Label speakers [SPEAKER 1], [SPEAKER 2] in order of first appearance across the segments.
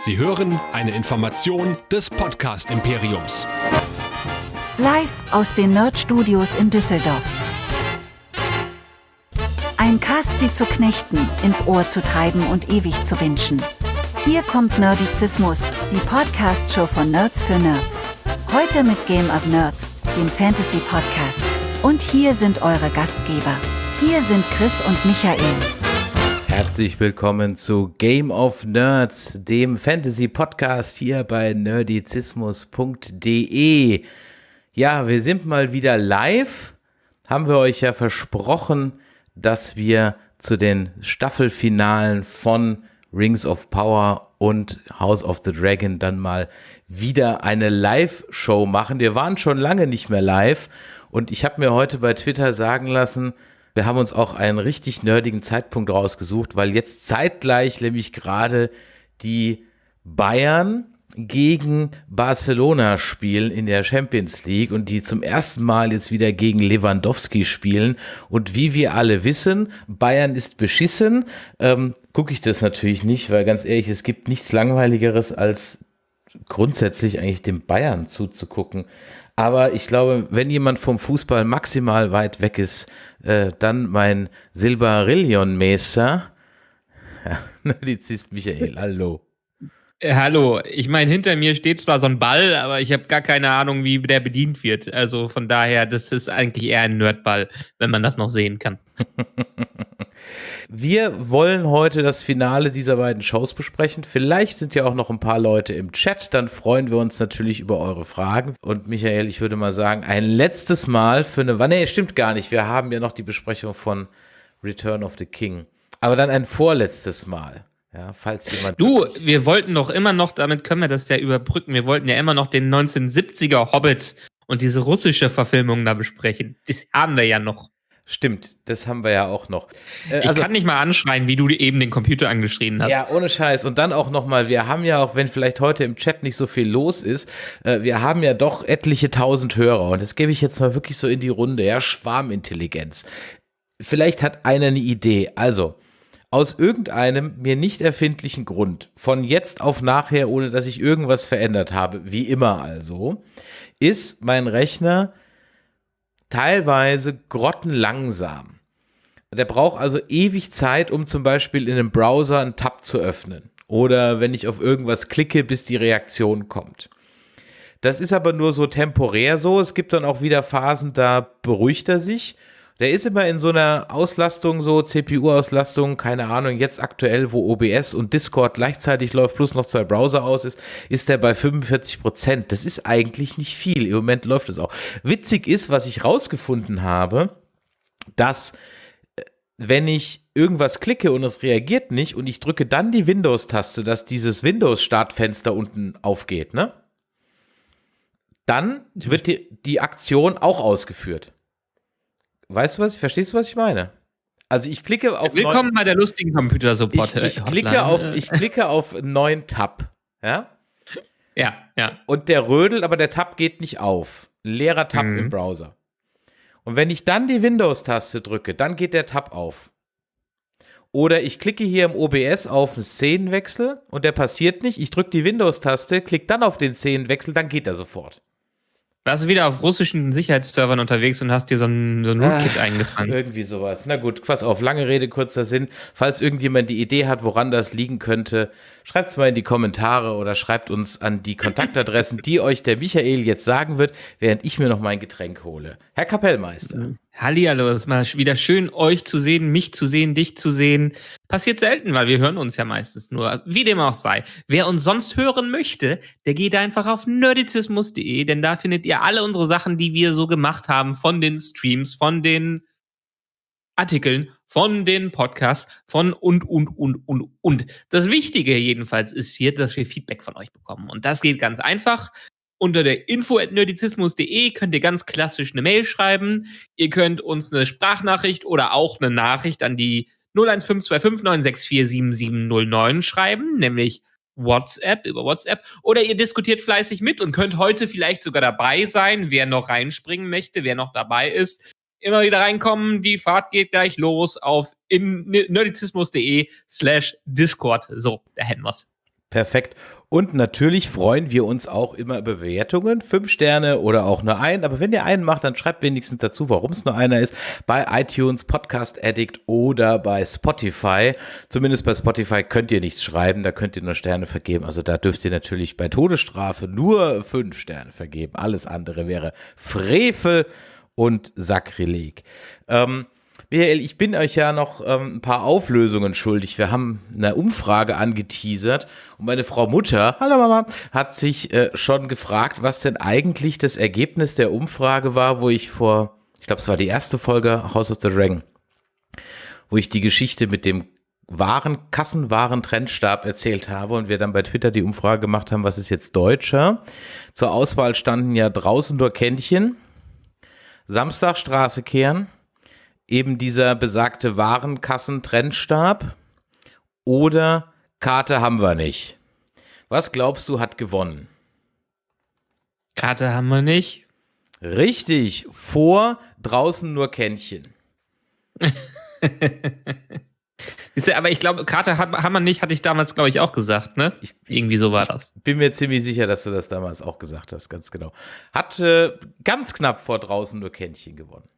[SPEAKER 1] Sie hören eine Information des Podcast Imperiums.
[SPEAKER 2] Live aus den Nerd Studios in Düsseldorf. Ein Cast sie zu knechten, ins Ohr zu treiben und ewig zu wünschen. Hier kommt Nerdizismus, die Podcast-Show von Nerds für Nerds. Heute mit Game of Nerds, dem Fantasy-Podcast. Und hier sind eure Gastgeber. Hier sind Chris und Michael.
[SPEAKER 3] Herzlich willkommen zu Game of Nerds, dem Fantasy-Podcast hier bei nerdizismus.de. Ja, wir sind mal wieder live. Haben wir euch ja versprochen, dass wir zu den Staffelfinalen von Rings of Power und House of the Dragon dann mal wieder eine Live-Show machen. Wir waren schon lange nicht mehr live und ich habe mir heute bei Twitter sagen lassen, wir haben uns auch einen richtig nerdigen Zeitpunkt rausgesucht, weil jetzt zeitgleich nämlich gerade die Bayern gegen Barcelona spielen in der Champions League und die zum ersten Mal jetzt wieder gegen Lewandowski spielen. Und wie wir alle wissen, Bayern ist beschissen. Ähm, Gucke ich das natürlich nicht, weil ganz ehrlich, es gibt nichts Langweiligeres als grundsätzlich eigentlich dem Bayern zuzugucken. Aber ich glaube, wenn jemand vom Fußball maximal weit weg ist, äh, dann mein Silberillion-Meister, ja, Nerdizist Michael, hallo.
[SPEAKER 4] Äh, hallo, ich meine, hinter mir steht zwar so ein Ball, aber ich habe gar keine Ahnung, wie der bedient wird. Also von daher, das ist eigentlich eher ein Nerdball, wenn man das noch sehen kann.
[SPEAKER 3] Wir wollen heute das Finale dieser beiden Shows besprechen. Vielleicht sind ja auch noch ein paar Leute im Chat. Dann freuen wir uns natürlich über eure Fragen. Und Michael, ich würde mal sagen, ein letztes Mal für eine. Nee, stimmt gar nicht. Wir haben ja noch die Besprechung von Return of the King. Aber dann ein vorletztes Mal. Ja, falls jemand.
[SPEAKER 4] Du, wir wollten doch immer noch, damit können wir das ja überbrücken. Wir wollten ja immer noch den 1970er Hobbit und diese russische Verfilmung da besprechen. Das haben wir ja noch.
[SPEAKER 3] Stimmt, das haben wir ja auch noch.
[SPEAKER 4] Äh, also, ich kann nicht mal anschreien, wie du eben den Computer angeschrien hast.
[SPEAKER 3] Ja, ohne Scheiß. Und dann auch nochmal, wir haben ja auch, wenn vielleicht heute im Chat nicht so viel los ist, äh, wir haben ja doch etliche tausend Hörer. Und das gebe ich jetzt mal wirklich so in die Runde. Ja, Schwarmintelligenz. Vielleicht hat einer eine Idee. Also, aus irgendeinem mir nicht erfindlichen Grund, von jetzt auf nachher, ohne dass ich irgendwas verändert habe, wie immer also, ist mein Rechner teilweise grottenlangsam. Der braucht also ewig Zeit, um zum Beispiel in einem Browser einen Tab zu öffnen. Oder wenn ich auf irgendwas klicke, bis die Reaktion kommt. Das ist aber nur so temporär so. Es gibt dann auch wieder Phasen, da beruhigt er sich der ist immer in so einer Auslastung, so CPU-Auslastung, keine Ahnung, jetzt aktuell, wo OBS und Discord gleichzeitig läuft, plus noch zwei Browser aus ist, ist der bei 45 Prozent. Das ist eigentlich nicht viel. Im Moment läuft es auch. Witzig ist, was ich rausgefunden habe, dass äh, wenn ich irgendwas klicke und es reagiert nicht und ich drücke dann die Windows-Taste, dass dieses Windows-Startfenster unten aufgeht, ne? Dann wird die, die Aktion auch ausgeführt. Weißt du was? Verstehst du, was ich meine? Also ich klicke auf
[SPEAKER 4] Willkommen bei der lustigen Computer-Support.
[SPEAKER 3] Ich, ich, klicke auf, ich klicke auf neuen Tab. Ja?
[SPEAKER 4] Ja, ja.
[SPEAKER 3] Und der rödelt, aber der Tab geht nicht auf. Ein leerer Tab mhm. im Browser. Und wenn ich dann die Windows-Taste drücke, dann geht der Tab auf. Oder ich klicke hier im OBS auf einen Szenenwechsel und der passiert nicht. Ich drücke die Windows-Taste, klicke dann auf den Szenenwechsel, dann geht er sofort.
[SPEAKER 4] Warst du wieder auf russischen Sicherheitsservern unterwegs und hast dir so ein, so ein Rootkit ah, eingefangen?
[SPEAKER 3] Irgendwie sowas. Na gut, pass auf, lange Rede, kurzer Sinn. Falls irgendjemand die Idee hat, woran das liegen könnte, schreibt es mal in die Kommentare oder schreibt uns an die Kontaktadressen, die euch der Michael jetzt sagen wird, während ich mir noch mein Getränk hole. Herr Kapellmeister.
[SPEAKER 4] Hallihallo, es ist mal wieder schön, euch zu sehen, mich zu sehen, dich zu sehen. Passiert selten, weil wir hören uns ja meistens nur. Wie dem auch sei. Wer uns sonst hören möchte, der geht einfach auf nerdizismus.de, denn da findet ihr alle unsere Sachen, die wir so gemacht haben, von den Streams, von den Artikeln, von den Podcasts, von und, und, und, und, und. Das Wichtige jedenfalls ist hier, dass wir Feedback von euch bekommen. Und das geht ganz einfach. Unter der info.nerdizismus.de könnt ihr ganz klassisch eine Mail schreiben. Ihr könnt uns eine Sprachnachricht oder auch eine Nachricht an die 0152596477709 schreiben, nämlich WhatsApp, über WhatsApp. Oder ihr diskutiert fleißig mit und könnt heute vielleicht sogar dabei sein, wer noch reinspringen möchte, wer noch dabei ist. Immer wieder reinkommen, die Fahrt geht gleich los auf nerdizismus.de slash Discord. So, da hätten wir's.
[SPEAKER 3] Perfekt. Und natürlich freuen wir uns auch immer über Bewertungen, fünf Sterne oder auch nur einen. Aber wenn ihr einen macht, dann schreibt wenigstens dazu, warum es nur einer ist. Bei iTunes, Podcast Addict oder bei Spotify. Zumindest bei Spotify könnt ihr nichts schreiben, da könnt ihr nur Sterne vergeben. Also da dürft ihr natürlich bei Todesstrafe nur fünf Sterne vergeben. Alles andere wäre Frevel und Sakrileg. Ähm, Michael, ich bin euch ja noch ähm, ein paar Auflösungen schuldig. Wir haben eine Umfrage angeteasert und meine Frau Mutter, hallo Mama, hat sich äh, schon gefragt, was denn eigentlich das Ergebnis der Umfrage war, wo ich vor, ich glaube, es war die erste Folge House of the Dragon, wo ich die Geschichte mit dem Waren, Kassenwaren Trendstab erzählt habe und wir dann bei Twitter die Umfrage gemacht haben, was ist jetzt deutscher. Zur Auswahl standen ja draußen nur Kännchen, Samstag Straße kehren, eben dieser besagte Warenkassentrendstab oder Karte haben wir nicht. Was glaubst du hat gewonnen?
[SPEAKER 4] Karte haben wir nicht.
[SPEAKER 3] Richtig, vor draußen nur Kännchen.
[SPEAKER 4] aber ich glaube, Karte haben wir nicht, hatte ich damals, glaube ich, auch gesagt, ne? Ich, Irgendwie so war das.
[SPEAKER 3] Bin mir ziemlich sicher, dass du das damals auch gesagt hast, ganz genau. Hat äh, ganz knapp vor draußen nur Kännchen gewonnen.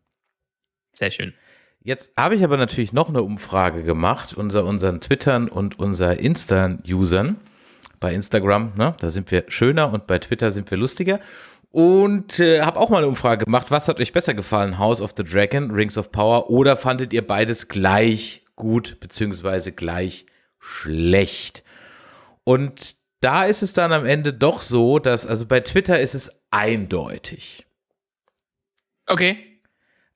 [SPEAKER 4] Sehr schön.
[SPEAKER 3] Jetzt habe ich aber natürlich noch eine Umfrage gemacht unter unseren Twittern und unser Insta-Usern. Bei Instagram, ne, da sind wir schöner und bei Twitter sind wir lustiger. Und äh, habe auch mal eine Umfrage gemacht. Was hat euch besser gefallen? House of the Dragon, Rings of Power oder fandet ihr beides gleich gut beziehungsweise gleich schlecht? Und da ist es dann am Ende doch so, dass, also bei Twitter ist es eindeutig.
[SPEAKER 4] Okay.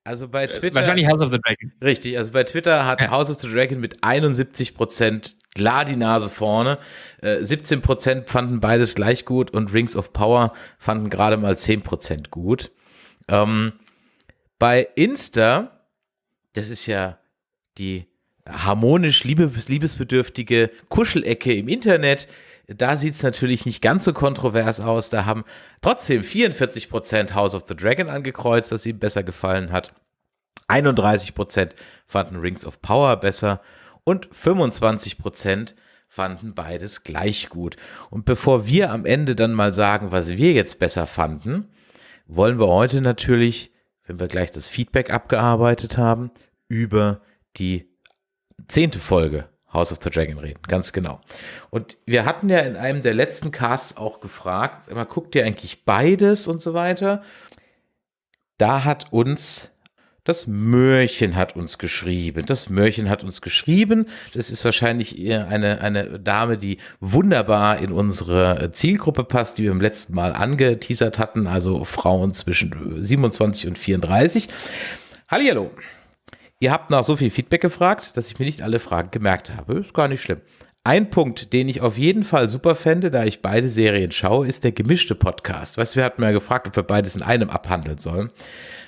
[SPEAKER 3] Also bei äh, Twitter.
[SPEAKER 4] Wahrscheinlich House of the Dragon.
[SPEAKER 3] Richtig, also bei Twitter hat ja. House of the Dragon mit 71 Prozent klar die Nase vorne. Äh, 17 Prozent fanden beides gleich gut und Rings of Power fanden gerade mal 10 Prozent gut. Ähm, bei Insta, das ist ja die harmonisch liebes liebesbedürftige Kuschelecke im Internet, da sieht es natürlich nicht ganz so kontrovers aus. Da haben trotzdem 44% House of the Dragon angekreuzt, das ihm besser gefallen hat. 31% fanden Rings of Power besser und 25% fanden beides gleich gut. Und bevor wir am Ende dann mal sagen, was wir jetzt besser fanden, wollen wir heute natürlich, wenn wir gleich das Feedback abgearbeitet haben, über die zehnte Folge House of the Dragon reden, ganz genau. Und wir hatten ja in einem der letzten Casts auch gefragt, immer guckt ihr eigentlich beides und so weiter. Da hat uns das Mörchen hat uns geschrieben. Das Mörchen hat uns geschrieben. Das ist wahrscheinlich eine, eine Dame, die wunderbar in unsere Zielgruppe passt, die wir im letzten Mal angeteasert hatten, also Frauen zwischen 27 und 34. Hallihallo. Ihr habt nach so viel Feedback gefragt, dass ich mir nicht alle Fragen gemerkt habe. Ist gar nicht schlimm. Ein Punkt, den ich auf jeden Fall super fände, da ich beide Serien schaue, ist der gemischte Podcast. Weißt du, wir hatten mal gefragt, ob wir beides in einem abhandeln sollen.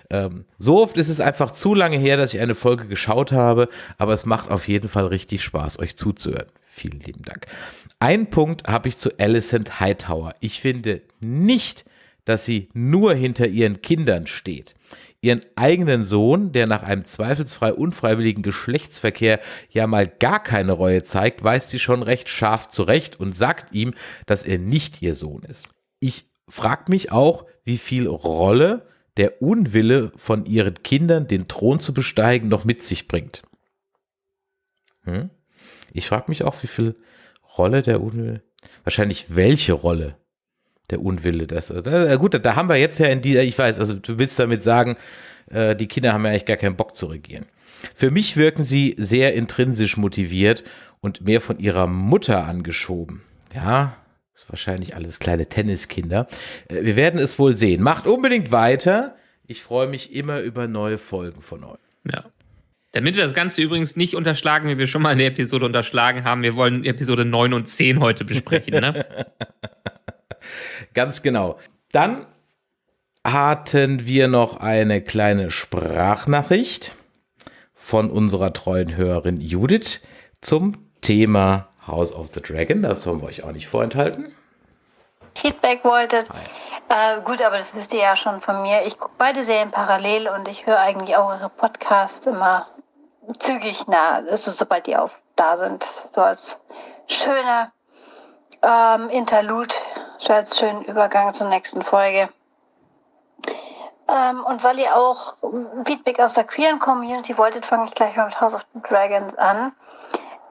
[SPEAKER 3] Ähm, so oft ist es einfach zu lange her, dass ich eine Folge geschaut habe, aber es macht auf jeden Fall richtig Spaß, euch zuzuhören. Vielen lieben Dank. Ein Punkt habe ich zu Alicent Hightower. Ich finde nicht, dass sie nur hinter ihren Kindern steht ihren eigenen Sohn, der nach einem zweifelsfrei unfreiwilligen Geschlechtsverkehr ja mal gar keine Reue zeigt, weist sie schon recht scharf zurecht und sagt ihm, dass er nicht ihr Sohn ist. Ich frage mich auch, wie viel Rolle der Unwille von ihren Kindern, den Thron zu besteigen, noch mit sich bringt. Hm? Ich frage mich auch, wie viel Rolle der Unwille, wahrscheinlich welche Rolle der Unwille. Das, äh, gut, da haben wir jetzt ja in dieser, ich weiß, also du willst damit sagen, äh, die Kinder haben ja eigentlich gar keinen Bock zu regieren. Für mich wirken sie sehr intrinsisch motiviert und mehr von ihrer Mutter angeschoben. Ja, ist wahrscheinlich alles kleine Tenniskinder. Äh, wir werden es wohl sehen. Macht unbedingt weiter. Ich freue mich immer über neue Folgen von euch.
[SPEAKER 4] Ja. Damit wir das Ganze übrigens nicht unterschlagen, wie wir schon mal eine Episode unterschlagen haben, wir wollen Episode 9 und 10 heute besprechen, ne?
[SPEAKER 3] Ganz genau. Dann hatten wir noch eine kleine Sprachnachricht von unserer treuen Hörerin Judith zum Thema House of the Dragon. Das sollen wir euch auch nicht vorenthalten.
[SPEAKER 5] Feedback wolltet. Äh, gut, aber das wisst ihr ja schon von mir. Ich gucke beide Serien parallel und ich höre eigentlich auch eure Podcasts immer zügig nah, also sobald die auf da sind. So als schöne ähm, Interlude, so als schönen Übergang zur nächsten Folge. Ähm, und weil ihr auch Feedback aus der queeren Community wolltet, fange ich gleich mal mit House of the Dragons an.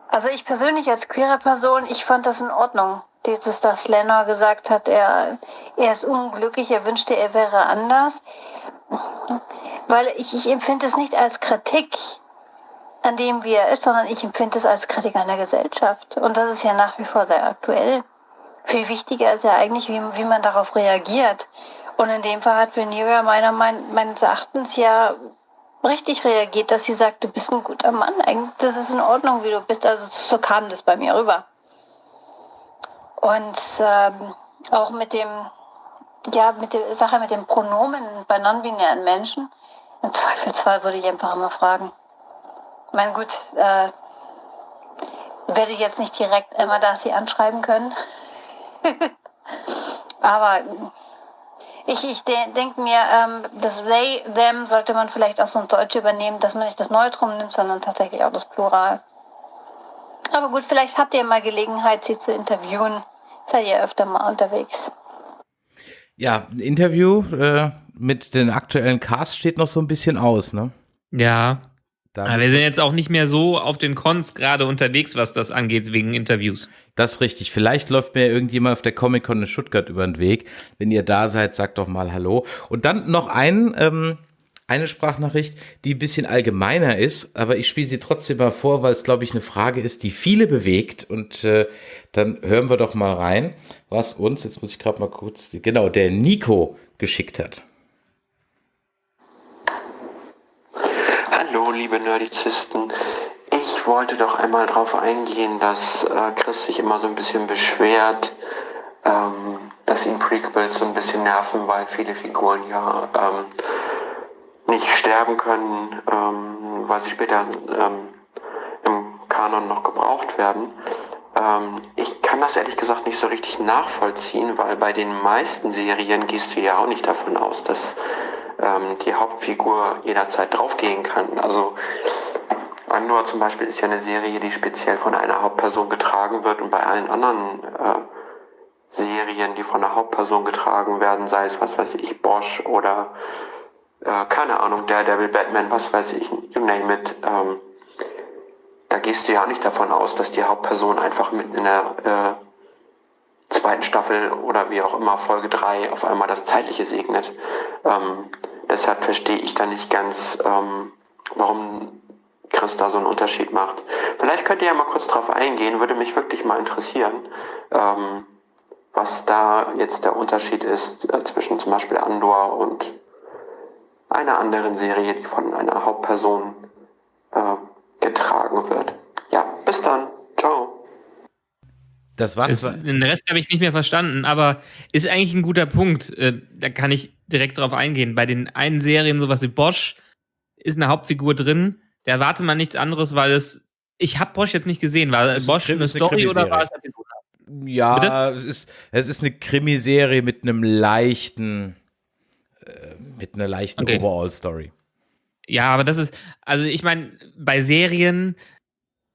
[SPEAKER 5] Also ich persönlich als queere Person, ich fand das in Ordnung. Dieses, dass Lenor gesagt hat, er, er ist unglücklich, er wünschte, er wäre anders. Weil ich, ich empfinde es nicht als Kritik an dem, wie er ist, sondern ich empfinde es als Kritik an der Gesellschaft. Und das ist ja nach wie vor sehr aktuell. Viel wichtiger ist ja eigentlich, wie, wie man darauf reagiert. Und in dem Fall hat Rhaenyra meiner meines Erachtens ja richtig reagiert, dass sie sagt, du bist ein guter Mann. Eigentlich, das ist in Ordnung, wie du bist. Also so kam das bei mir rüber. Und ähm, auch mit dem, ja, mit der Sache mit den Pronomen bei non-binären Menschen. Im Zweifelsfall würde ich einfach immer fragen. Ich meine, gut, äh, werde ich jetzt nicht direkt Emma Darcy anschreiben können. Aber ich, ich de denke mir, ähm, das they, them sollte man vielleicht auch so ein Deutsch übernehmen, dass man nicht das Neutrum nimmt, sondern tatsächlich auch das Plural. Aber gut, vielleicht habt ihr mal Gelegenheit, sie zu interviewen. Seid ihr öfter mal unterwegs.
[SPEAKER 3] Ja, ein Interview äh, mit den aktuellen Cast steht noch so ein bisschen aus, ne?
[SPEAKER 4] Ja. Aber wir sind jetzt auch nicht mehr so auf den Cons gerade unterwegs, was das angeht, wegen Interviews.
[SPEAKER 3] Das ist richtig. Vielleicht läuft mir irgendjemand auf der Comic-Con in Stuttgart über den Weg. Wenn ihr da seid, sagt doch mal Hallo. Und dann noch ein, ähm, eine Sprachnachricht, die ein bisschen allgemeiner ist, aber ich spiele sie trotzdem mal vor, weil es, glaube ich, eine Frage ist, die viele bewegt. Und äh, dann hören wir doch mal rein, was uns, jetzt muss ich gerade mal kurz, genau, der Nico geschickt hat.
[SPEAKER 6] Hallo, liebe Nerdizisten. Ich wollte doch einmal darauf eingehen, dass äh, Chris sich immer so ein bisschen beschwert, ähm, dass ihn Prequels so ein bisschen nerven, weil viele Figuren ja ähm, nicht sterben können, ähm, weil sie später ähm, im Kanon noch gebraucht werden. Ähm, ich kann das ehrlich gesagt nicht so richtig nachvollziehen, weil bei den meisten Serien gehst du ja auch nicht davon aus, dass ähm, die Hauptfigur jederzeit draufgehen kann. Also Andor zum Beispiel ist ja eine Serie, die speziell von einer Hauptperson getragen wird und bei allen anderen äh, Serien, die von einer Hauptperson getragen werden, sei es was weiß ich, Bosch oder äh, keine Ahnung, Daredevil, Batman, was weiß ich, you name it, ähm, da gehst du ja auch nicht davon aus, dass die Hauptperson einfach mitten in der äh, zweiten Staffel oder wie auch immer Folge 3 auf einmal das Zeitliche segnet. Ähm, deshalb verstehe ich da nicht ganz, ähm, warum Chris da so einen Unterschied macht. Vielleicht könnt ihr ja mal kurz drauf eingehen, würde mich wirklich mal interessieren, ähm, was da jetzt der Unterschied ist äh, zwischen zum Beispiel Andor und einer anderen Serie, die von einer Hauptperson äh, getragen wird. Ja, bis dann. Ciao.
[SPEAKER 3] Das war
[SPEAKER 4] es, Den Rest habe ich nicht mehr verstanden, aber ist eigentlich ein guter Punkt. Äh, da kann ich direkt drauf eingehen. Bei den einen Serien, sowas wie Bosch, ist eine Hauptfigur drin, da erwartet man nichts anderes, weil es. Ich habe Bosch jetzt nicht gesehen. War Bosch eine, eine Story oder war es Episode?
[SPEAKER 3] Ja, es ist, es ist eine Krimiserie mit einem leichten, äh, mit einer leichten okay. Overall-Story.
[SPEAKER 4] Ja, aber das ist, also ich meine, bei Serien,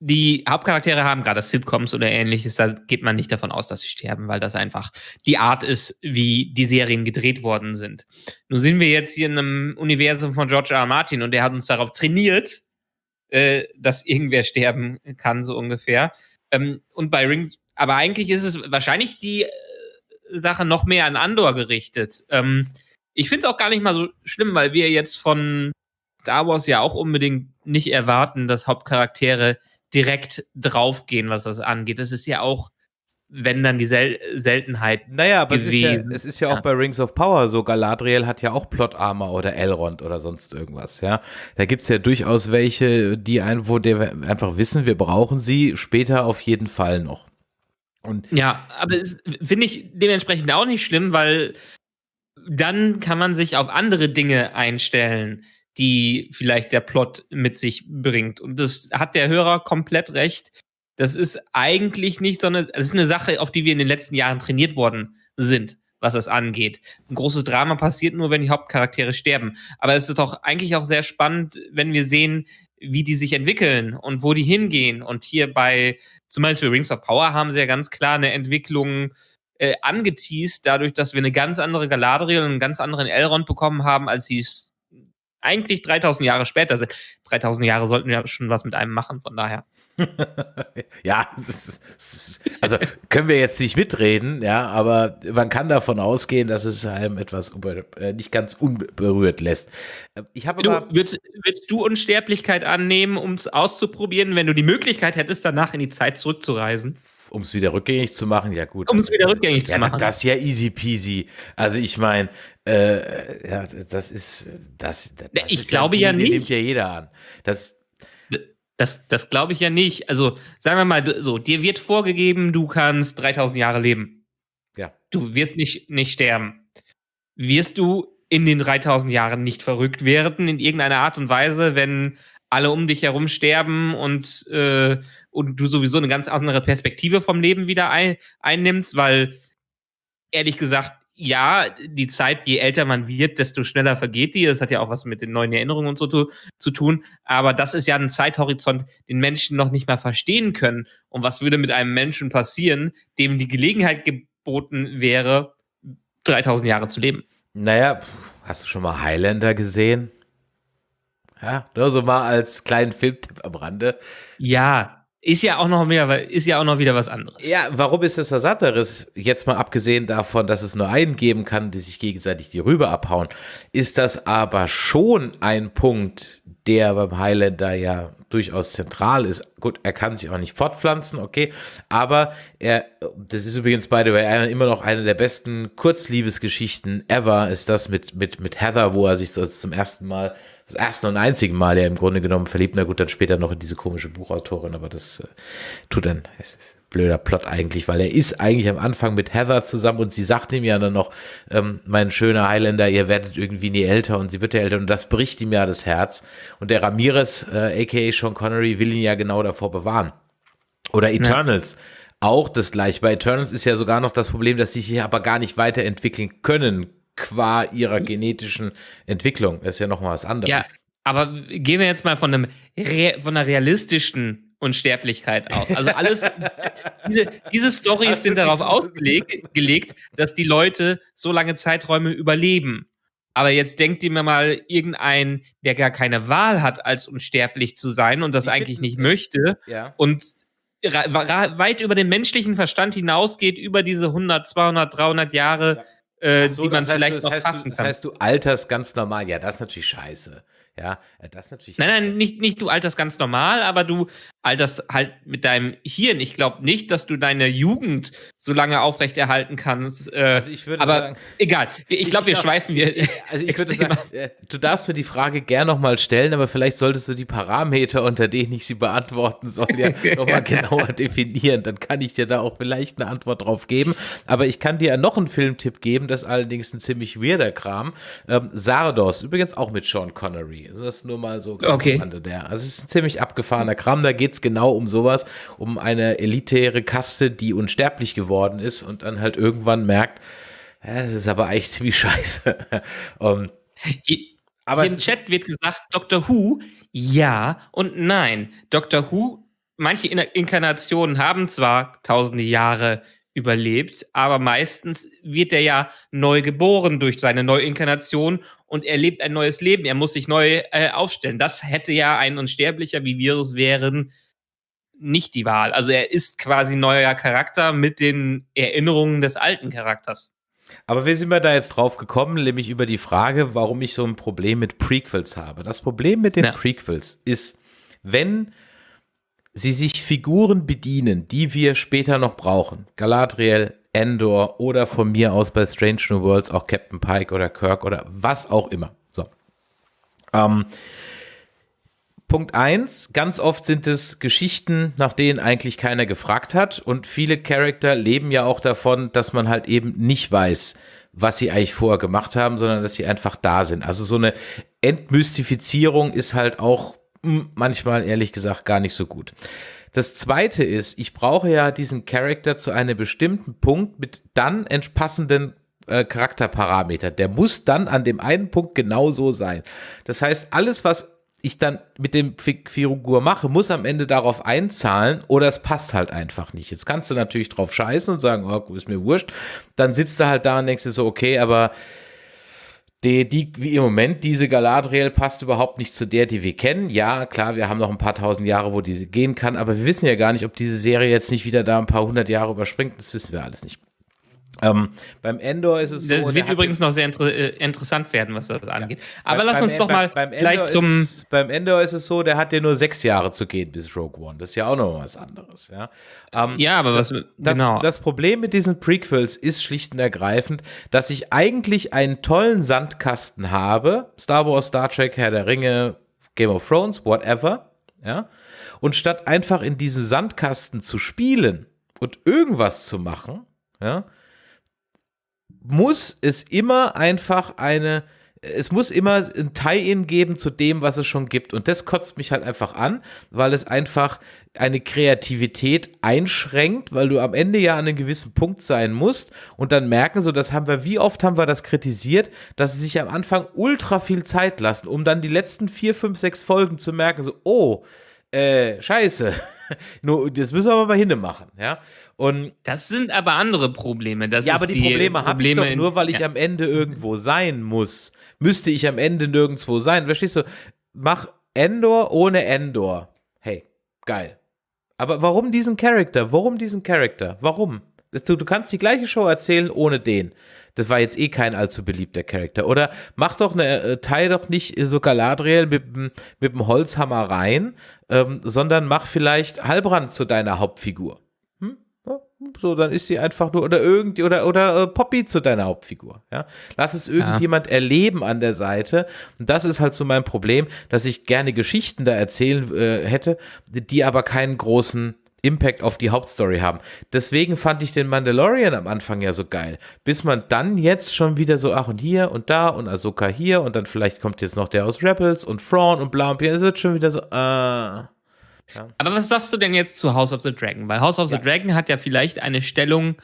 [SPEAKER 4] die Hauptcharaktere haben, gerade Sitcoms oder ähnliches, da geht man nicht davon aus, dass sie sterben, weil das einfach die Art ist, wie die Serien gedreht worden sind. Nun sind wir jetzt hier in einem Universum von George R. R. Martin und der hat uns darauf trainiert, äh, dass irgendwer sterben kann, so ungefähr. Ähm, und bei Rings, aber eigentlich ist es wahrscheinlich die äh, Sache noch mehr an Andor gerichtet. Ähm, ich finde es auch gar nicht mal so schlimm, weil wir jetzt von Star Wars ja auch unbedingt nicht erwarten, dass Hauptcharaktere direkt draufgehen, was das angeht. Das ist ja auch wenn dann die Sel Seltenheit.
[SPEAKER 3] Naja, aber es ist, ja, es ist ja, ja, auch bei Rings of Power so. Galadriel hat ja auch Plot Armor oder Elrond oder sonst irgendwas, ja. Da gibt es ja durchaus welche, die ein, wo wir einfach wissen, wir brauchen sie später auf jeden Fall noch.
[SPEAKER 4] Und ja, aber finde ich dementsprechend auch nicht schlimm, weil dann kann man sich auf andere Dinge einstellen, die vielleicht der Plot mit sich bringt. Und das hat der Hörer komplett recht das ist eigentlich nicht so eine, das ist eine Sache, auf die wir in den letzten Jahren trainiert worden sind, was das angeht. Ein großes Drama passiert nur, wenn die Hauptcharaktere sterben. Aber es ist doch eigentlich auch sehr spannend, wenn wir sehen, wie die sich entwickeln und wo die hingehen. Und hier bei zum Beispiel Rings of Power haben sie ja ganz klar eine Entwicklung äh, angeteased, dadurch, dass wir eine ganz andere Galadriel und einen ganz anderen Elrond bekommen haben, als sie es eigentlich 3000 Jahre später sind. 3000 Jahre sollten wir schon was mit einem machen, von daher.
[SPEAKER 3] ja, also können wir jetzt nicht mitreden, ja, aber man kann davon ausgehen, dass es einem etwas äh, nicht ganz unberührt lässt.
[SPEAKER 4] Ich habe du, würdest, würdest, du Unsterblichkeit annehmen, um es auszuprobieren, wenn du die Möglichkeit hättest, danach in die Zeit zurückzureisen?
[SPEAKER 3] Um es wieder rückgängig zu machen, ja gut.
[SPEAKER 4] Um es wieder rückgängig ja, zu machen.
[SPEAKER 3] Das ist ja easy peasy. Also ich meine, äh, ja, das ist das. das
[SPEAKER 4] ich ist glaube ja, ja nicht.
[SPEAKER 3] nimmt ja jeder an. Das
[SPEAKER 4] das, das glaube ich ja nicht. Also, sagen wir mal so, dir wird vorgegeben, du kannst 3000 Jahre leben.
[SPEAKER 3] Ja.
[SPEAKER 4] Du wirst nicht, nicht sterben. Wirst du in den 3000 Jahren nicht verrückt werden, in irgendeiner Art und Weise, wenn alle um dich herum sterben und, äh, und du sowieso eine ganz andere Perspektive vom Leben wieder ein, einnimmst, weil ehrlich gesagt, ja, die Zeit, je älter man wird, desto schneller vergeht die. Das hat ja auch was mit den neuen Erinnerungen und so zu, zu tun. Aber das ist ja ein Zeithorizont, den Menschen noch nicht mal verstehen können. Und was würde mit einem Menschen passieren, dem die Gelegenheit geboten wäre, 3000 Jahre zu leben?
[SPEAKER 3] Naja, hast du schon mal Highlander gesehen? Ja, nur so mal als kleinen Filmtipp am Rande.
[SPEAKER 4] Ja, ist ja auch noch wieder, ist ja auch noch wieder was anderes.
[SPEAKER 3] Ja, warum ist das was anderes? Jetzt mal abgesehen davon, dass es nur einen geben kann, die sich gegenseitig die Rübe abhauen, ist das aber schon ein Punkt, der beim Highlander ja durchaus zentral ist. Gut, er kann sich auch nicht fortpflanzen, okay, aber er, das ist übrigens by the way immer noch eine der besten Kurzliebesgeschichten ever, ist das mit, mit, mit Heather, wo er sich zum ersten Mal das erste und einzige Mal ja im Grunde genommen verliebt. Na gut, dann später noch in diese komische Buchautorin, aber das äh, tut dann, es ist blöder Plot eigentlich, weil er ist eigentlich am Anfang mit Heather zusammen und sie sagt ihm ja dann noch, ähm, mein schöner Highlander, ihr werdet irgendwie nie älter und sie wird ja älter und das bricht ihm ja das Herz. Und der Ramirez, äh, aka Sean Connery, will ihn ja genau davor bewahren. Oder Eternals. Ja. Auch das gleiche. Bei Eternals ist ja sogar noch das Problem, dass die sich aber gar nicht weiterentwickeln können qua ihrer genetischen Entwicklung. Das ist ja nochmal was anderes. Ja,
[SPEAKER 4] aber gehen wir jetzt mal von einem von einer realistischen Unsterblichkeit aus. Also alles, diese, diese Storys sind darauf ausgelegt, dass die Leute so lange Zeiträume überleben. Aber jetzt denkt ihr mir mal irgendein, der gar keine Wahl hat, als unsterblich zu sein und das eigentlich nicht möchte
[SPEAKER 3] ja.
[SPEAKER 4] und weit über den menschlichen Verstand hinausgeht, über diese 100, 200, 300 Jahre, ja äh, so, die man vielleicht
[SPEAKER 3] du,
[SPEAKER 4] noch fassen
[SPEAKER 3] du,
[SPEAKER 4] kann.
[SPEAKER 3] Das heißt, du alterst ganz normal. Ja, das ist natürlich scheiße. Ja, das ist natürlich.
[SPEAKER 4] Nein, nein, nicht, nicht du alterst ganz normal, aber du alterst halt mit deinem Hirn. Ich glaube nicht, dass du deine Jugend so lange aufrechterhalten kannst. Äh, also ich würde aber sagen, egal. Ich glaube, wir schweifen wir.
[SPEAKER 3] Also ich würde sagen, äh, du darfst mir die Frage gern nochmal stellen, aber vielleicht solltest du die Parameter, unter denen ich sie beantworten soll, ja nochmal genauer definieren. Dann kann ich dir da auch vielleicht eine Antwort drauf geben. Aber ich kann dir ja noch einen Filmtipp geben, das ist allerdings ein ziemlich weirder Kram. Ähm, Sardos, übrigens auch mit Sean Connery. Also das ist nur mal so
[SPEAKER 4] ganz okay.
[SPEAKER 3] der. Also es ist ein ziemlich abgefahrener Kram. Da geht es genau um sowas, um eine elitäre Kaste, die unsterblich geworden ist und dann halt irgendwann merkt, ja, das ist aber eigentlich ziemlich scheiße. um,
[SPEAKER 4] aber Im Chat wird gesagt, Dr. Who, ja und nein. Dr. Who, manche Inkarnationen haben zwar tausende Jahre überlebt, aber meistens wird er ja neu geboren durch seine Neuinkarnation und er lebt ein neues Leben. Er muss sich neu äh, aufstellen. Das hätte ja ein Unsterblicher, wie wir es wären, nicht die Wahl. Also er ist quasi neuer Charakter mit den Erinnerungen des alten Charakters.
[SPEAKER 3] Aber wie sind wir da jetzt drauf gekommen? Nämlich über die Frage, warum ich so ein Problem mit Prequels habe. Das Problem mit den ja. Prequels ist, wenn sie sich Figuren bedienen, die wir später noch brauchen. Galadriel, Endor oder von mir aus bei Strange New Worlds auch Captain Pike oder Kirk oder was auch immer. So. Ähm, Punkt eins: ganz oft sind es Geschichten, nach denen eigentlich keiner gefragt hat und viele Charakter leben ja auch davon, dass man halt eben nicht weiß, was sie eigentlich vorher gemacht haben, sondern dass sie einfach da sind. Also so eine Entmystifizierung ist halt auch manchmal ehrlich gesagt gar nicht so gut. Das zweite ist, ich brauche ja diesen Charakter zu einem bestimmten Punkt mit dann entspassenden äh, Charakterparameter. Der muss dann an dem einen Punkt genauso sein. Das heißt, alles, was ich dann mit dem Fi- Figur mache, muss am Ende darauf einzahlen oder es passt halt einfach nicht. Jetzt kannst du natürlich drauf scheißen und sagen, oh, ist mir wurscht. Dann sitzt du halt da und denkst dir so, okay, aber die, die, wie im Moment, diese Galadriel passt überhaupt nicht zu der, die wir kennen. Ja, klar, wir haben noch ein paar tausend Jahre, wo diese gehen kann, aber wir wissen ja gar nicht, ob diese Serie jetzt nicht wieder da ein paar hundert Jahre überspringt. Das wissen wir alles nicht. Ähm, beim Endor ist es so.
[SPEAKER 4] Das
[SPEAKER 3] der
[SPEAKER 4] wird übrigens noch sehr inter äh, interessant werden, was das angeht. Aber
[SPEAKER 3] Bei-
[SPEAKER 4] lass
[SPEAKER 3] beim
[SPEAKER 4] uns doch mal
[SPEAKER 3] beim, beim
[SPEAKER 4] vielleicht
[SPEAKER 3] Endor
[SPEAKER 4] zum.
[SPEAKER 3] Ist, es- beim Endor ist es so, der hat ja nur sechs Jahre zu gehen bis Rogue One. Das ist ja auch noch was anderes. Ja, ähm,
[SPEAKER 4] Ja, aber was.
[SPEAKER 3] das,
[SPEAKER 4] genau.
[SPEAKER 3] das Problem mit diesen Prequels ist schlicht und ergreifend, dass ich eigentlich einen tollen Sandkasten habe. Star Wars, Star Trek, Herr der Ringe, Game of Thrones, whatever. Ja. Und statt einfach in diesem Sandkasten zu spielen und irgendwas zu machen, ja, muss es immer einfach eine, es muss immer ein Tie-In geben zu dem, was es schon gibt. Und das kotzt mich halt einfach an, weil es einfach eine Kreativität einschränkt, weil du am Ende ja an einem gewissen Punkt sein musst und dann merken, so das haben wir, wie oft haben wir das kritisiert, dass sie sich am Anfang ultra viel Zeit lassen, um dann die letzten vier, fünf, sechs Folgen zu merken, so, oh, äh, scheiße. Nur, das müssen wir aber mal hinne machen, ja. Und
[SPEAKER 4] das sind aber andere Probleme. Das
[SPEAKER 3] ja, aber die, Probleme habe ich doch nur, weil ich
[SPEAKER 4] ja.
[SPEAKER 3] am Ende irgendwo sein muss. Müsste ich am Ende nirgendwo sein. Verstehst du? Mach Endor ohne Endor. Hey, geil. Aber warum diesen Charakter? Warum diesen Charakter? Warum? Du, du kannst die gleiche Show erzählen ohne den. Das war jetzt eh kein allzu beliebter Charakter. Oder mach doch eine, äh, teil doch nicht so Galadriel mit, dem- mit dem Holzhammer rein, ähm, sondern mach vielleicht Halbrand zu deiner Hauptfigur. Hm? Ja, so, dann ist sie einfach nur, oder irgend, oder, oder äh, Poppy zu deiner Hauptfigur, ja. Lass es irgendjemand erleben an der Seite. Und das ist halt so mein Problem, dass ich gerne Geschichten da erzählen äh, hätte, die aber keinen großen Impact auf die Hauptstory haben. Deswegen fand ich den Mandalorian am Anfang ja so geil. Bis man dann jetzt schon wieder so, ach und hier und da und Ahsoka hier und dann vielleicht kommt jetzt noch der aus Rebels und Thrawn und bla und bla. Es wird schon wieder so, äh.
[SPEAKER 4] Aber was sagst du denn jetzt zu House of the Dragon? Weil House of
[SPEAKER 3] Ja.
[SPEAKER 4] the Dragon hat ja vielleicht eine Stellung,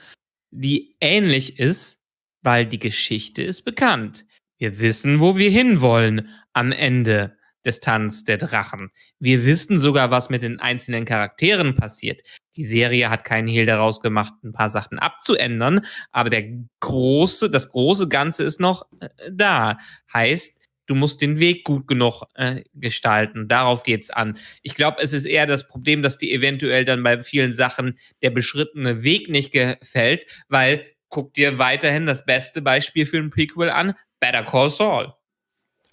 [SPEAKER 4] die ähnlich ist, weil die Geschichte ist bekannt. Wir wissen, wo wir hinwollen am Ende des Tanz der Drachen. Wir wissen sogar, was mit den einzelnen Charakteren passiert. Die Serie hat keinen Hehl daraus gemacht, ein paar Sachen abzuändern, aber der große, das große Ganze ist noch äh, da. Heißt, du musst den Weg gut genug äh, gestalten. Darauf geht's an. Ich glaube, es ist eher das Problem, dass die eventuell dann bei vielen Sachen der beschrittene Weg nicht gefällt, weil guck dir weiterhin das beste Beispiel für ein Prequel an, Better Call Saul.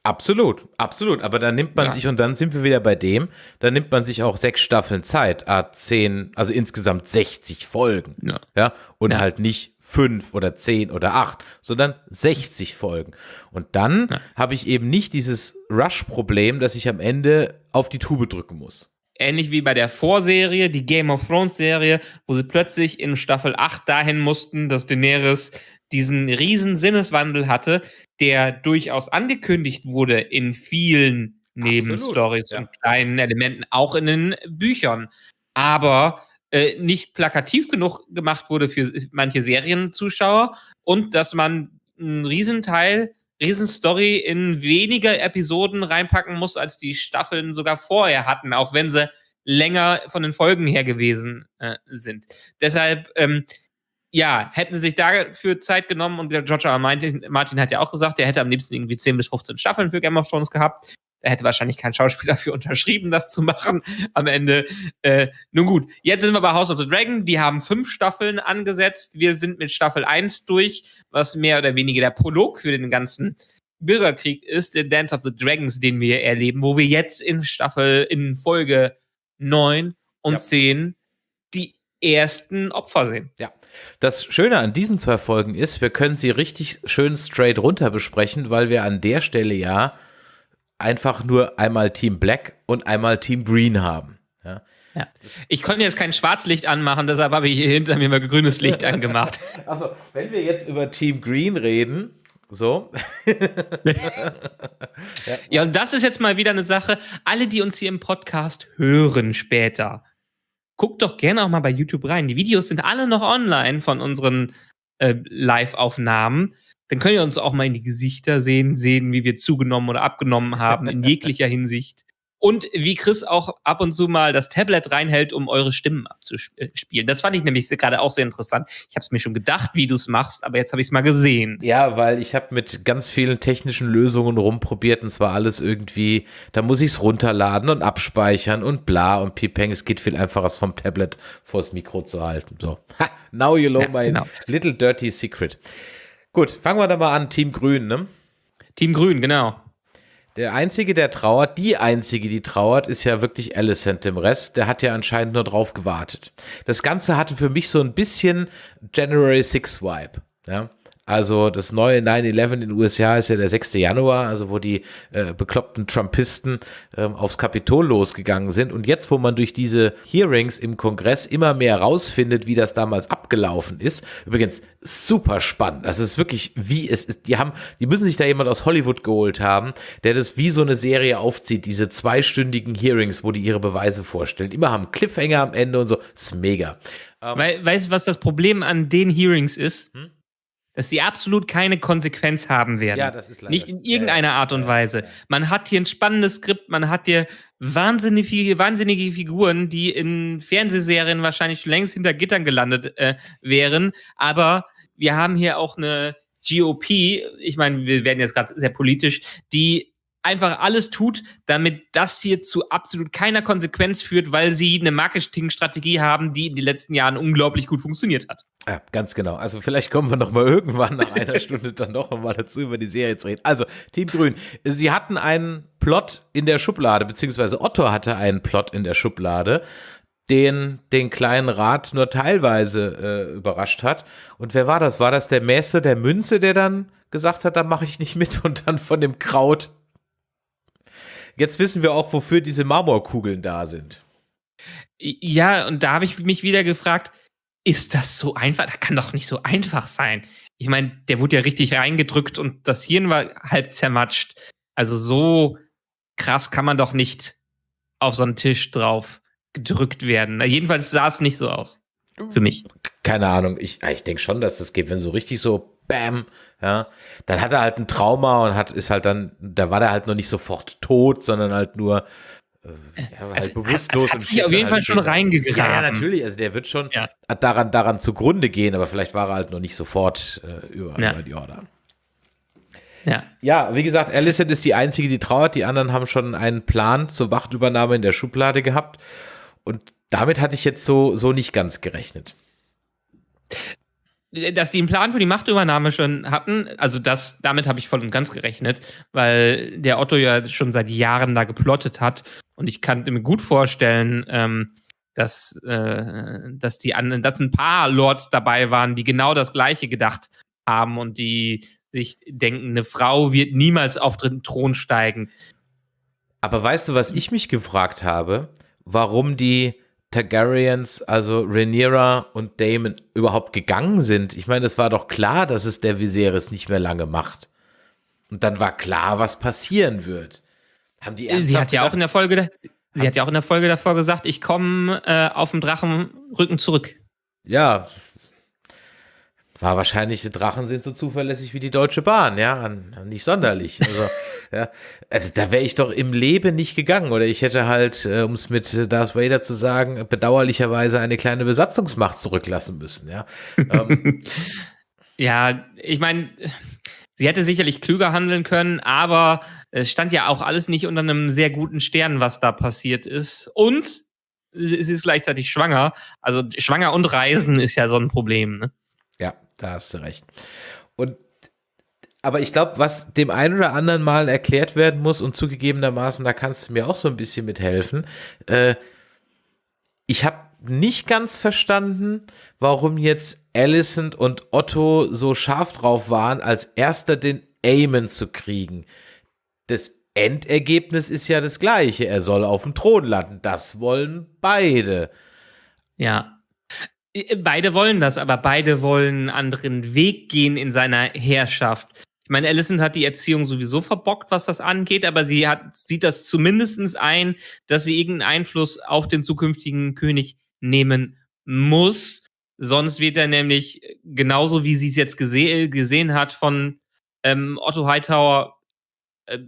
[SPEAKER 3] Absolut, absolut. Aber dann nimmt man
[SPEAKER 4] Ja.
[SPEAKER 3] sich, und dann sind wir wieder bei dem, dann nimmt man sich auch sechs Staffeln Zeit, ah, zehn, also insgesamt 60 Folgen.
[SPEAKER 4] Ja.
[SPEAKER 3] Ja, und
[SPEAKER 4] Ja.
[SPEAKER 3] halt nicht fünf oder zehn oder acht, sondern 60 Folgen. Und dann habe ich eben nicht dieses Rush-Problem, dass ich am Ende auf die Tube drücken muss.
[SPEAKER 4] Ähnlich wie bei der Vorserie, die Game of Thrones Serie, wo sie plötzlich in Staffel 8 dahin mussten, dass Daenerys diesen riesen Sinneswandel hatte, der durchaus angekündigt wurde in vielen Nebenstories
[SPEAKER 3] ja.
[SPEAKER 4] und kleinen Elementen, auch in den Büchern. Aber äh, nicht plakativ genug gemacht wurde für manche Serienzuschauer und dass man einen Riesenteil, Riesenstory in weniger Episoden reinpacken muss, als die Staffeln sogar vorher hatten, auch wenn sie länger von den Folgen her gewesen äh, sind. Deshalb, ähm, ja, hätten sie sich dafür Zeit genommen und der George R. R. Martin, Martin hat ja auch gesagt, er hätte am liebsten irgendwie 10 bis 15 Staffeln für Game of Thrones gehabt. Da hätte wahrscheinlich kein Schauspieler für unterschrieben, das zu machen am Ende. Äh, nun gut, jetzt sind wir bei House of the Dragon. Die haben fünf Staffeln angesetzt. Wir sind mit Staffel 1 durch, was mehr oder weniger der Prolog für den ganzen Bürgerkrieg ist, der Dance of the Dragons, den wir erleben, wo wir jetzt in Staffel, in Folge 9 und
[SPEAKER 3] Ja.
[SPEAKER 4] 10 die ersten Opfer sehen.
[SPEAKER 3] Ja. Das Schöne an diesen zwei Folgen ist, wir können sie richtig schön straight runter besprechen, weil wir an der Stelle ja einfach nur einmal Team Black und einmal Team Green haben. Ja.
[SPEAKER 4] Ja. Ich konnte jetzt kein Schwarzlicht anmachen, deshalb habe ich hier hinter mir mal grünes Licht angemacht.
[SPEAKER 3] Also, wenn wir jetzt über Team Green reden, so,
[SPEAKER 4] Ja, und das ist jetzt mal wieder eine Sache. Alle, die uns hier im Podcast hören später, guckt doch gerne auch mal bei YouTube rein. Die Videos sind alle noch online von unseren äh, Live-Aufnahmen. Dann könnt ihr uns auch mal in die Gesichter sehen, sehen, wie wir zugenommen oder abgenommen haben, in jeglicher Hinsicht. Und wie Chris auch ab und zu mal das Tablet reinhält, um eure Stimmen abzuspielen. Das fand ich nämlich gerade auch sehr interessant. Ich habe es mir schon gedacht, wie du es machst, aber jetzt habe ich es mal gesehen.
[SPEAKER 3] Ja, weil ich habe mit ganz vielen technischen Lösungen rumprobiert und zwar alles irgendwie, da muss ich es runterladen und abspeichern und bla und pipeng. Es geht viel einfacher, es vom Tablet vors Mikro zu halten. So, ha, now you know ja, my genau. little dirty secret. Gut, fangen wir da mal an. Team Grün, ne?
[SPEAKER 4] Team Grün, genau.
[SPEAKER 3] Der Einzige, der trauert, die Einzige, die trauert, ist ja wirklich Alicent. Dem Rest, der hat ja anscheinend nur drauf gewartet. Das Ganze hatte für mich so ein bisschen January 6 Vibe. Ja? Also das neue 9-11 in den USA ist ja der 6. Januar, also wo die äh, bekloppten Trumpisten ähm, aufs Kapitol losgegangen sind. Und jetzt, wo man durch diese Hearings im Kongress immer mehr rausfindet, wie das damals abgelaufen ist, übrigens super spannend. Das ist wirklich, wie es ist. Die haben, die müssen sich da jemand aus Hollywood geholt haben, der das wie so eine Serie aufzieht, diese zweistündigen Hearings, wo die ihre Beweise vorstellen. Immer haben Cliffhanger am Ende und so. Ist mega.
[SPEAKER 4] Ähm, weißt du, was das Problem an den Hearings ist? Hm? Dass sie absolut keine Konsequenz haben werden. Ja, das ist leider. Nicht in irgendeiner Art und Weise. Man hat hier ein spannendes Skript, man hat hier wahnsinnige, wahnsinnige Figuren, die in Fernsehserien wahrscheinlich schon längst hinter Gittern gelandet äh, wären. Aber wir haben hier auch eine GOP, ich meine, wir werden jetzt gerade sehr politisch, die einfach alles tut, damit das hier zu absolut keiner Konsequenz führt, weil sie eine Marketingstrategie haben, die in den letzten Jahren unglaublich gut funktioniert hat.
[SPEAKER 3] Ja, ganz genau. Also vielleicht kommen wir noch mal irgendwann nach einer Stunde dann noch mal dazu, über die Serie zu reden. Also, Team Grün, sie hatten einen Plot in der Schublade, beziehungsweise Otto hatte einen Plot in der Schublade, den den kleinen Rat nur teilweise äh, überrascht hat. Und wer war das? War das der Messe der Münze, der dann gesagt hat, da mache ich nicht mit und dann von dem Kraut Jetzt wissen wir auch, wofür diese Marmorkugeln da sind.
[SPEAKER 4] Ja, und da habe ich mich wieder gefragt, ist das so einfach? Das kann doch nicht so einfach sein. Ich meine, der wurde ja richtig reingedrückt und das Hirn war halb zermatscht. Also so krass kann man doch nicht auf so einen Tisch drauf gedrückt werden. Jedenfalls sah es nicht so aus. Für mich.
[SPEAKER 3] Keine Ahnung. Ich, ich denke schon, dass das geht, wenn so richtig so Bam, ja, dann hat er halt ein Trauma und hat, ist halt dann, da war der halt noch nicht sofort tot, sondern halt nur
[SPEAKER 4] äh, ja, halt also, bewusstlos. Hat, hat sich auf jeden Fall schon reingegraben.
[SPEAKER 3] Ja, ja, natürlich, also der wird schon ja. daran, daran zugrunde gehen, aber vielleicht war er halt noch nicht sofort äh, über, ja. über die Order. Ja. ja, wie gesagt, Alicent ist die Einzige, die trauert. Die anderen haben schon einen Plan zur Wachtübernahme in der Schublade gehabt. Und damit hatte ich jetzt so, so nicht ganz gerechnet
[SPEAKER 4] dass die einen Plan für die Machtübernahme schon hatten, also das, damit habe ich voll und ganz gerechnet, weil der Otto ja schon seit Jahren da geplottet hat und ich kann mir gut vorstellen, ähm, dass, äh, dass die anderen, dass ein paar Lords dabei waren, die genau das Gleiche gedacht haben und die sich denken, eine Frau wird niemals auf den Thron steigen.
[SPEAKER 3] Aber weißt du, was ich mich gefragt habe? Warum die Targaryens, also Rhaenyra und Daemon, überhaupt gegangen sind. Ich meine, es war doch klar, dass es der Viserys nicht mehr lange macht. Und dann war klar, was passieren wird.
[SPEAKER 4] Haben die sie hat ja auch in der Folge, sie hat ja auch in der Folge davor gesagt, ich komme äh, auf dem Drachenrücken zurück.
[SPEAKER 3] Ja, war wahrscheinlich, die Drachen sind so zuverlässig wie die Deutsche Bahn, ja, nicht sonderlich. Also, ja, also da wäre ich doch im Leben nicht gegangen. Oder ich hätte halt, äh, um es mit Darth Vader zu sagen, bedauerlicherweise eine kleine Besatzungsmacht zurücklassen müssen, ja. ähm.
[SPEAKER 4] ja, ich meine, sie hätte sicherlich klüger handeln können, aber es stand ja auch alles nicht unter einem sehr guten Stern, was da passiert ist. Und sie ist gleichzeitig schwanger. Also schwanger und Reisen ist ja so ein Problem, ne?
[SPEAKER 3] Ja, da hast du recht. Und aber ich glaube, was dem einen oder anderen mal erklärt werden muss und zugegebenermaßen, da kannst du mir auch so ein bisschen mithelfen. Äh, ich habe nicht ganz verstanden, warum jetzt Alicent und Otto so scharf drauf waren, als erster den Aemon zu kriegen. Das Endergebnis ist ja das gleiche. Er soll auf dem Thron landen. Das wollen beide.
[SPEAKER 4] Ja, beide wollen das, aber beide wollen einen anderen Weg gehen in seiner Herrschaft. Ich meine, Alicent hat die Erziehung sowieso verbockt, was das angeht, aber sie hat, sieht das zumindestens ein, dass sie irgendeinen Einfluss auf den zukünftigen König nehmen muss. Sonst wird er nämlich genauso, wie sie es jetzt gese gesehen hat, von ähm, Otto Hightower äh,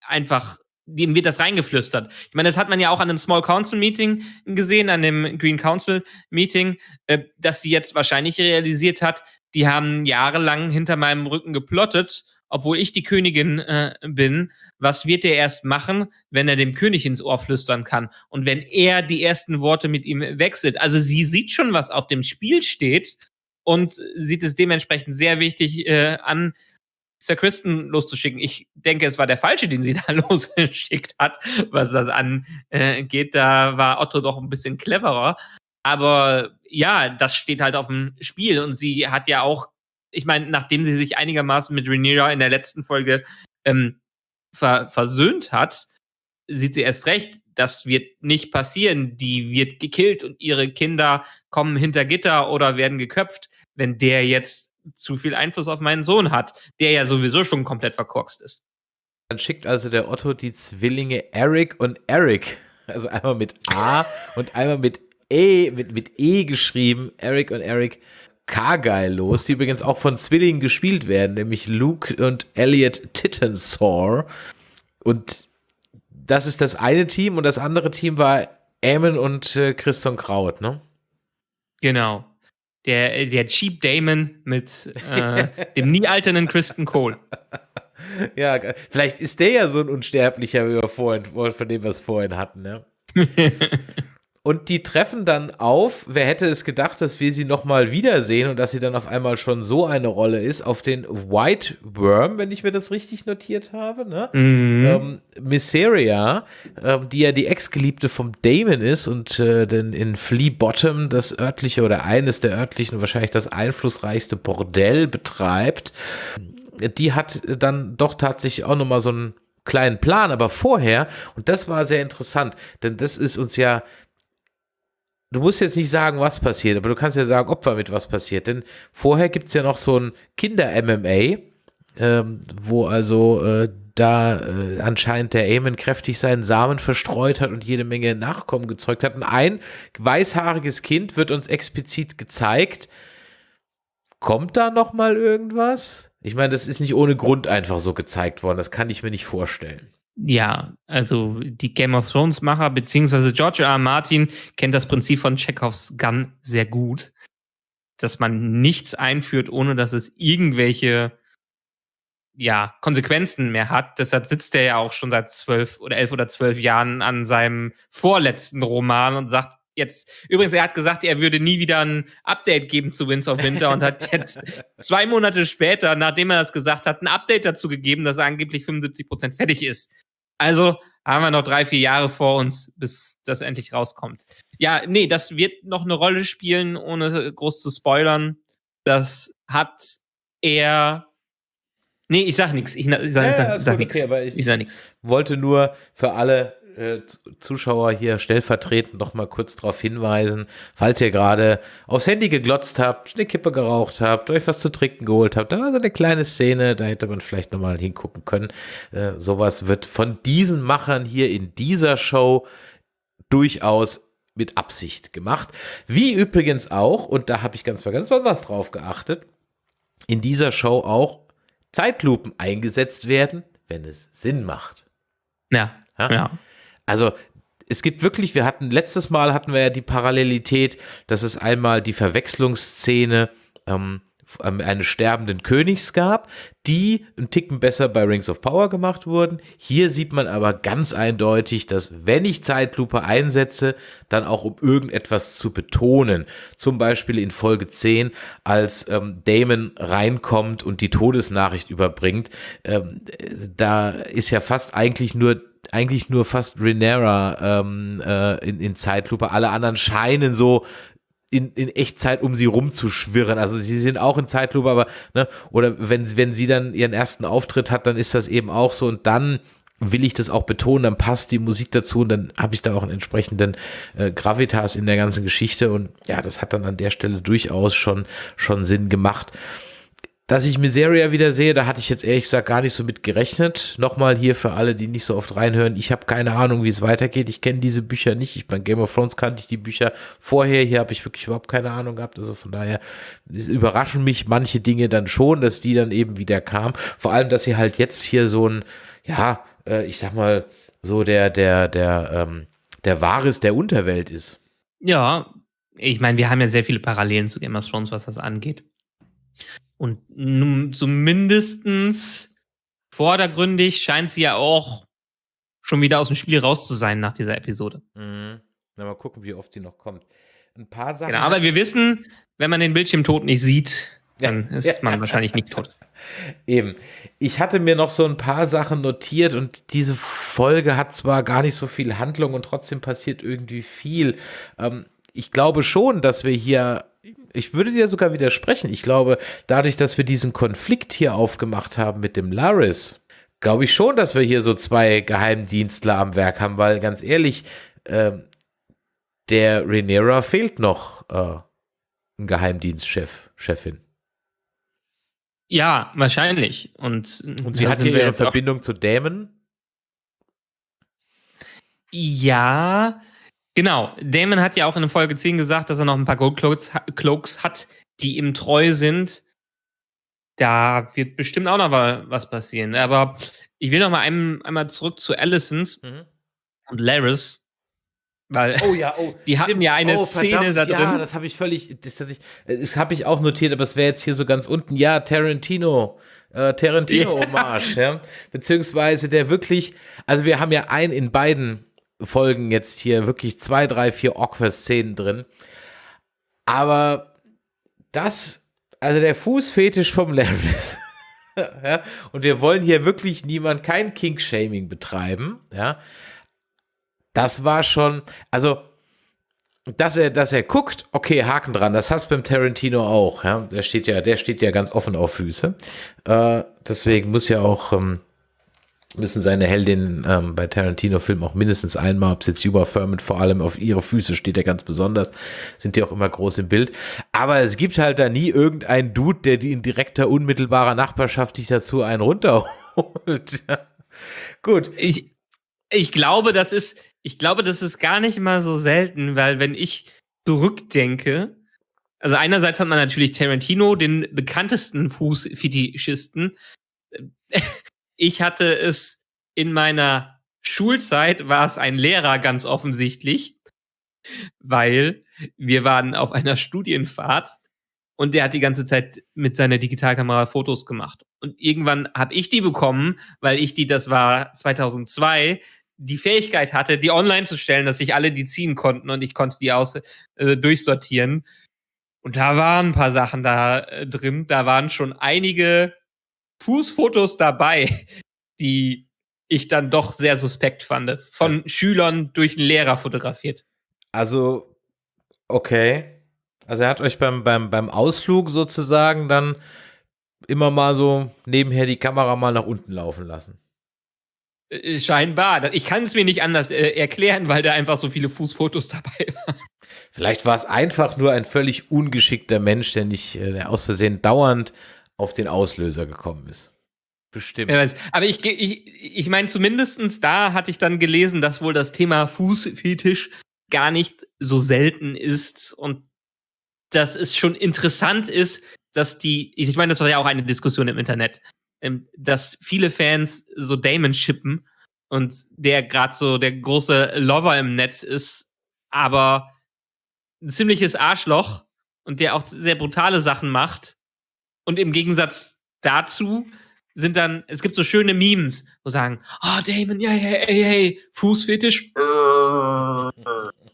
[SPEAKER 4] einfach dem wird das reingeflüstert. Ich meine, das hat man ja auch an einem Small Council Meeting gesehen, an dem Green Council Meeting, äh, dass sie jetzt wahrscheinlich realisiert hat, die haben jahrelang hinter meinem Rücken geplottet, obwohl ich die Königin äh, bin. Was wird er erst machen, wenn er dem König ins Ohr flüstern kann? Und wenn er die ersten Worte mit ihm wechselt? Also sie sieht schon, was auf dem Spiel steht und sieht es dementsprechend sehr wichtig äh, an, Sir Kristen loszuschicken. Ich denke, es war der falsche, den sie da losgeschickt hat, was das angeht. Da war Otto doch ein bisschen cleverer. Aber ja, das steht halt auf dem Spiel und sie hat ja auch, ich meine, nachdem sie sich einigermaßen mit Rhaenyra in der letzten Folge ähm, ver versöhnt hat, sieht sie erst recht, das wird nicht passieren. Die wird gekillt und ihre Kinder kommen hinter Gitter oder werden geköpft, wenn der jetzt zu viel Einfluss auf meinen Sohn hat, der ja sowieso schon komplett verkorkst ist.
[SPEAKER 3] Dann schickt also der Otto die Zwillinge Eric und Eric, also einmal mit A und einmal mit E, mit, mit E geschrieben, Eric und Eric Cargyle los, die übrigens auch von Zwillingen gespielt werden, nämlich Luke und Elliot Tittensaw. Und das ist das eine Team und das andere Team war Eamon und äh, Christian Kraut, ne?
[SPEAKER 4] Genau der, der Cheap Damon mit äh, dem nie alternden Kristen Cole.
[SPEAKER 3] Ja, vielleicht ist der ja so ein Unsterblicher, wie wir vorhin, von dem wir es vorhin hatten, ne? Und die treffen dann auf, wer hätte es gedacht, dass wir sie nochmal wiedersehen und dass sie dann auf einmal schon so eine Rolle ist, auf den White Worm, wenn ich mir das richtig notiert habe, ne? Mhm. Ähm, Misseria, ähm, die ja die Ex-Geliebte vom Damon ist und äh, denn in Flea Bottom das örtliche oder eines der örtlichen, wahrscheinlich das einflussreichste Bordell betreibt, die hat dann doch tatsächlich auch nochmal so einen kleinen Plan, aber vorher, und das war sehr interessant, denn das ist uns ja du musst jetzt nicht sagen, was passiert, aber du kannst ja sagen, ob damit was passiert. Denn vorher gibt es ja noch so ein Kinder-MMA, ähm, wo also äh, da äh, anscheinend der Eamon kräftig seinen Samen verstreut hat und jede Menge Nachkommen gezeugt hat. Und ein weißhaariges Kind wird uns explizit gezeigt. Kommt da noch mal irgendwas? Ich meine, das ist nicht ohne Grund einfach so gezeigt worden. Das kann ich mir nicht vorstellen.
[SPEAKER 4] Ja, also die Game of Thrones Macher beziehungsweise George R. R. Martin kennt das Prinzip von Chekhovs Gun sehr gut, dass man nichts einführt, ohne dass es irgendwelche ja, Konsequenzen mehr hat. Deshalb sitzt er ja auch schon seit zwölf oder elf oder zwölf Jahren an seinem vorletzten Roman und sagt jetzt, übrigens, er hat gesagt, er würde nie wieder ein Update geben zu Winds of Winter und hat jetzt zwei Monate später, nachdem er das gesagt hat, ein Update dazu gegeben, dass er angeblich 75 Prozent fertig ist. Also haben wir noch drei, vier Jahre vor uns, bis das endlich rauskommt. Ja, nee, das wird noch eine Rolle spielen, ohne groß zu spoilern. Das hat er. Nee, ich sag nichts. Ich, ich, sag, ich sag, ja, ich sag nichts. Okay, ich,
[SPEAKER 3] ich sag nichts. Wollte nur für alle äh, Zuschauer hier stellvertretend noch mal kurz darauf hinweisen, falls ihr gerade aufs Handy geglotzt habt, eine Kippe geraucht habt, euch was zu trinken geholt habt, da war so eine kleine Szene, da hätte man vielleicht noch mal hingucken können. Äh, sowas wird von diesen Machern hier in dieser Show durchaus mit Absicht gemacht. Wie übrigens auch, und da habe ich ganz ganz was drauf geachtet, in dieser Show auch Zeitlupen eingesetzt werden, wenn es Sinn macht.
[SPEAKER 4] Ja. Ja. ja.
[SPEAKER 3] Also es gibt wirklich, wir hatten letztes Mal hatten wir ja die Parallelität, dass es einmal die Verwechslungsszene ähm, eines sterbenden Königs gab, die einen Ticken besser bei Rings of Power gemacht wurden. Hier sieht man aber ganz eindeutig, dass wenn ich Zeitlupe einsetze, dann auch um irgendetwas zu betonen. Zum Beispiel in Folge 10, als ähm, Damon reinkommt und die Todesnachricht überbringt. Ähm, da ist ja fast eigentlich nur eigentlich nur fast Renera ähm, äh, in, in Zeitlupe. Alle anderen scheinen so in, in Echtzeit um sie rumzuschwirren. Also sie sind auch in Zeitlupe, aber, ne, oder wenn, wenn sie dann ihren ersten Auftritt hat, dann ist das eben auch so und dann will ich das auch betonen, dann passt die Musik dazu und dann habe ich da auch einen entsprechenden äh, Gravitas in der ganzen Geschichte und ja, das hat dann an der Stelle durchaus schon, schon Sinn gemacht. Dass ich Miseria wieder sehe, da hatte ich jetzt ehrlich gesagt gar nicht so mit gerechnet. Nochmal hier für alle, die nicht so oft reinhören. Ich habe keine Ahnung, wie es weitergeht. Ich kenne diese Bücher nicht. Ich bei Game of Thrones kannte ich die Bücher vorher. Hier habe ich wirklich überhaupt keine Ahnung gehabt. Also von daher überraschen mich manche Dinge dann schon, dass die dann eben wieder kamen. Vor allem, dass sie halt jetzt hier so ein, ja, äh, ich sag mal, so der, der, der, ähm, der Wahres der Unterwelt ist.
[SPEAKER 4] Ja, ich meine, wir haben ja sehr viele Parallelen zu Game of Thrones, was das angeht. Und nun zumindestens vordergründig scheint sie ja auch schon wieder aus dem Spiel raus zu sein nach dieser Episode.
[SPEAKER 3] Mhm. Na, mal gucken, wie oft die noch kommt. Ein paar Sachen.
[SPEAKER 4] Genau, aber wir wissen, wenn man den Bildschirmtod nicht sieht, dann
[SPEAKER 3] Ja.
[SPEAKER 4] ist
[SPEAKER 3] Ja.
[SPEAKER 4] man wahrscheinlich nicht tot.
[SPEAKER 3] Eben. Ich hatte mir noch so ein paar Sachen notiert und diese Folge hat zwar gar nicht so viel Handlung und trotzdem passiert irgendwie viel. Ähm, ich glaube schon, dass wir hier, ich würde dir sogar widersprechen, ich glaube, dadurch, dass wir diesen Konflikt hier aufgemacht haben mit dem Laris, glaube ich schon, dass wir hier so zwei Geheimdienstler am Werk haben, weil ganz ehrlich, ähm, der Rhaenyra fehlt noch äh, ein Geheimdienstchef, Chefin.
[SPEAKER 4] Ja, wahrscheinlich. Und,
[SPEAKER 3] Und sie hat hier ihre Verbindung zu Damon.
[SPEAKER 4] Ja, genau. Damon hat ja auch in Folge 10 gesagt, dass er noch ein paar Gold Cloaks, ha- Cloaks hat, die ihm treu sind. Da wird bestimmt auch noch wa- was passieren. Aber ich will noch mal ein, einmal zurück zu Alicent und Laris. Weil
[SPEAKER 3] Oh ja, oh.
[SPEAKER 4] Die hatten ja eine Szene da
[SPEAKER 3] Ja,
[SPEAKER 4] drin.
[SPEAKER 3] das habe ich völlig, das, hatte ich, das habe ich auch notiert, aber es wäre jetzt hier so ganz unten. Ja, Tarantino, äh, Tarantino-Hommage, ja. Beziehungsweise der wirklich, also wir haben ja ein in beiden Folgen jetzt hier wirklich zwei, drei, vier Awkward-Szenen drin. Aber das, also der Fußfetisch vom Laris. ja, und wir wollen hier wirklich niemand, kein King-Shaming betreiben, ja. Das war schon, also, dass er, dass er guckt, okay, Haken dran, das hast du beim Tarantino auch, ja. Der steht ja, der steht ja ganz offen auf Füße. Äh, deswegen muss ja auch, ähm, müssen seine Heldinnen ähm, bei Tarantino-Filmen auch mindestens einmal, ob es jetzt Juba Thurman vor allem auf ihre Füße steht, ja ganz besonders, sind die auch immer groß im Bild. Aber es gibt halt da nie irgendeinen Dude, der die in direkter, unmittelbarer Nachbarschaft dich dazu einen runterholt. Ja. Gut.
[SPEAKER 4] ich, ich glaube, das ist, ich glaube, das ist gar nicht mal so selten, weil wenn ich zurückdenke, also einerseits hat man natürlich Tarantino, den bekanntesten Fußfetischisten. Ich hatte es in meiner Schulzeit, war es ein Lehrer ganz offensichtlich, weil wir waren auf einer Studienfahrt und der hat die ganze Zeit mit seiner Digitalkamera Fotos gemacht. Und irgendwann habe ich die bekommen, weil ich die, das war 2002, die Fähigkeit hatte, die online zu stellen, dass sich alle die ziehen konnten und ich konnte die aus äh, durchsortieren. Und da waren ein paar Sachen da äh, drin. Da waren schon einige Fußfotos dabei, die ich dann doch sehr suspekt fand. Von Schülern durch einen Lehrer fotografiert.
[SPEAKER 3] Also, okay. Also er hat euch beim, beim, beim Ausflug sozusagen dann immer mal so nebenher die Kamera mal nach unten laufen lassen.
[SPEAKER 4] Äh, Scheinbar. Ich kann es mir nicht anders äh, erklären, weil da einfach so viele Fußfotos dabei waren.
[SPEAKER 3] Vielleicht war es einfach nur ein völlig ungeschickter Mensch, der nicht, äh, aus Versehen dauernd auf den Auslöser gekommen ist. Bestimmt.
[SPEAKER 4] Aber ich, ich, ich meine, zumindestens da hatte ich dann gelesen, dass wohl das Thema Fußfetisch gar nicht so selten ist und dass es schon interessant ist, dass die, ich meine, das war ja auch eine Diskussion im Internet, ähm, dass viele Fans so Damon shippen und der gerade so der große Lover im Netz ist, aber ein ziemliches Arschloch und der auch sehr brutale Sachen macht. Und im Gegensatz dazu sind dann, es gibt so schöne Memes, wo sagen, oh Damon, ja, ja, hey, hey, Fußfetisch.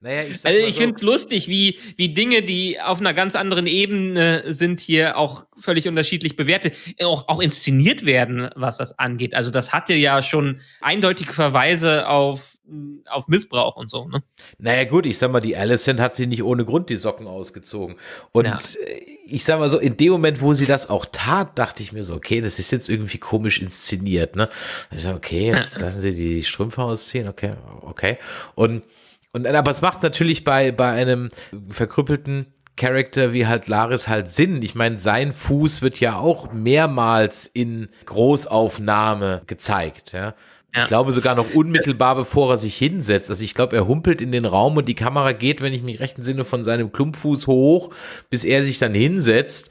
[SPEAKER 3] Naja, ich
[SPEAKER 4] Also ich
[SPEAKER 3] so,
[SPEAKER 4] finde es lustig, wie, wie Dinge, die auf einer ganz anderen Ebene sind, hier auch völlig unterschiedlich bewertet, auch, auch inszeniert werden, was das angeht. Also das hatte ja schon eindeutige Verweise auf, auf Missbrauch und so. Ne?
[SPEAKER 3] Naja, gut, ich sag mal, die Allison hat sie nicht ohne Grund die Socken ausgezogen. Und
[SPEAKER 4] Ja.
[SPEAKER 3] äh, ich sag mal so, in dem Moment, wo sie das auch tat, dachte ich mir so, okay, das ist jetzt irgendwie komisch inszeniert, ne? Ich sag, okay, jetzt lassen sie die Strümpfe ausziehen, okay, okay. Und, und aber es macht natürlich bei, bei einem verkrüppelten Charakter wie halt Laris halt Sinn. Ich meine, sein Fuß wird ja auch mehrmals in Großaufnahme gezeigt, ja.
[SPEAKER 4] Ja.
[SPEAKER 3] Ich glaube sogar noch unmittelbar, bevor er sich hinsetzt. Also ich glaube, er humpelt in den Raum und die Kamera geht, wenn ich mich recht entsinne, von seinem Klumpfuß hoch, bis er sich dann hinsetzt.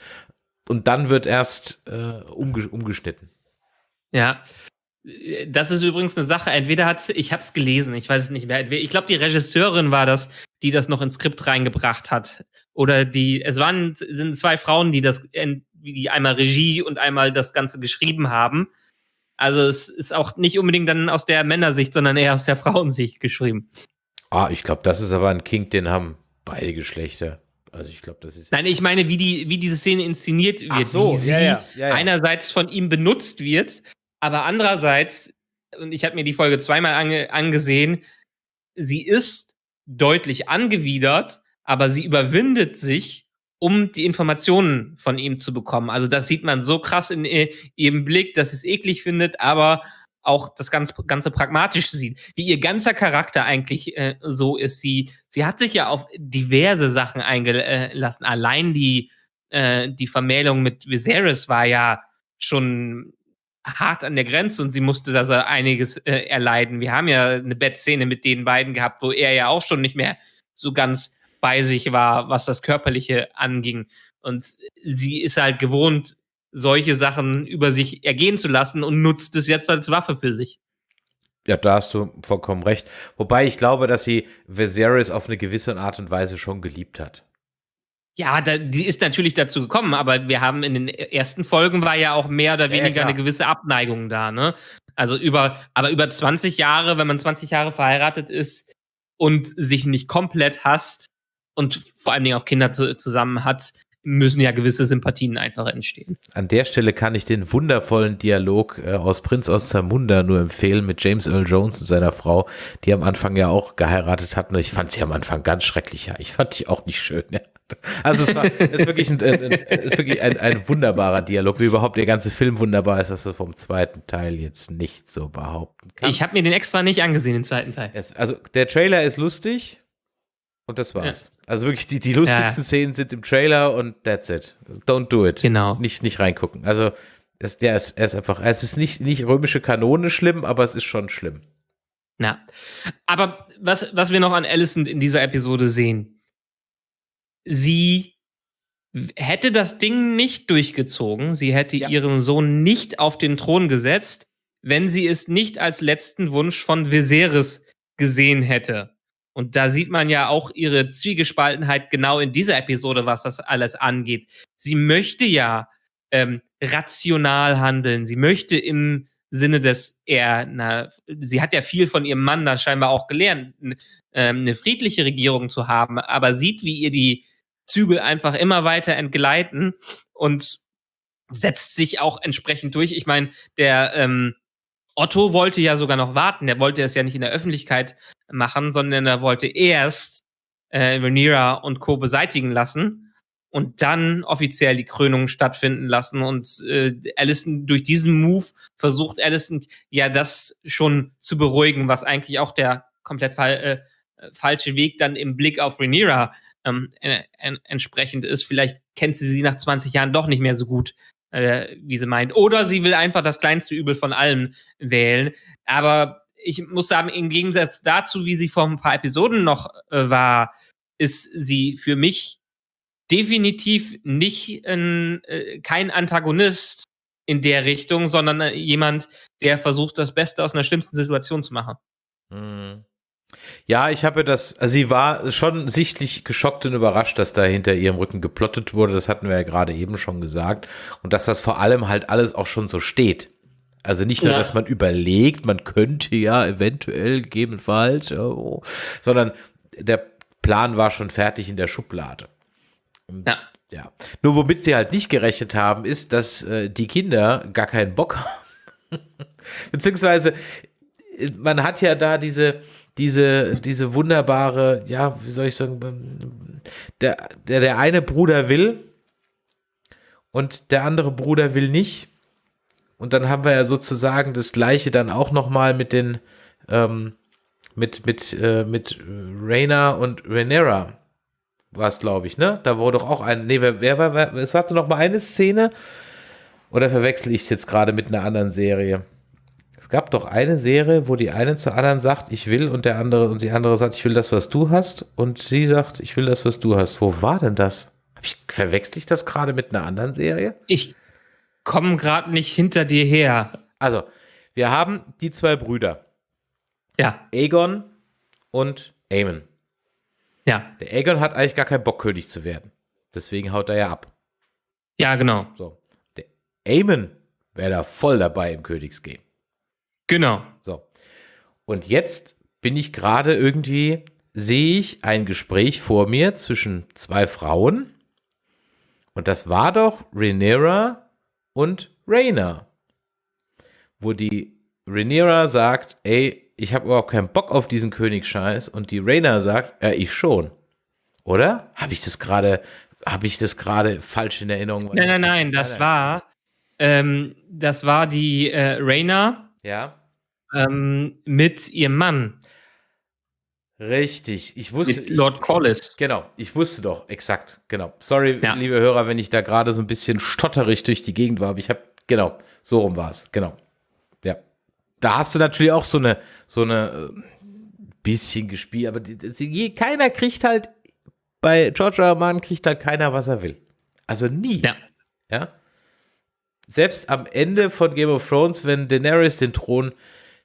[SPEAKER 3] Und dann wird erst äh, umge umgeschnitten.
[SPEAKER 4] Ja. Das ist übrigens eine Sache. Entweder hat ich habe es gelesen, ich weiß es nicht mehr. Ich glaube, die Regisseurin war das, die das noch ins Skript reingebracht hat. Oder die, es waren sind zwei Frauen, die das, die einmal Regie und einmal das Ganze geschrieben haben. Also es ist auch nicht unbedingt dann aus der Männersicht, sondern eher aus der Frauensicht geschrieben.
[SPEAKER 3] Ah, ich glaube, das ist aber ein Kink, den haben beide Geschlechter. Also ich glaube, das ist.
[SPEAKER 4] Nein, ich meine, wie die, wie diese Szene inszeniert wird,
[SPEAKER 3] Ach so,
[SPEAKER 4] wie sie
[SPEAKER 3] ja, ja, ja, ja.
[SPEAKER 4] einerseits von ihm benutzt wird, aber andererseits, und ich habe mir die Folge zweimal ange angesehen, sie ist deutlich angewidert, aber sie überwindet sich, um die Informationen von ihm zu bekommen. Also das sieht man so krass in äh, ihrem Blick, dass sie es eklig findet, aber auch das ganz, ganze pragmatisch sieht, wie ihr ganzer Charakter eigentlich äh, so ist. Sie, sie hat sich ja auf diverse Sachen eingelassen. Allein die, äh, die Vermählung mit Viserys war ja schon hart an der Grenze und sie musste da einiges äh, erleiden. Wir haben ja eine Bettszene mit den beiden gehabt, wo er ja auch schon nicht mehr so ganz bei sich war, was das Körperliche anging. Und sie ist halt gewohnt, solche Sachen über sich ergehen zu lassen und nutzt es jetzt als Waffe für sich.
[SPEAKER 3] Ja, da hast du vollkommen recht. Wobei ich glaube, dass sie Viserys auf eine gewisse Art und Weise schon geliebt hat.
[SPEAKER 4] Ja, da, die ist natürlich dazu gekommen, aber wir haben in den ersten Folgen war ja auch mehr oder weniger ja, eine gewisse Abneigung da, ne? Also über, aber über 20 Jahre, wenn man 20 Jahre verheiratet ist und sich nicht komplett hasst und vor allen Dingen auch Kinder zu, zusammen hat, müssen ja gewisse Sympathien einfach entstehen.
[SPEAKER 3] An der Stelle kann ich den wundervollen Dialog äh, aus Prinz aus Zamunda nur empfehlen mit James Earl Jones und seiner Frau, die am Anfang ja auch geheiratet hatten. Ich fand sie am Anfang ganz schrecklich. Ja, ich fand die auch nicht schön. Ja. Also es war ist wirklich, ein, ein, ist wirklich ein, ein wunderbarer Dialog, wie überhaupt der ganze Film wunderbar ist, dass du vom zweiten Teil jetzt nicht so behaupten kannst.
[SPEAKER 4] Ich habe mir den extra nicht angesehen, den zweiten Teil.
[SPEAKER 3] Es, also der Trailer ist lustig und das war's. Ja. Also wirklich, die, die lustigsten ja. Szenen sind im Trailer und that's it. Don't do it.
[SPEAKER 4] Genau.
[SPEAKER 3] Nicht, nicht reingucken. Also, es, der ist, er ist einfach, es ist nicht, nicht römische Kanone schlimm, aber es ist schon schlimm.
[SPEAKER 4] Na. Aber was, was wir noch an Alicent in dieser Episode sehen, sie hätte das Ding nicht durchgezogen, sie hätte ja. ihren Sohn nicht auf den Thron gesetzt, wenn sie es nicht als letzten Wunsch von Viserys gesehen hätte. Und da sieht man ja auch ihre Zwiegespaltenheit genau in dieser Episode, was das alles angeht. Sie möchte ja ähm, rational handeln. Sie möchte im Sinne des eher, na, sie hat ja viel von ihrem Mann da scheinbar auch gelernt, ähm, eine friedliche Regierung zu haben, aber sieht, wie ihr die Zügel einfach immer weiter entgleiten und setzt sich auch entsprechend durch. Ich meine, der ähm, Otto wollte ja sogar noch warten. Der wollte es ja nicht in der Öffentlichkeit machen, sondern er wollte erst äh, Rhaenyra und Co. beseitigen lassen und dann offiziell die Krönung stattfinden lassen. Und äh, Allison durch diesen Move versucht Allison ja das schon zu beruhigen, was eigentlich auch der komplett fa äh, falsche Weg dann im Blick auf Rhaenyra ähm, äh, entsprechend ist. Vielleicht kennt sie sie nach 20 Jahren doch nicht mehr so gut, äh, wie sie meint. Oder sie will einfach das kleinste Übel von allen wählen. Aber ich muss sagen, im Gegensatz dazu, wie sie vor ein paar Episoden noch äh, war, ist sie für mich definitiv nicht ein, äh, kein Antagonist in der Richtung, sondern äh, jemand, der versucht, das Beste aus einer schlimmsten Situation zu machen.
[SPEAKER 3] Mhm. Ja, ich habe das, also sie war schon sichtlich geschockt und überrascht, dass da hinter ihrem Rücken geplottet wurde. Das hatten wir ja gerade eben schon gesagt. Und dass das vor allem halt alles auch schon so steht. Also nicht nur, ja. dass man überlegt, man könnte ja eventuell gegebenenfalls, oh, sondern der Plan war schon fertig in der Schublade.
[SPEAKER 4] Ja.
[SPEAKER 3] Ja. Nur womit sie halt nicht gerechnet haben, ist, dass äh, die Kinder gar keinen Bock haben. Beziehungsweise, man hat ja da diese, diese, diese wunderbare, ja, wie soll ich sagen, der, der, der eine Bruder will und der andere Bruder will nicht. Und dann haben wir ja sozusagen das gleiche dann auch nochmal mit den, ähm, mit, mit, äh, mit Raina und Rhaenyra war es, glaube ich, ne? Da wurde doch auch ein, nee, wer, wer war, wer, es war noch mal eine Szene, oder verwechsel ich es jetzt gerade mit einer anderen Serie? Es gab doch eine Serie, wo die eine zur anderen sagt, ich will und der andere und die andere sagt, ich will das, was du hast und sie sagt, ich will das, was du hast. Wo war denn das? Ich, verwechsel ich das gerade mit einer anderen Serie?
[SPEAKER 4] Ich komme gerade nicht hinter dir her.
[SPEAKER 3] Also, wir haben die zwei Brüder,
[SPEAKER 4] Ja,
[SPEAKER 3] Aegon und Aemon.
[SPEAKER 4] ja,
[SPEAKER 3] Der Aegon hat eigentlich gar keinen Bock, König zu werden. Deswegen haut er ja ab.
[SPEAKER 4] ja, genau,
[SPEAKER 3] So. Der Aemon wäre da voll dabei im Königsgame.
[SPEAKER 4] Genau.
[SPEAKER 3] So. Und jetzt bin ich gerade irgendwie, sehe ich ein Gespräch vor mir zwischen zwei Frauen. Und das war doch Rhaenyra und Rhaena. Wo die Rhaenyra sagt, ey, ich habe überhaupt keinen Bock auf diesen Königsscheiß. Und die Rhaena sagt, ja, ich schon. Oder? Habe ich das gerade, habe ich das gerade falsch in Erinnerung?
[SPEAKER 4] Nein, nein, nein, das war, ähm, das war die äh, Raina
[SPEAKER 3] Ja.
[SPEAKER 4] ähm, mit ihrem Mann,
[SPEAKER 3] Richtig. Ich wusste.
[SPEAKER 4] mit Lord Corlys.
[SPEAKER 3] Genau, ich wusste doch, exakt, genau. Sorry,
[SPEAKER 4] Ja.
[SPEAKER 3] liebe Hörer, wenn ich da gerade so ein bisschen stotterig durch die Gegend war, aber ich habe, genau, so rum war es, genau. Ja. Da hast du natürlich auch so eine, so eine äh, bisschen gespielt, aber die, die, keiner kriegt halt, bei George. R. Martin kriegt halt keiner, was er will. Also nie.
[SPEAKER 4] Ja.
[SPEAKER 3] Ja. Selbst am Ende von Game of Thrones, wenn Daenerys den Thron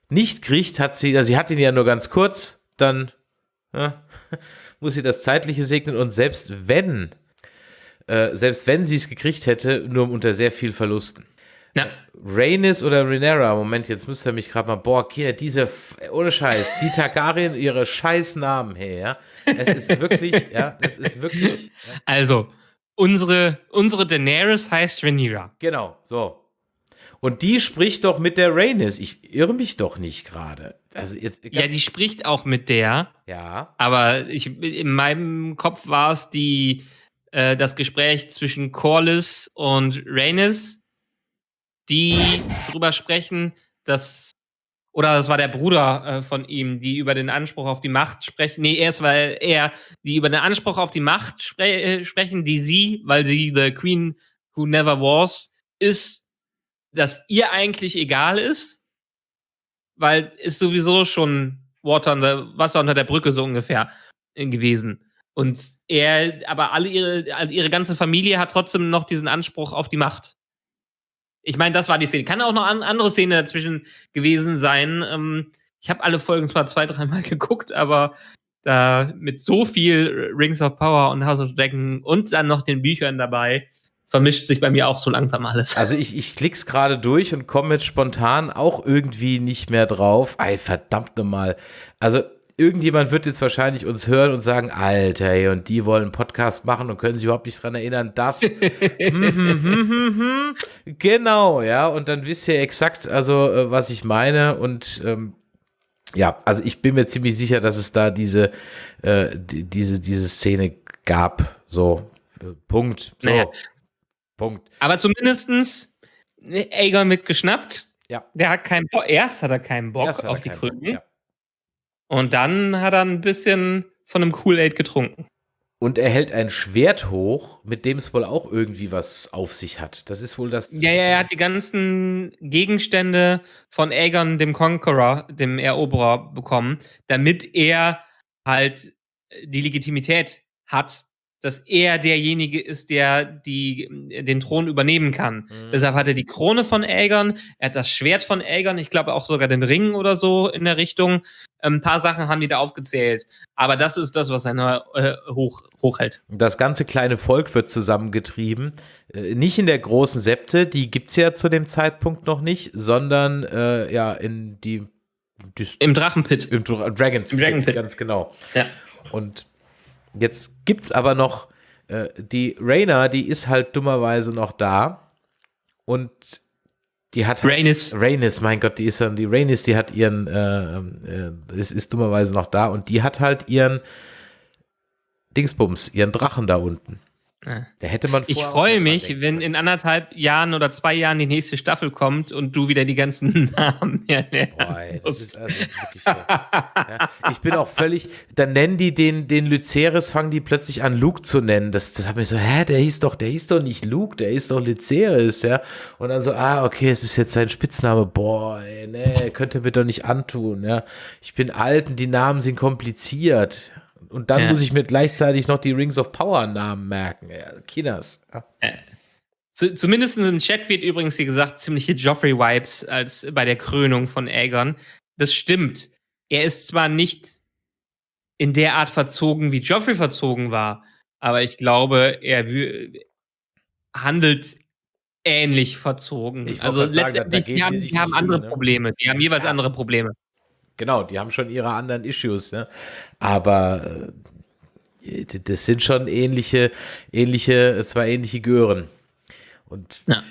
[SPEAKER 3] nicht kriegt, hat sie, also sie hat ihn ja nur ganz kurz, dann ja, muss sie das Zeitliche segnen und selbst wenn, äh, selbst wenn sie es gekriegt hätte, nur unter sehr viel Verlusten.
[SPEAKER 4] Ja.
[SPEAKER 3] Rhaenys oder Rhaenyra, Moment, jetzt müsst ihr mich gerade mal, boah, hier, diese, ohne Scheiß, die Targaryen, ihre scheiß Namen her, ja. Es ist wirklich, ja, es ist wirklich, ja,
[SPEAKER 4] Also, unsere, unsere Daenerys heißt Rhaenyra.
[SPEAKER 3] genau, so. Und die spricht doch mit der Rhaenys. Ich irre mich doch nicht gerade. Also jetzt,
[SPEAKER 4] Ja, die spricht auch mit der,
[SPEAKER 3] ja,
[SPEAKER 4] aber ich, in meinem Kopf war es die, äh, das Gespräch zwischen Corlys und Rhaenys, die drüber sprechen, dass oder das war der Bruder äh, von ihm, die über den Anspruch auf die Macht sprechen. Nee, erst weil er, die über den Anspruch auf die Macht spre äh, sprechen, die sie, weil sie the Queen who never was, ist, dass ihr eigentlich egal ist, weil ist sowieso schon Water unter, Wasser unter der Brücke so ungefähr äh, gewesen. Und er, aber alle ihre, ihre ganze Familie hat trotzdem noch diesen Anspruch auf die Macht. Ich meine, das war die Szene. Kann auch noch an, andere Szene dazwischen gewesen sein. Ähm, ich habe alle Folgen zwar zwei, dreimal geguckt, aber da mit so viel Rings of Power und House of Dragon und dann noch den Büchern dabei, vermischt sich bei mir auch so langsam alles.
[SPEAKER 3] Also ich, ich klick's gerade durch und komme jetzt spontan auch irgendwie nicht mehr drauf. Ey, verdammt nochmal. Also irgendjemand wird jetzt wahrscheinlich uns hören und sagen, Alter, ey, und die wollen einen Podcast machen und können sich überhaupt nicht dran erinnern, dass. Hm, hm, hm, hm, hm. genau, ja. Und dann wisst ihr exakt, also äh, was ich meine. Und ähm, ja, also ich bin mir ziemlich sicher, dass es da diese, äh, die, diese, diese Szene gab. So, äh, Punkt. So,
[SPEAKER 4] Naja.
[SPEAKER 3] Punkt.
[SPEAKER 4] Aber zumindestens ne, Aegon wird geschnappt.
[SPEAKER 3] Ja.
[SPEAKER 4] Der hat keinen Bock. Erst hat er keinen Bock
[SPEAKER 3] er
[SPEAKER 4] auf die Krücken.
[SPEAKER 3] ja.
[SPEAKER 4] Und dann hat er ein bisschen von einem Kool-Aid getrunken.
[SPEAKER 3] Und er hält ein Schwert hoch, mit dem es wohl auch irgendwie was auf sich hat. Das ist wohl das.
[SPEAKER 4] Ja, ja, er hat die ganzen Gegenstände von Aegon, dem Conqueror, dem Eroberer, bekommen, damit er halt die Legitimität hat, dass er derjenige ist, der die, den Thron übernehmen kann.
[SPEAKER 3] Mhm.
[SPEAKER 4] Deshalb hat er die Krone von Aegon, er hat das Schwert von Aegon, ich glaube auch sogar den Ring oder so in der Richtung. Ein paar Sachen haben die da aufgezählt. Aber das ist das, was er äh, hoch, hochhält.
[SPEAKER 3] Das ganze kleine Volk wird zusammengetrieben. Äh, nicht in der großen Septe, die gibt es ja zu dem Zeitpunkt noch nicht, sondern äh, ja in die. die
[SPEAKER 4] Im Drachenpit.
[SPEAKER 3] Im Dra Dragons
[SPEAKER 4] Im Dragon Pit.
[SPEAKER 3] ganz genau.
[SPEAKER 4] Ja.
[SPEAKER 3] Und jetzt gibt's aber noch äh, die Raina, die ist halt dummerweise noch da und die hat halt,
[SPEAKER 4] Rhaenys.
[SPEAKER 3] Rhaenys, mein Gott, die ist dann die Rhaenys, die hat ihren äh, äh, ist, ist dummerweise noch da und die hat halt ihren Dingsbums, ihren Drachen da unten. Da hätte man
[SPEAKER 4] Ich freue mich, wenn in anderthalb Jahren oder zwei Jahren die nächste Staffel kommt und du wieder die ganzen Namen
[SPEAKER 3] Boah, ey, das ist, also, das ist wirklich so. ja, ich bin auch völlig, dann nennen die den, den Lyceris, fangen die plötzlich an, Luke zu nennen. Das, das hat mich so, hä, der hieß doch, der hieß doch nicht Luke, der hieß doch Lyceris, ja. Und dann so, ah, okay, es ist jetzt sein Spitzname. Boah, ey, nee, könnt ihr mir doch nicht antun, ja. Ich bin alt und die Namen sind kompliziert. Und dann
[SPEAKER 4] Ja.
[SPEAKER 3] muss ich mir gleichzeitig noch die Rings of Power Namen merken. Ja, Kinas. Ja.
[SPEAKER 4] Zu, zumindest im Chat wird übrigens hier gesagt, ziemliche Joffrey-Vibes als bei der Krönung von Aegon. Das stimmt. Er ist zwar nicht in der Art verzogen, wie Joffrey verzogen war, aber ich glaube, er handelt ähnlich verzogen. Also
[SPEAKER 3] sagen,
[SPEAKER 4] letztendlich, die
[SPEAKER 3] die
[SPEAKER 4] haben,
[SPEAKER 3] sich
[SPEAKER 4] die haben andere
[SPEAKER 3] ne?
[SPEAKER 4] Probleme. Die haben jeweils andere Probleme.
[SPEAKER 3] Genau, die haben schon ihre anderen Issues, ne? Aber äh, das sind schon ähnliche, ähnliche, zwei ähnliche Gören. Und
[SPEAKER 4] Ja.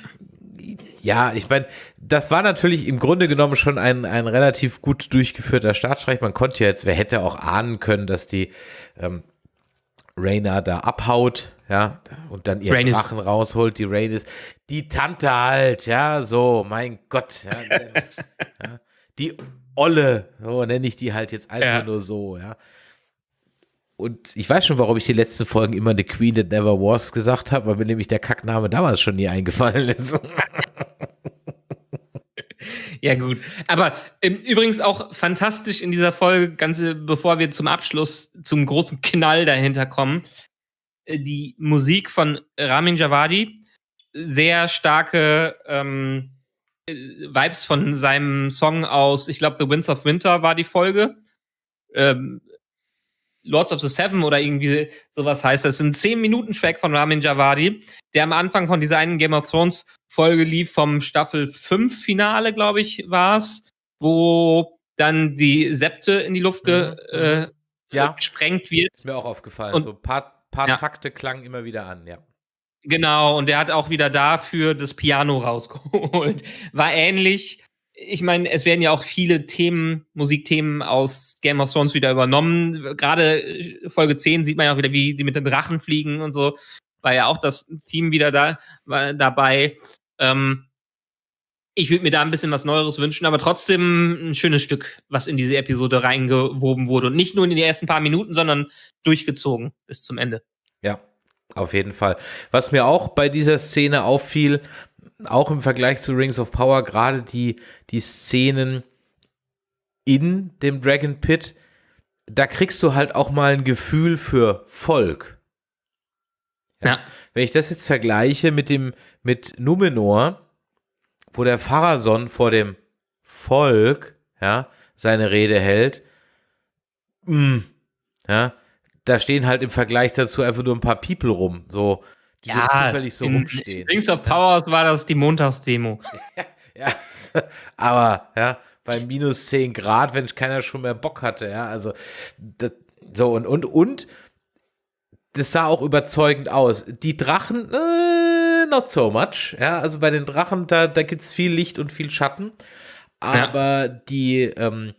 [SPEAKER 3] ja, ich meine, das war natürlich im Grunde genommen schon ein, ein relativ gut durchgeführter Staatsstreich. Man konnte ja jetzt, wer hätte auch ahnen können, dass die ähm, Rhaena da abhaut, ja, und dann ihren
[SPEAKER 4] Rhaenys.
[SPEAKER 3] Drachen rausholt, die Rhaenys, die Tante halt, ja, so, mein Gott, ja, ja, die Olle, so nenne ich die halt jetzt einfach
[SPEAKER 4] Ja.
[SPEAKER 3] nur so, ja. Und ich weiß schon, warum ich die letzten Folgen immer The Queen That Never Was gesagt habe, weil mir nämlich der Kackname damals schon nie eingefallen ist.
[SPEAKER 4] Ja, gut. Aber ähm, übrigens auch fantastisch in dieser Folge, ganze, bevor wir zum Abschluss, zum großen Knall dahinter kommen, äh, die Musik von Ramin Javadi, sehr starke ähm, äh, Vibes von seinem Song aus, ich glaube, The Winds of Winter war die Folge. Ähm, Lords of the Seven oder irgendwie sowas heißt. Das ist ein 10-Minuten-Track von Ramin Javadi, der am Anfang von dieser einen Game of Thrones Folge lief vom Staffel 5 Finale, glaube ich, war's, wo dann die Septe in die Luft ge,
[SPEAKER 3] Mhm.
[SPEAKER 4] äh,
[SPEAKER 3] Ja.
[SPEAKER 4] gesprengt wird.
[SPEAKER 3] Ist mir auch aufgefallen.
[SPEAKER 4] Und-
[SPEAKER 3] so ein paar, paar
[SPEAKER 4] Ja.
[SPEAKER 3] Takte klangen immer wieder an, ja.
[SPEAKER 4] Genau, und der hat auch wieder dafür das Piano rausgeholt. War ähnlich. Ich meine, es werden ja auch viele Themen, Musikthemen aus Game of Thrones wieder übernommen. Gerade äh, Folge 10 sieht man ja auch wieder, wie die mit den Drachen fliegen und so. War ja auch das Theme wieder da, war dabei. Ähm, ich würde mir da ein bisschen was Neueres wünschen, aber trotzdem ein schönes Stück, was in diese Episode reingewoben wurde. Und nicht nur in die ersten paar Minuten, sondern durchgezogen bis zum Ende.
[SPEAKER 3] Auf jeden Fall. Was mir auch bei dieser Szene auffiel, auch im Vergleich zu Rings of Power, gerade die, die Szenen in dem Dragon Pit, da kriegst du halt auch mal ein Gefühl für Volk.
[SPEAKER 4] Ja.
[SPEAKER 3] Wenn ich das jetzt vergleiche mit dem, mit Numenor, wo der Pharason vor dem Volk, ja, seine Rede hält, mm, ja, da stehen halt im Vergleich dazu einfach nur ein paar People rum, so, die so zufällig so rumstehen.
[SPEAKER 4] Rings of Powers war das die Montagsdemo.
[SPEAKER 3] Ja, aber ja, bei minus 10 Grad, wenn keiner schon mehr Bock hatte, ja, also das, so und und und das sah auch überzeugend aus. Die Drachen, äh, not so much, ja, also bei den Drachen, da, da gibt es viel Licht und viel Schatten, aber die ähm,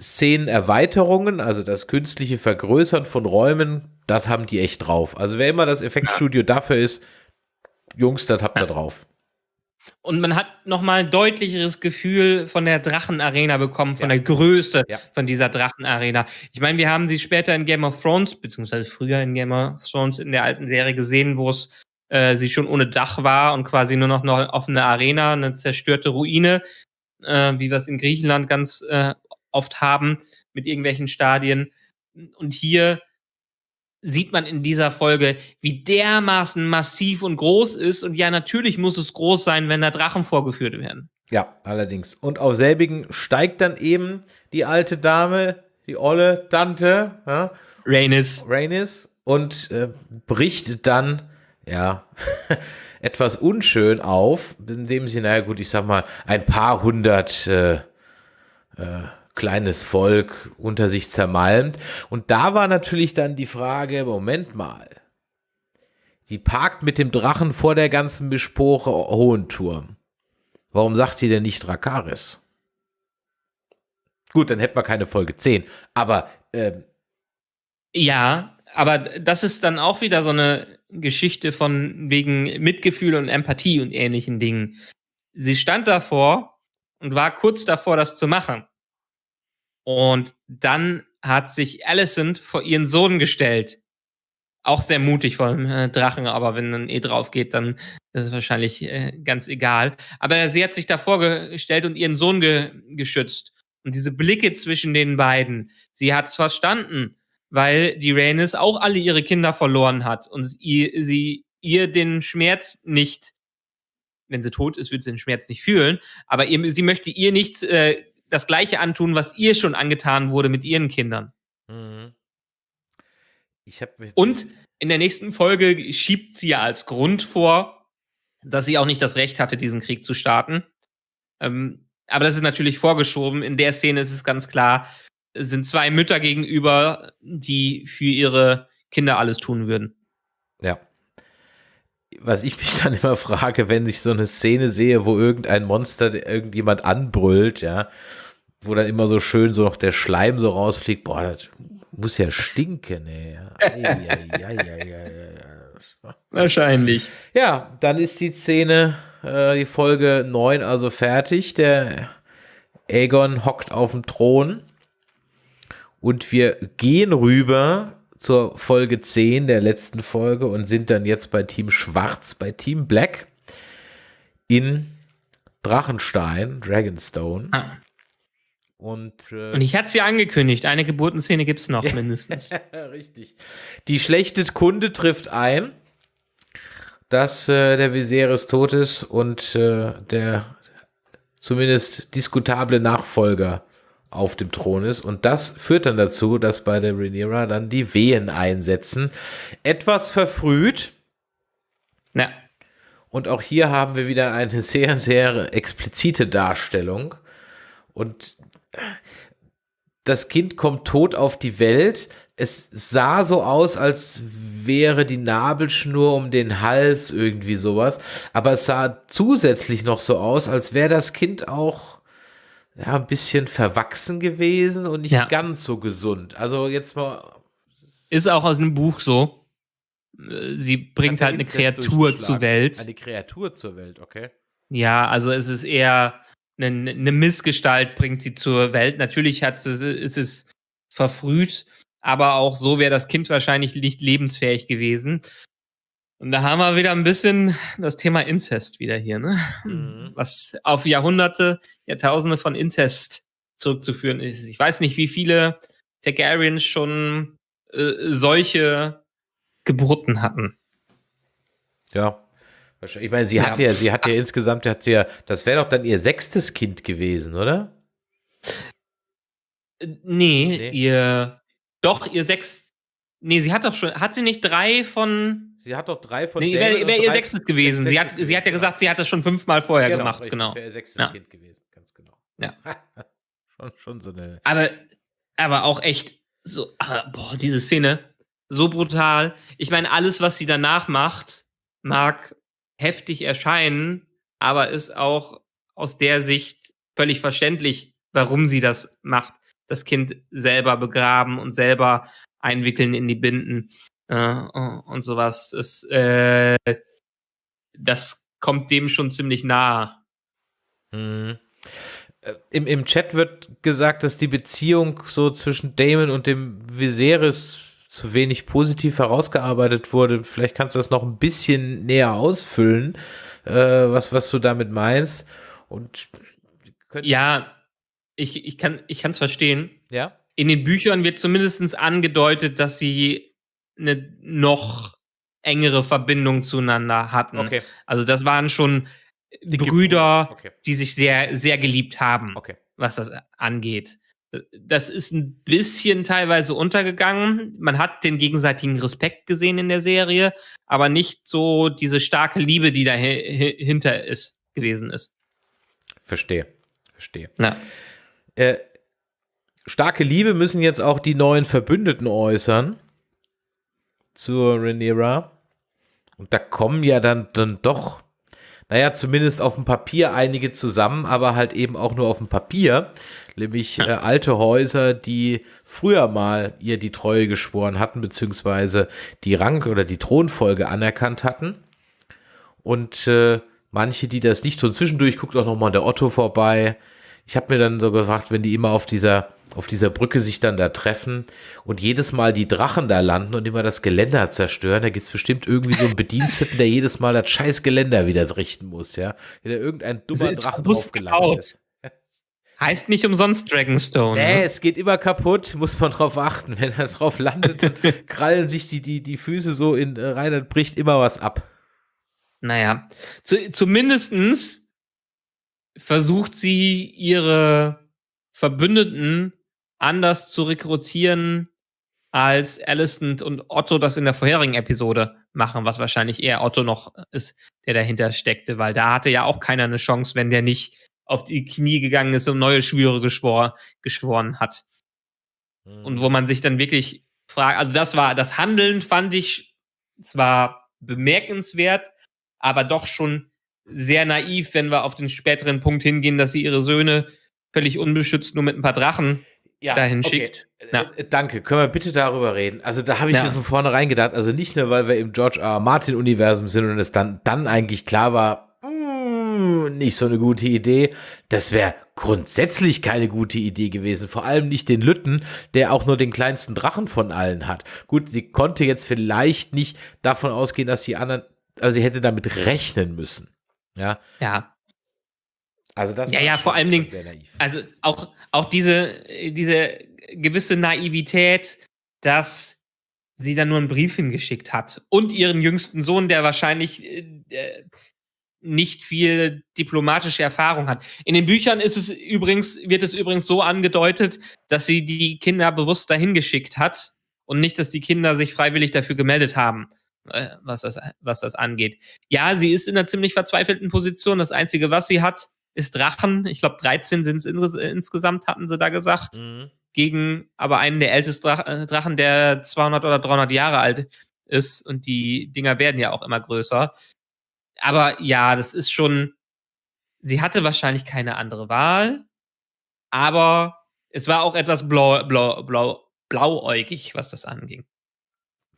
[SPEAKER 3] Szenenerweiterungen, also das künstliche Vergrößern von Räumen, das haben die echt drauf. Also wer immer das Effektstudio dafür ist, Jungs, das habt ihr drauf.
[SPEAKER 4] Und man hat nochmal ein deutlicheres Gefühl von der Drachenarena bekommen, von
[SPEAKER 3] Ja.
[SPEAKER 4] der Größe
[SPEAKER 3] Ja.
[SPEAKER 4] von dieser Drachenarena. Ich meine, wir haben sie später in Game of Thrones, beziehungsweise früher in Game of Thrones in der alten Serie gesehen, wo es äh, sie schon ohne Dach war und quasi nur noch eine offene Arena, eine zerstörte Ruine, äh, wie wir es in Griechenland ganz äh, oft haben, mit irgendwelchen Stadien. Und hier sieht man in dieser Folge, wie dermaßen massiv und groß ist. Und ja, natürlich muss es groß sein, wenn da Drachen vorgeführt werden.
[SPEAKER 3] Ja, allerdings. Und auf selbigen steigt dann eben die alte Dame, die olle Tante, ja,
[SPEAKER 4] Rhaenys.
[SPEAKER 3] Rhaenys, und äh, bricht dann, ja, etwas unschön auf, indem sie, naja gut, ich sag mal, ein paar hundert äh, äh, kleines Volk unter sich zermalmt. Und da war natürlich dann die Frage, Moment mal, die parkt mit dem Drachen vor der ganzen Bespore Hohen Turm. Warum sagt die denn nicht Drakaris? Gut, dann hätten wir keine Folge 10. Aber ähm,
[SPEAKER 4] Ja, aber das ist dann auch wieder so eine Geschichte von wegen Mitgefühl und Empathie und ähnlichen Dingen. Sie stand davor und war kurz davor, das zu machen. Und dann hat sich Alicent vor ihren Sohn gestellt. Auch sehr mutig vor dem äh, Drachen, aber wenn dann eh drauf geht, dann ist es wahrscheinlich äh, ganz egal. Aber sie hat sich davor gestellt und ihren Sohn ge geschützt. Und diese Blicke zwischen den beiden, sie hat es verstanden, weil die Rhaenys auch alle ihre Kinder verloren hat und sie, sie ihr den Schmerz nicht wenn sie tot ist, wird sie den Schmerz nicht fühlen. Aber ihr, sie möchte ihr nicht äh, das Gleiche antun, was ihr schon angetan wurde mit ihren Kindern.
[SPEAKER 3] Mhm. Ich hab
[SPEAKER 4] Und in der nächsten Folge schiebt sie ja als Grund vor, dass sie auch nicht das Recht hatte, diesen Krieg zu starten. Ähm, aber das ist natürlich vorgeschoben. In der Szene ist es ganz klar, es sind zwei Mütter gegenüber, die für ihre Kinder alles tun würden.
[SPEAKER 3] Was ich mich dann immer frage, wenn ich so eine Szene sehe, wo irgendein Monster irgendjemand anbrüllt, ja, wo dann immer so schön so noch der Schleim so rausfliegt, boah, das muss ja stinken, ey. Ei, ei, ei.
[SPEAKER 4] Wahrscheinlich.
[SPEAKER 3] Ja, dann ist die Szene, äh, die Folge 9 also fertig. Der Aegon hockt auf dem Thron und wir gehen rüber zur Folge 10 der letzten Folge und sind dann jetzt bei Team Schwarz, bei Team Black in Drachenstein, Dragonstone.
[SPEAKER 4] Ah.
[SPEAKER 3] Und, äh,
[SPEAKER 4] Und ich hatte sie angekündigt, eine Geburtenszene gibt's noch mindestens.
[SPEAKER 3] Richtig. Die schlechte Kunde trifft ein, dass äh, der Viserys tot ist und äh, der zumindest diskutable Nachfolger auf dem Thron ist. Und das führt dann dazu, dass bei der Rhaenyra dann die Wehen einsetzen. Etwas verfrüht.
[SPEAKER 4] Na,
[SPEAKER 3] Und auch hier haben wir wieder eine sehr, sehr explizite Darstellung. Und das Kind kommt tot auf die Welt. Es sah so aus, als wäre die Nabelschnur um den Hals irgendwie sowas. Aber es sah zusätzlich noch so aus, als wäre das Kind auch ja, ein bisschen verwachsen gewesen und nicht
[SPEAKER 4] Ja.
[SPEAKER 3] ganz so gesund. Also jetzt mal.
[SPEAKER 4] ist auch aus einem Buch so. Sie bringt halt eine Kreatur zur Welt.
[SPEAKER 3] Eine Kreatur zur Welt, okay.
[SPEAKER 4] Ja, also es ist eher eine, eine Missgestalt bringt sie zur Welt. Natürlich hat sie, ist es verfrüht, aber auch so wäre das Kind wahrscheinlich nicht lebensfähig gewesen. Und da haben wir wieder ein bisschen das Thema Inzest wieder hier, ne?
[SPEAKER 3] Mhm.
[SPEAKER 4] Was auf Jahrhunderte, Jahrtausende von Inzest zurückzuführen ist. Ich weiß nicht, wie viele Targaryens schon äh, solche Geburten hatten.
[SPEAKER 3] Ja. Wahrscheinlich- Ich meine, sie
[SPEAKER 4] Ja.
[SPEAKER 3] hat ja, sie hat ja insgesamt, hat sie ja, das wäre doch dann ihr sechstes Kind gewesen, oder?
[SPEAKER 4] Äh, Nee,
[SPEAKER 3] Nee.
[SPEAKER 4] ihr. Doch, ihr sechs. Nee, sie hat doch schon. Hat sie nicht drei von.
[SPEAKER 3] Sie hat doch drei von
[SPEAKER 4] Nee, wäre wär ihr sechstes gewesen. Sie hat,
[SPEAKER 3] sechstes
[SPEAKER 4] sie hat ja
[SPEAKER 3] gewesen,
[SPEAKER 4] gesagt, sie hat das schon fünfmal vorher gemacht,
[SPEAKER 3] richtig,
[SPEAKER 4] genau.
[SPEAKER 3] Wäre ihr sechstes
[SPEAKER 4] Ja.
[SPEAKER 3] Kind gewesen, ganz genau.
[SPEAKER 4] Ja.
[SPEAKER 3] schon, schon so eine.
[SPEAKER 4] Aber, aber auch echt so, ah, boah, diese Szene, so brutal. Ich meine, alles, was sie danach macht, mag heftig erscheinen, aber ist auch aus der Sicht völlig verständlich, warum sie das macht. Das Kind selber begraben und selber einwickeln in die Binden und sowas. Ist, äh, das kommt dem schon ziemlich nahe.
[SPEAKER 3] Mhm. Äh, Im, Im Chat wird gesagt, dass die Beziehung so zwischen Damon und dem Viserys zu wenig positiv herausgearbeitet wurde. Vielleicht kannst du das noch ein bisschen näher ausfüllen, äh, was, was du damit meinst. Und
[SPEAKER 4] Ja, ich, ich kann ich kann es verstehen.
[SPEAKER 3] ja.
[SPEAKER 4] In den Büchern wird zumindest angedeutet, dass sie eine noch engere Verbindung zueinander hatten.
[SPEAKER 3] Okay.
[SPEAKER 4] Also das waren schon
[SPEAKER 3] Dicke
[SPEAKER 4] Brüder,
[SPEAKER 3] Brüder, okay.
[SPEAKER 4] die sich sehr, sehr geliebt haben,
[SPEAKER 3] Okay.
[SPEAKER 4] was das angeht. Das ist ein bisschen teilweise untergegangen. Man hat den gegenseitigen Respekt gesehen in der Serie, aber nicht so diese starke Liebe, die dahinter ist, gewesen ist.
[SPEAKER 3] Verstehe. Verstehe.
[SPEAKER 4] Ja.
[SPEAKER 3] Äh, starke Liebe müssen jetzt auch die neuen Verbündeten äußern zur Rhaenyra. Und da kommen ja dann, dann doch, naja, zumindest auf dem Papier einige zusammen, aber halt eben auch nur auf dem Papier. Nämlich äh, alte Häuser, die früher mal ihr die Treue geschworen hatten, beziehungsweise die Rang- oder die Thronfolge anerkannt hatten. Und äh, manche, die das nicht tun, zwischendurch guckt auch nochmal der Otto vorbei. Ich habe mir dann so gefragt, wenn die immer auf dieser, auf dieser Brücke sich dann da treffen und jedes Mal die Drachen da landen und immer das Geländer zerstören, da gibt's bestimmt irgendwie so einen Bediensteten, der jedes Mal das scheiß Geländer wieder richten muss, ja. Wenn da irgendein dummer Drachen draufgelandet ist.
[SPEAKER 4] Heißt nicht umsonst Dragonstone.
[SPEAKER 3] Nee,
[SPEAKER 4] ne?
[SPEAKER 3] es geht immer kaputt, muss man drauf achten. Wenn er drauf landet, dann krallen sich die, die, die Füße so in äh, rein, dann bricht immer was ab.
[SPEAKER 4] Naja, zu, zumindestens versucht sie ihre Verbündeten anders zu rekrutieren, als Alicent und Otto das in der vorherigen Episode machen, was wahrscheinlich eher Otto noch ist, der dahinter steckte, weil da hatte ja auch keiner eine Chance, wenn der nicht auf die Knie gegangen ist und neue Schwüre geschwor, geschworen hat. Mhm. Und wo man sich dann wirklich fragt, also das war, das Handeln fand ich zwar bemerkenswert, aber doch schon sehr naiv, wenn wir auf den späteren Punkt hingehen, dass sie ihre Söhne völlig unbeschützt nur mit ein paar Drachen ja, dahin okay. schickt.
[SPEAKER 3] Ja. Äh, danke, können wir bitte darüber reden? Also da habe ich mir von vornherein gedacht, also nicht nur, weil wir im George R. Martin Universum sind und es dann, dann eigentlich klar war, hm, nicht so eine gute Idee. Das wäre grundsätzlich keine gute Idee gewesen. Vor allem nicht den Lütten, der auch nur den kleinsten Drachen von allen hat. Gut, sie konnte jetzt vielleicht nicht davon ausgehen, dass die anderen, also sie hätte damit rechnen müssen. Ja.
[SPEAKER 4] Ja.
[SPEAKER 3] Also das
[SPEAKER 4] ja, ja, vor allem Dingen, also auch, auch diese, diese gewisse Naivität, dass sie dann nur einen Brief hingeschickt hat und ihren jüngsten Sohn, der wahrscheinlich äh, nicht viel diplomatische Erfahrung hat. In den Büchern ist es übrigens, wird es übrigens so angedeutet, dass sie die Kinder bewusst dahin geschickt hat und nicht, dass die Kinder sich freiwillig dafür gemeldet haben, äh, was das, was das angeht. Ja, sie ist in einer ziemlich verzweifelten Position. Das Einzige, was sie hat, ist Drachen. Ich glaube, 13 sind es insgesamt, hatten sie da gesagt. Mhm. Gegen aber einen der ältesten äh, Drachen, der 200 oder 300 Jahre alt ist. Und die Dinger werden ja auch immer größer. Aber ja, das ist schon. Sie hatte wahrscheinlich keine andere Wahl. Aber es war auch etwas blau, blau, blau, blauäugig, was das anging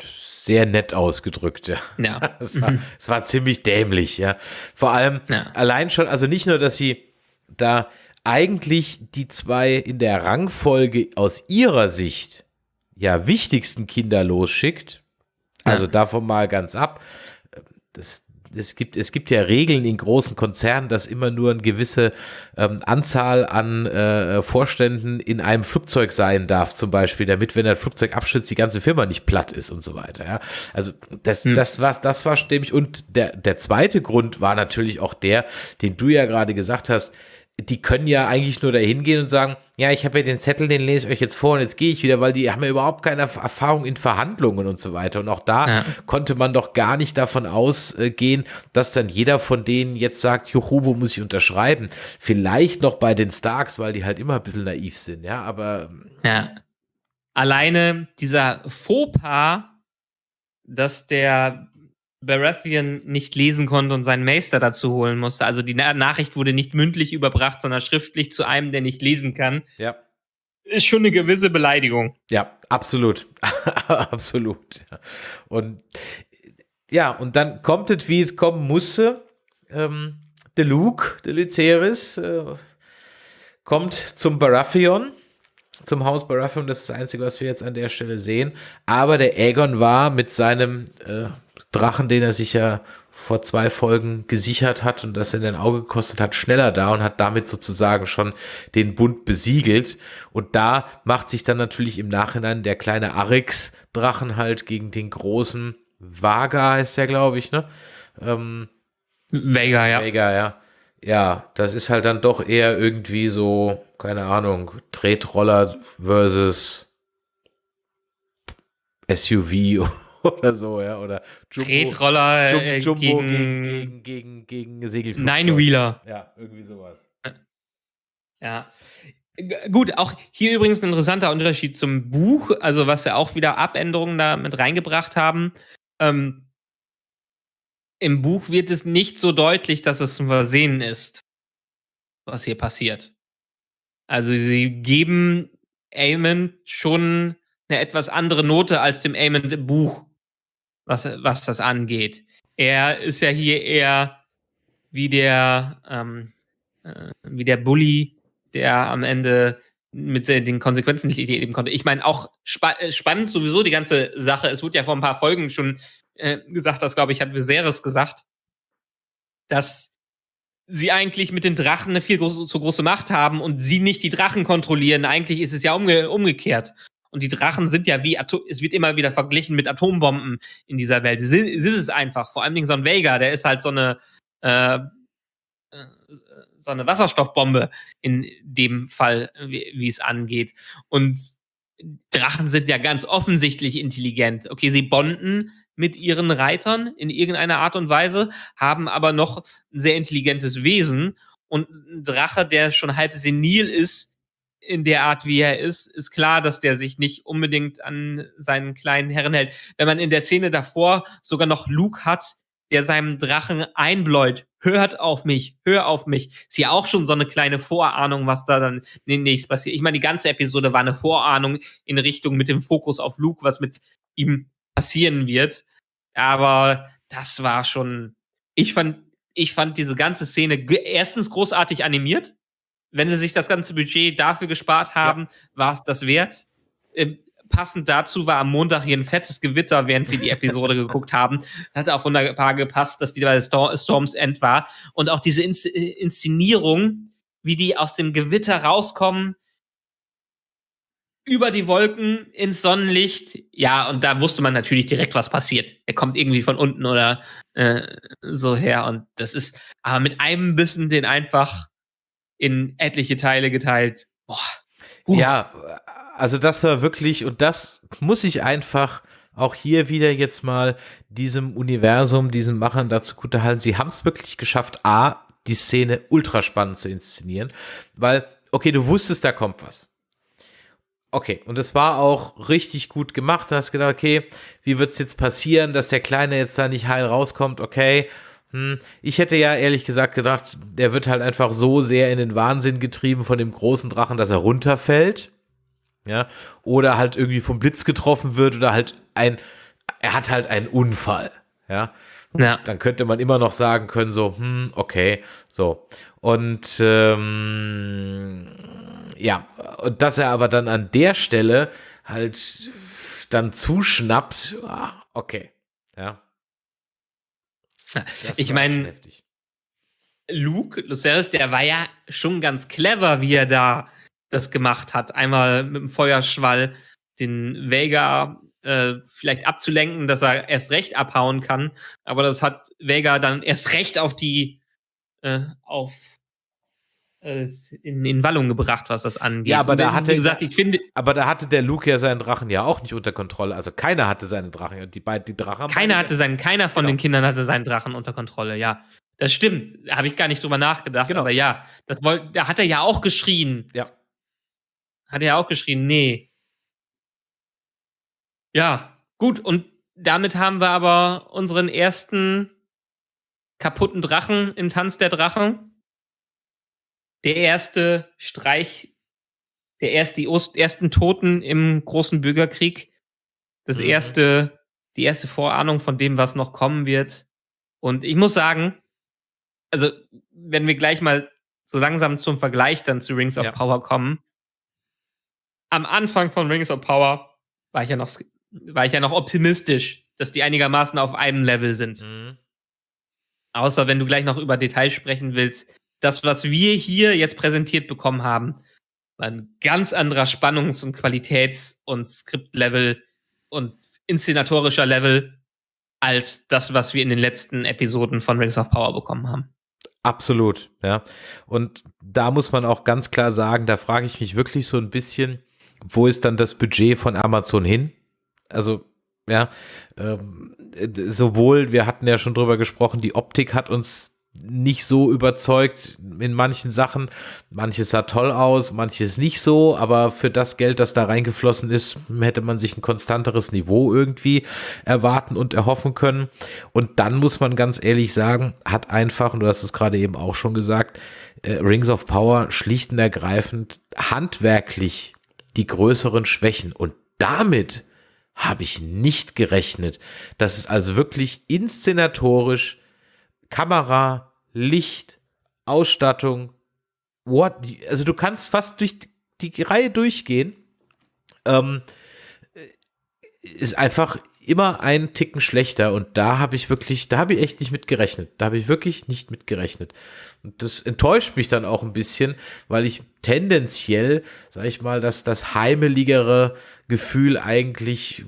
[SPEAKER 3] sehr nett ausgedrückt, ja. ja. Es, war, mhm. es war ziemlich dämlich, ja. Vor allem ja. allein schon, also nicht nur, dass sie da eigentlich die zwei in der Rangfolge aus ihrer Sicht ja wichtigsten Kinder losschickt, also ja. davon mal ganz ab. Das, es gibt, es gibt ja Regeln in großen Konzernen, dass immer nur eine gewisse ähm, Anzahl an äh, Vorständen in einem Flugzeug sein darf, zum Beispiel, damit, wenn ein Flugzeug abstürzt, die ganze Firma nicht platt ist und so weiter. Ja? Also das, hm. das war, das war stimmig. Und der, der zweite Grund war natürlich auch der, den du ja gerade gesagt hast, die können ja eigentlich nur dahin gehen und sagen, ja, ich habe ja den Zettel, den lese ich euch jetzt vor und jetzt gehe ich wieder, weil die haben ja überhaupt keine Erfahrung in Verhandlungen und so weiter. Und auch da ja. konnte man doch gar nicht davon ausgehen, dass dann jeder von denen jetzt sagt, juhu, wo muss ich unterschreiben? Vielleicht noch bei den Starks, weil die halt immer ein bisschen naiv sind, ja, aber.
[SPEAKER 4] Ja. Alleine dieser Fauxpas, dass der Baratheon nicht lesen konnte und seinen Meister dazu holen musste. Also die Nachricht wurde nicht mündlich überbracht, sondern schriftlich zu einem, der nicht lesen kann.
[SPEAKER 3] Ja.
[SPEAKER 4] Ist schon eine gewisse Beleidigung.
[SPEAKER 3] Ja, absolut. absolut. Und ja, und dann kommt es, wie es kommen musste. Ähm, der Luke, der Lyceris, äh, kommt zum Baratheon zum Haus Baratheon. Das ist das Einzige, was wir jetzt an der Stelle sehen. Aber der Aegon war mit seinem äh, Drachen, den er sich ja vor zwei Folgen gesichert hat und das in den Auge gekostet hat, schneller da und hat damit sozusagen schon den Bund besiegelt. Und da macht sich dann natürlich im Nachhinein der kleine Arix-Drachen halt gegen den großen Vaga, heißt der, glaube ich, ne? Ähm,
[SPEAKER 4] Vega, ja.
[SPEAKER 3] Vega, ja. Ja, das ist halt dann doch eher irgendwie so, keine Ahnung, Tretroller versus SUV oder so, ja, oder
[SPEAKER 4] Jumbo, Tretroller
[SPEAKER 3] Jum, äh, Jumbo gegen, gegen, gegen, gegen Segelflugzeug.
[SPEAKER 4] Nine-Wheeler.
[SPEAKER 3] Ja, irgendwie sowas.
[SPEAKER 4] Ja. Gut, auch hier übrigens ein interessanter Unterschied zum Buch, also was ja auch wieder Abänderungen da mit reingebracht haben. Ähm, Im Buch wird es nicht so deutlich, dass es zum Versehen ist, was hier passiert. Also sie geben Eamon schon eine etwas andere Note als dem Eamon im Buch was, was das angeht. Er ist ja hier eher wie der, ähm, äh, wie der Bully, der am Ende mit den Konsequenzen nicht leben konnte. Ich meine, auch spa äh, spannend sowieso die ganze Sache. Es wurde ja vor ein paar Folgen schon äh, gesagt, das glaube ich, hat Viserys gesagt, dass sie eigentlich mit den Drachen eine viel groß, zu große Macht haben und sie nicht die Drachen kontrollieren. Eigentlich ist es ja umge umgekehrt. Und die Drachen sind ja wie, Atom es wird immer wieder verglichen mit Atombomben in dieser Welt. Es ist es einfach. Vor allen Dingen so ein Vega, der ist halt so eine, äh, äh, so eine Wasserstoffbombe in dem Fall, wie, wie es angeht. Und Drachen sind ja ganz offensichtlich intelligent. Okay, sie bonden mit ihren Reitern in irgendeiner Art und Weise, haben aber noch ein sehr intelligentes Wesen. Und ein Drache, der schon halb senil ist, in der Art, wie er ist, ist klar, dass der sich nicht unbedingt an seinen kleinen Herren hält. Wenn man in der Szene davor sogar noch Luke hat, der seinem Drachen einbläut, hört auf mich, hör auf mich. Ist ja auch schon so eine kleine Vorahnung, was da dann nächstes passiert. Ich meine, die ganze Episode war eine Vorahnung in Richtung mit dem Fokus auf Luke, was mit ihm passieren wird. Aber das war schon, ich fand, ich fand diese ganze Szene erstens großartig animiert. Wenn sie sich das ganze Budget dafür gespart haben, ja. war es das wert. Ähm, passend dazu war am Montag hier ein fettes Gewitter, während wir die Episode geguckt haben. Hat auch wunderbar gepasst, dass die bei Storms End war. Und auch diese Inszenierung, wie die aus dem Gewitter rauskommen, über die Wolken ins Sonnenlicht. Ja, und da wusste man natürlich direkt, was passiert. Er kommt irgendwie von unten oder äh, so her. Und das ist aber mit einem Bissen den einfach in etliche Teile geteilt. Boah.
[SPEAKER 3] Ja, also das war wirklich, und das muss ich einfach auch hier wieder jetzt mal diesem Universum, diesen Machern dazu gut halten. Sie haben es wirklich geschafft, A, die Szene ultra spannend zu inszenieren, weil, okay, du wusstest, da kommt was. Okay, und es war auch richtig gut gemacht. Du hast gedacht, okay, wie wird es jetzt passieren, dass der Kleine jetzt da nicht heil rauskommt? Okay, hm. Ich hätte ja ehrlich gesagt gedacht, der wird halt einfach so sehr in den Wahnsinn getrieben von dem großen Drachen, dass er runterfällt. Ja, oder halt irgendwie vom Blitz getroffen wird oder halt ein, er hat halt einen Unfall. Ja, ja. Dann könnte man immer noch sagen können, so, hm, okay, so. Und ähm, ja, und dass er aber dann an der Stelle halt dann zuschnappt, ah, okay, ja.
[SPEAKER 4] Das ich meine, Luke Lucerys, der war ja schon ganz clever, wie er da das gemacht hat. Einmal mit dem Feuerschwall den Vega äh, vielleicht abzulenken, dass er erst recht abhauen kann. Aber das hat Vega dann erst recht auf die äh, auf in, in Wallung gebracht, was das angeht.
[SPEAKER 3] Ja, aber da hatte,
[SPEAKER 4] gesagt, ich finde,
[SPEAKER 3] aber da hatte der Luke ja seinen Drachen ja auch nicht unter Kontrolle. Also keiner hatte seinen Drachen und die beiden die Drachen.
[SPEAKER 4] Keiner hatte seinen, keiner von genau. den Kindern hatte seinen Drachen unter Kontrolle. Ja, das stimmt. Da habe ich gar nicht drüber nachgedacht. Genau. Aber ja, das wollte, da hat er ja auch geschrien.
[SPEAKER 3] Ja.
[SPEAKER 4] Hat er ja auch geschrien, nee. Ja, gut. Und damit haben wir aber unseren ersten kaputten Drachen im Tanz der Drachen. Der erste Streich, der erst, die ersten Toten im großen Bürgerkrieg. Das mhm. erste, die erste Vorahnung von dem, was noch kommen wird. Und ich muss sagen, also, wenn wir gleich mal so langsam zum Vergleich dann zu Rings of ja. Power kommen, am Anfang von Rings of Power war ich ja noch, war ich ja noch optimistisch, dass die einigermaßen auf einem Level sind. Mhm. Außer wenn du gleich noch über Details sprechen willst. Das, was wir hier jetzt präsentiert bekommen haben, war ein ganz anderer Spannungs- und Qualitäts- und Skriptlevel und inszenatorischer Level als das, was wir in den letzten Episoden von Rings of Power bekommen haben.
[SPEAKER 3] Absolut, ja. Und da muss man auch ganz klar sagen, da frage ich mich wirklich so ein bisschen, wo ist dann das Budget von Amazon hin? Also, ja, ähm, sowohl, wir hatten ja schon drüber gesprochen, die Optik hat uns nicht so überzeugt in manchen Sachen. Manches sah toll aus, manches nicht so, aber für das Geld, das da reingeflossen ist, hätte man sich ein konstanteres Niveau irgendwie erwarten und erhoffen können. Und dann muss man ganz ehrlich sagen, hat einfach, und du hast es gerade eben auch schon gesagt, äh, Rings of Power schlicht und ergreifend handwerklich die größeren Schwächen. Und damit habe ich nicht gerechnet, dass es also wirklich inszenatorisch Kamera, Licht, Ausstattung, what, also du kannst fast durch die Reihe durchgehen. Ähm, ist einfach immer einen Ticken schlechter und da habe ich wirklich, da habe ich echt nicht mit gerechnet. Da habe ich wirklich nicht mit gerechnet. Und das enttäuscht mich dann auch ein bisschen, weil ich tendenziell, sag ich mal, dass das heimeligere Gefühl eigentlich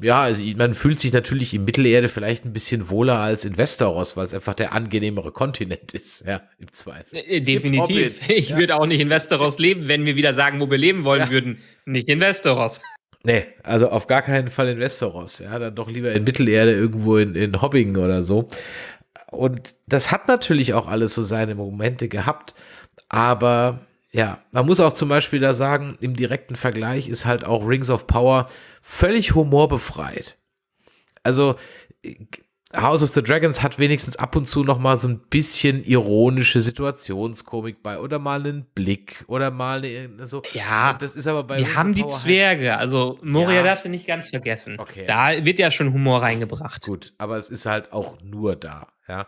[SPEAKER 3] ja, also man fühlt sich natürlich in Mittelerde vielleicht ein bisschen wohler als in Westeros, weil es einfach der angenehmere Kontinent ist, ja, im Zweifel.
[SPEAKER 4] Äh, definitiv. Hobbits, ich ja. würde auch nicht in Westeros leben, wenn wir wieder sagen, wo wir leben wollen ja. würden. Nicht in Westeros.
[SPEAKER 3] Nee, also auf gar keinen Fall in Westeros, ja, dann doch lieber in Mittelerde irgendwo in, in Hobbingen oder so. Und das hat natürlich auch alles so seine Momente gehabt, aber ja, man muss auch zum Beispiel da sagen, im direkten Vergleich ist halt auch Rings of Power völlig humorbefreit. Also House of the Dragons hat wenigstens ab und zu noch mal so ein bisschen ironische Situationskomik bei oder mal einen Blick oder mal eine, so.
[SPEAKER 4] Ja,
[SPEAKER 3] und das ist aber bei.
[SPEAKER 4] Wir haben die Zwerge, also Moria ja. darfst du nicht ganz vergessen. Okay. Da wird ja schon Humor reingebracht.
[SPEAKER 3] Gut, aber es ist halt auch nur da, ja.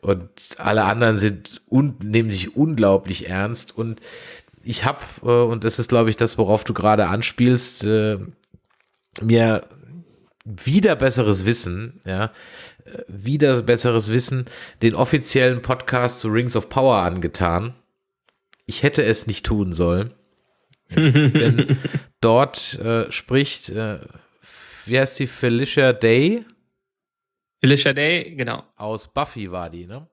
[SPEAKER 3] Und alle anderen sind un nehmen sich unglaublich ernst und ich habe, äh, und das ist, glaube ich, das, worauf du gerade anspielst, äh, mir wieder besseres Wissen, ja, wieder besseres Wissen, den offiziellen Podcast zu Rings of Power angetan. Ich hätte es nicht tun sollen. denn dort äh, spricht, äh, wie heißt die, Felicia Day?
[SPEAKER 4] Felicia Day, genau.
[SPEAKER 3] Aus Buffy war die, ne?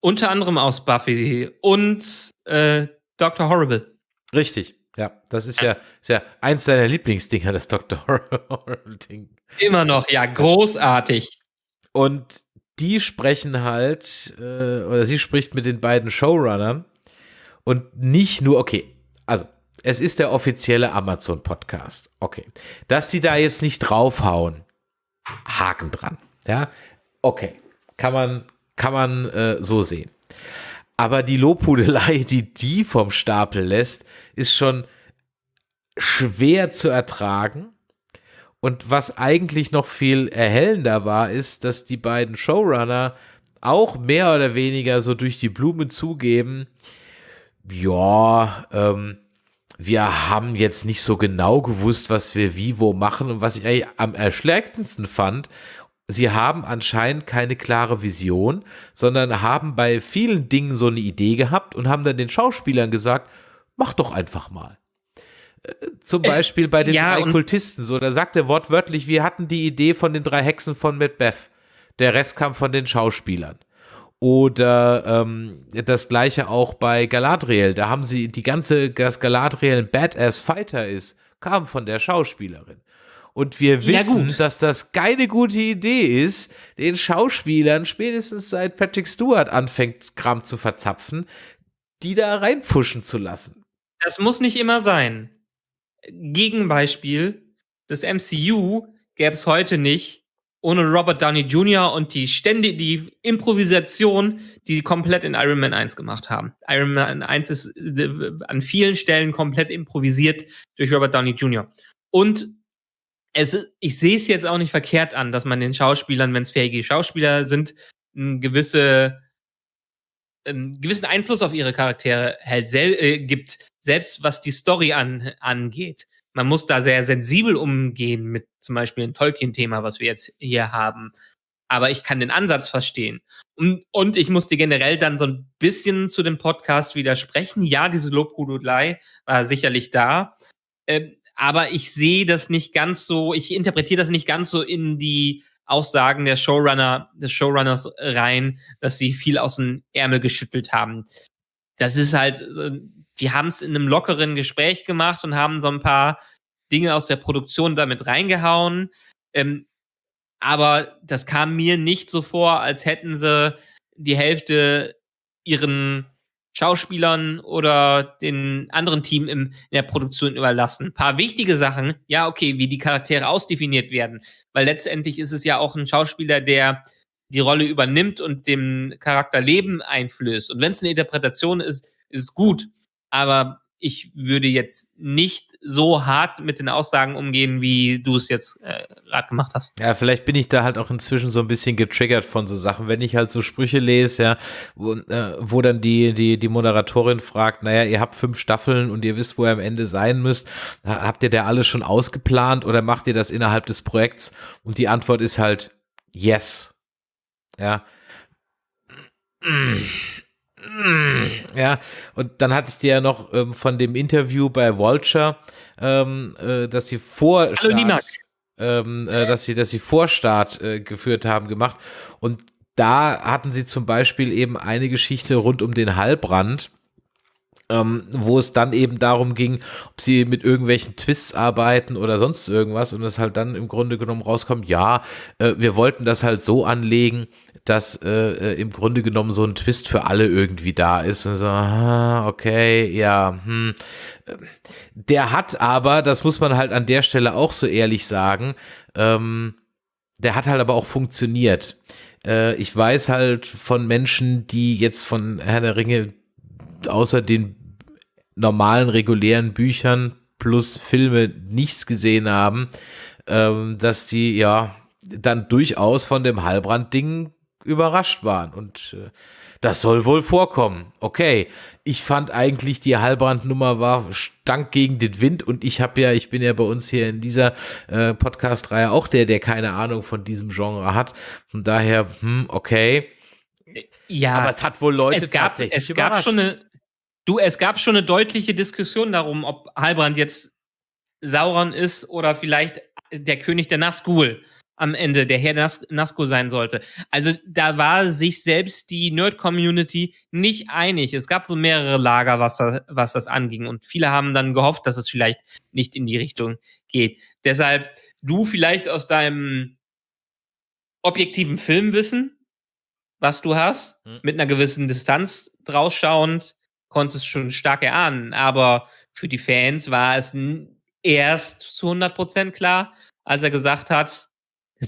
[SPEAKER 4] Unter anderem aus Buffy und äh, Dr. Horrible.
[SPEAKER 3] Richtig. Ja, das ist ja, ist ja eins deiner Lieblingsdinger, das Dr.
[SPEAKER 4] Horrible-Ding. Immer noch, ja, großartig.
[SPEAKER 3] Und die sprechen halt, äh, oder sie spricht mit den beiden Showrunnern und nicht nur, okay, also es ist der offizielle Amazon-Podcast. Okay. Dass die da jetzt nicht draufhauen, Haken dran. Ja, okay. Kann man, kann man äh, so sehen. Aber die Lobhudelei, die die vom Stapel lässt, ist schon schwer zu ertragen. Und was eigentlich noch viel erhellender war, ist, dass die beiden Showrunner auch mehr oder weniger so durch die Blume zugeben, ja, ähm, wir haben jetzt nicht so genau gewusst, was wir wie wo machen. Und was ich am erschlägendsten fand sie haben anscheinend keine klare Vision, sondern haben bei vielen Dingen so eine Idee gehabt und haben dann den Schauspielern gesagt, mach doch einfach mal. Äh, zum äh, Beispiel bei den ja, drei Kultisten, so, da sagt er wortwörtlich, wir hatten die Idee von den drei Hexen von Macbeth. Der Rest kam von den Schauspielern. Oder ähm, das gleiche auch bei Galadriel. Da haben sie die ganze, dass Galadriel ein Badass Fighter ist, kam von der Schauspielerin. Und wir wissen, ja, dass das keine gute Idee ist, den Schauspielern spätestens seit Patrick Stewart anfängt, Kram zu verzapfen, die da reinpfuschen zu lassen.
[SPEAKER 4] Das muss nicht immer sein. Gegenbeispiel, das MCU gäbe es heute nicht ohne Robert Downey Jr. und die Stände, die Improvisation, die komplett in Iron Man 1 gemacht haben. Iron Man 1 ist äh, an vielen Stellen komplett improvisiert durch Robert Downey Jr. Und es, ich sehe es jetzt auch nicht verkehrt an, dass man den Schauspielern, wenn es fähige Schauspieler sind, einen gewisse, einen gewissen Einfluss auf ihre Charaktere halt sel äh, gibt, selbst was die Story an, angeht. Man muss da sehr sensibel umgehen mit zum Beispiel dem Tolkien-Thema, was wir jetzt hier haben. Aber ich kann den Ansatz verstehen. Und, und ich musste generell dann so ein bisschen zu dem Podcast widersprechen. Ja, diese Lobhudelei war sicherlich da. Ähm, aber ich sehe das nicht ganz so, ich interpretiere das nicht ganz so in die Aussagen der Showrunner, des Showrunners rein, dass sie viel aus dem Ärmel geschüttelt haben. Das ist halt, die haben es in einem lockeren Gespräch gemacht und haben so ein paar Dinge aus der Produktion damit reingehauen. Ähm, aber das kam mir nicht so vor, als hätten sie die Hälfte ihren Schauspielern oder den anderen Team im, in der Produktion überlassen. Ein paar wichtige Sachen, ja, okay, wie die Charaktere ausdefiniert werden, weil letztendlich ist es ja auch ein Schauspieler, der die Rolle übernimmt und dem Charakter Leben einflößt. Und wenn es eine Interpretation ist, ist es gut. Aber ich würde jetzt nicht so hart mit den Aussagen umgehen, wie du es jetzt äh, gerade gemacht hast.
[SPEAKER 3] Ja, vielleicht bin ich da halt auch inzwischen so ein bisschen getriggert von so Sachen, wenn ich halt so Sprüche lese, ja, wo, äh, wo dann die, die, die Moderatorin fragt, naja, ihr habt fünf Staffeln und ihr wisst, wo ihr am Ende sein müsst. Habt ihr da alles schon ausgeplant oder macht ihr das innerhalb des Projekts? Und die Antwort ist halt yes. Ja. Ja, und dann hatte ich dir ja noch ähm, von dem Interview bei Vulture, ähm, äh, dass sie vor
[SPEAKER 4] Hallo,
[SPEAKER 3] ähm, äh, dass sie, dass sie Vorstart äh, geführt haben, gemacht. Und da hatten sie zum Beispiel eben eine Geschichte rund um den Hallbrand ähm, wo es dann eben darum ging, ob sie mit irgendwelchen Twists arbeiten oder sonst irgendwas. Und es halt dann im Grunde genommen rauskommt, ja, äh, wir wollten das halt so anlegen, dass äh, äh, im Grunde genommen so ein Twist für alle irgendwie da ist. Und so, okay, ja, hm. Der hat aber, das muss man halt an der Stelle auch so ehrlich sagen, ähm, der hat halt aber auch funktioniert. Äh, ich weiß halt von Menschen, die jetzt von Herr der Ringe außer den normalen, regulären Büchern plus Filme nichts gesehen haben, ähm, dass die ja dann durchaus von dem Heilbrand-Ding überrascht waren. Und äh, das soll wohl vorkommen. Okay, ich fand eigentlich die Heilbrand-Nummer war stank gegen den Wind und ich habe ja, ich bin ja bei uns hier in dieser äh, Podcast-Reihe auch der, der keine Ahnung von diesem Genre hat. Von daher, hm, okay.
[SPEAKER 4] Ja,
[SPEAKER 3] aber es hat wohl Leute
[SPEAKER 4] es gab, tatsächlich es gab schon eine, Du, es gab schon eine deutliche Diskussion darum, ob Halbrand jetzt Sauron ist oder vielleicht der König der Nazgul am Ende, der Herr Nas Nazgul sein sollte. Also da war sich selbst die Nerd-Community nicht einig. Es gab so mehrere Lager, was das, was das anging. Und viele haben dann gehofft, dass es vielleicht nicht in die Richtung geht. Deshalb du vielleicht aus deinem objektiven Filmwissen, was du hast, hm. mit einer gewissen Distanz drausschauend, konntest schon stark erahnen. Aber für die Fans war es erst zu 100% klar, als er gesagt hat,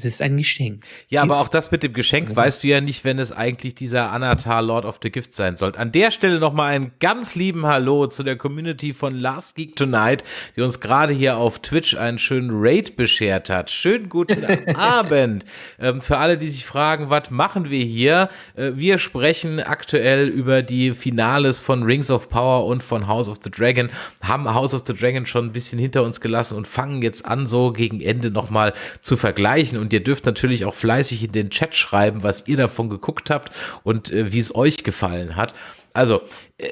[SPEAKER 4] es ist ein Geschenk.
[SPEAKER 3] Ja, aber auch das mit dem Geschenk mhm. weißt du ja nicht, wenn es eigentlich dieser Anatar Lord of the Gift sein soll. An der Stelle nochmal einen ganz lieben Hallo zu der Community von Last Geek Tonight, die uns gerade hier auf Twitch einen schönen Raid beschert hat. Schönen guten Abend. Ähm, für alle, die sich fragen, was machen wir hier? Äh, wir sprechen aktuell über die Finales von Rings of Power und von House of the Dragon, haben House of the Dragon schon ein bisschen hinter uns gelassen und fangen jetzt an, so gegen Ende nochmal zu vergleichen. Und und ihr dürft natürlich auch fleißig in den Chat schreiben, was ihr davon geguckt habt und äh, wie es euch gefallen hat. Also, äh,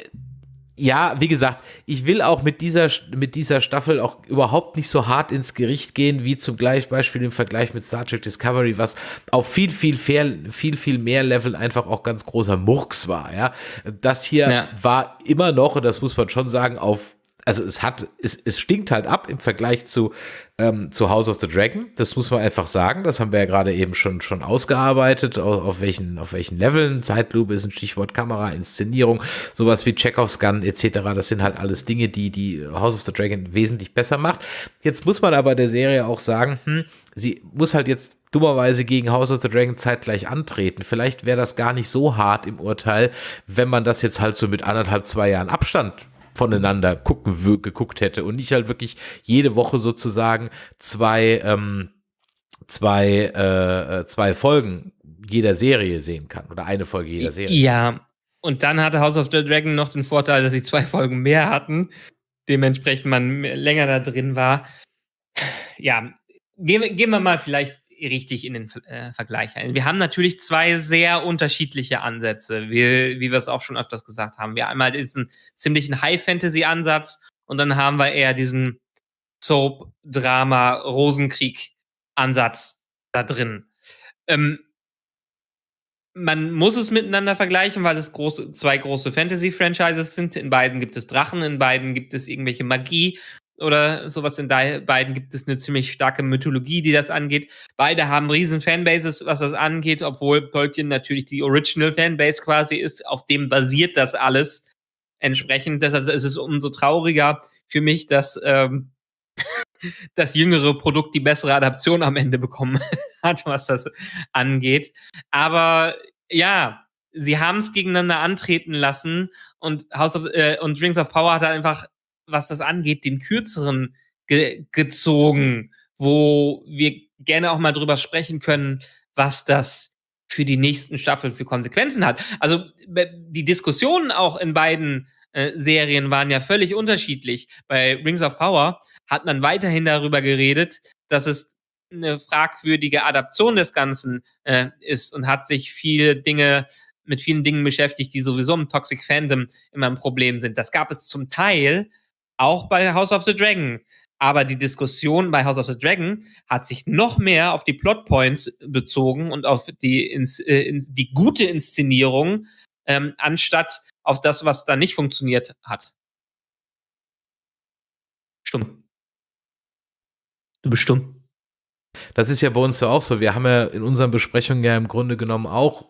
[SPEAKER 3] ja, wie gesagt, ich will auch mit dieser, mit dieser Staffel auch überhaupt nicht so hart ins Gericht gehen, wie zum Beispiel im Vergleich mit Star Trek Discovery, was auf viel, viel, viel, viel, viel mehr Level einfach auch ganz großer Murks war, ja. Das hier ja. war immer noch, und das muss man schon sagen, auf also es hat, es, es stinkt halt ab im Vergleich zu, ähm, zu House of the Dragon. Das muss man einfach sagen. Das haben wir ja gerade eben schon, schon ausgearbeitet, auf, auf, welchen, auf welchen Leveln. Zeitlupe ist ein Stichwort Kamera, Inszenierung, sowas wie Chekhovs Gun etc. Das sind halt alles Dinge, die die House of the Dragon wesentlich besser macht. Jetzt muss man aber der Serie auch sagen, hm, sie muss halt jetzt dummerweise gegen House of the Dragon zeitgleich antreten. Vielleicht wäre das gar nicht so hart im Urteil, wenn man das jetzt halt so mit anderthalb, zwei Jahren Abstand voneinander gucken, geguckt hätte und nicht halt wirklich jede Woche sozusagen zwei, ähm, zwei, äh, äh, zwei Folgen jeder Serie sehen kann oder eine Folge jeder Serie.
[SPEAKER 4] Ja, und dann hatte House of the Dragon noch den Vorteil, dass sie zwei Folgen mehr hatten, dementsprechend man länger da drin war. Ja, gehen, gehen wir mal vielleicht richtig in den äh, Vergleich ein. Wir haben natürlich zwei sehr unterschiedliche Ansätze, wie, wie wir es auch schon öfters gesagt haben. Wir haben einmal diesen ziemlichen High-Fantasy-Ansatz und dann haben wir eher diesen Soap-Drama-Rosenkrieg-Ansatz da drin. Ähm, man muss es miteinander vergleichen, weil es große, zwei große Fantasy-Franchises sind. In beiden gibt es Drachen, in beiden gibt es irgendwelche Magie oder sowas. In beiden gibt es eine ziemlich starke Mythologie, die das angeht. Beide haben riesen Fanbases, was das angeht, obwohl Tolkien natürlich die Original Fanbase quasi ist. Auf dem basiert das alles entsprechend. Deshalb ist es umso trauriger für mich, dass ähm, das jüngere Produkt die bessere Adaption am Ende bekommen hat, was das angeht. Aber ja, sie haben es gegeneinander antreten lassen und House of äh, und Rings of Power hat einfach was das angeht, den kürzeren ge gezogen, wo wir gerne auch mal drüber sprechen können, was das für die nächsten Staffeln für Konsequenzen hat. Also die Diskussionen auch in beiden äh, Serien waren ja völlig unterschiedlich. Bei Rings of Power hat man weiterhin darüber geredet, dass es eine fragwürdige Adaption des Ganzen äh, ist und hat sich viele Dinge mit vielen Dingen beschäftigt, die sowieso im Toxic Fandom immer ein Problem sind. Das gab es zum Teil auch bei House of the Dragon. Aber die Diskussion bei House of the Dragon hat sich noch mehr auf die Plotpoints bezogen und auf die, ins, äh, in, die gute Inszenierung, ähm, anstatt auf das, was da nicht funktioniert hat. Stumm. Du bist stumm.
[SPEAKER 3] Das ist ja bei uns ja auch so. Wir haben ja in unseren Besprechungen ja im Grunde genommen auch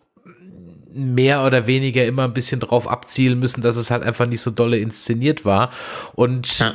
[SPEAKER 3] mehr oder weniger immer ein bisschen drauf abzielen müssen, dass es halt einfach nicht so dolle inszeniert war. Und ja,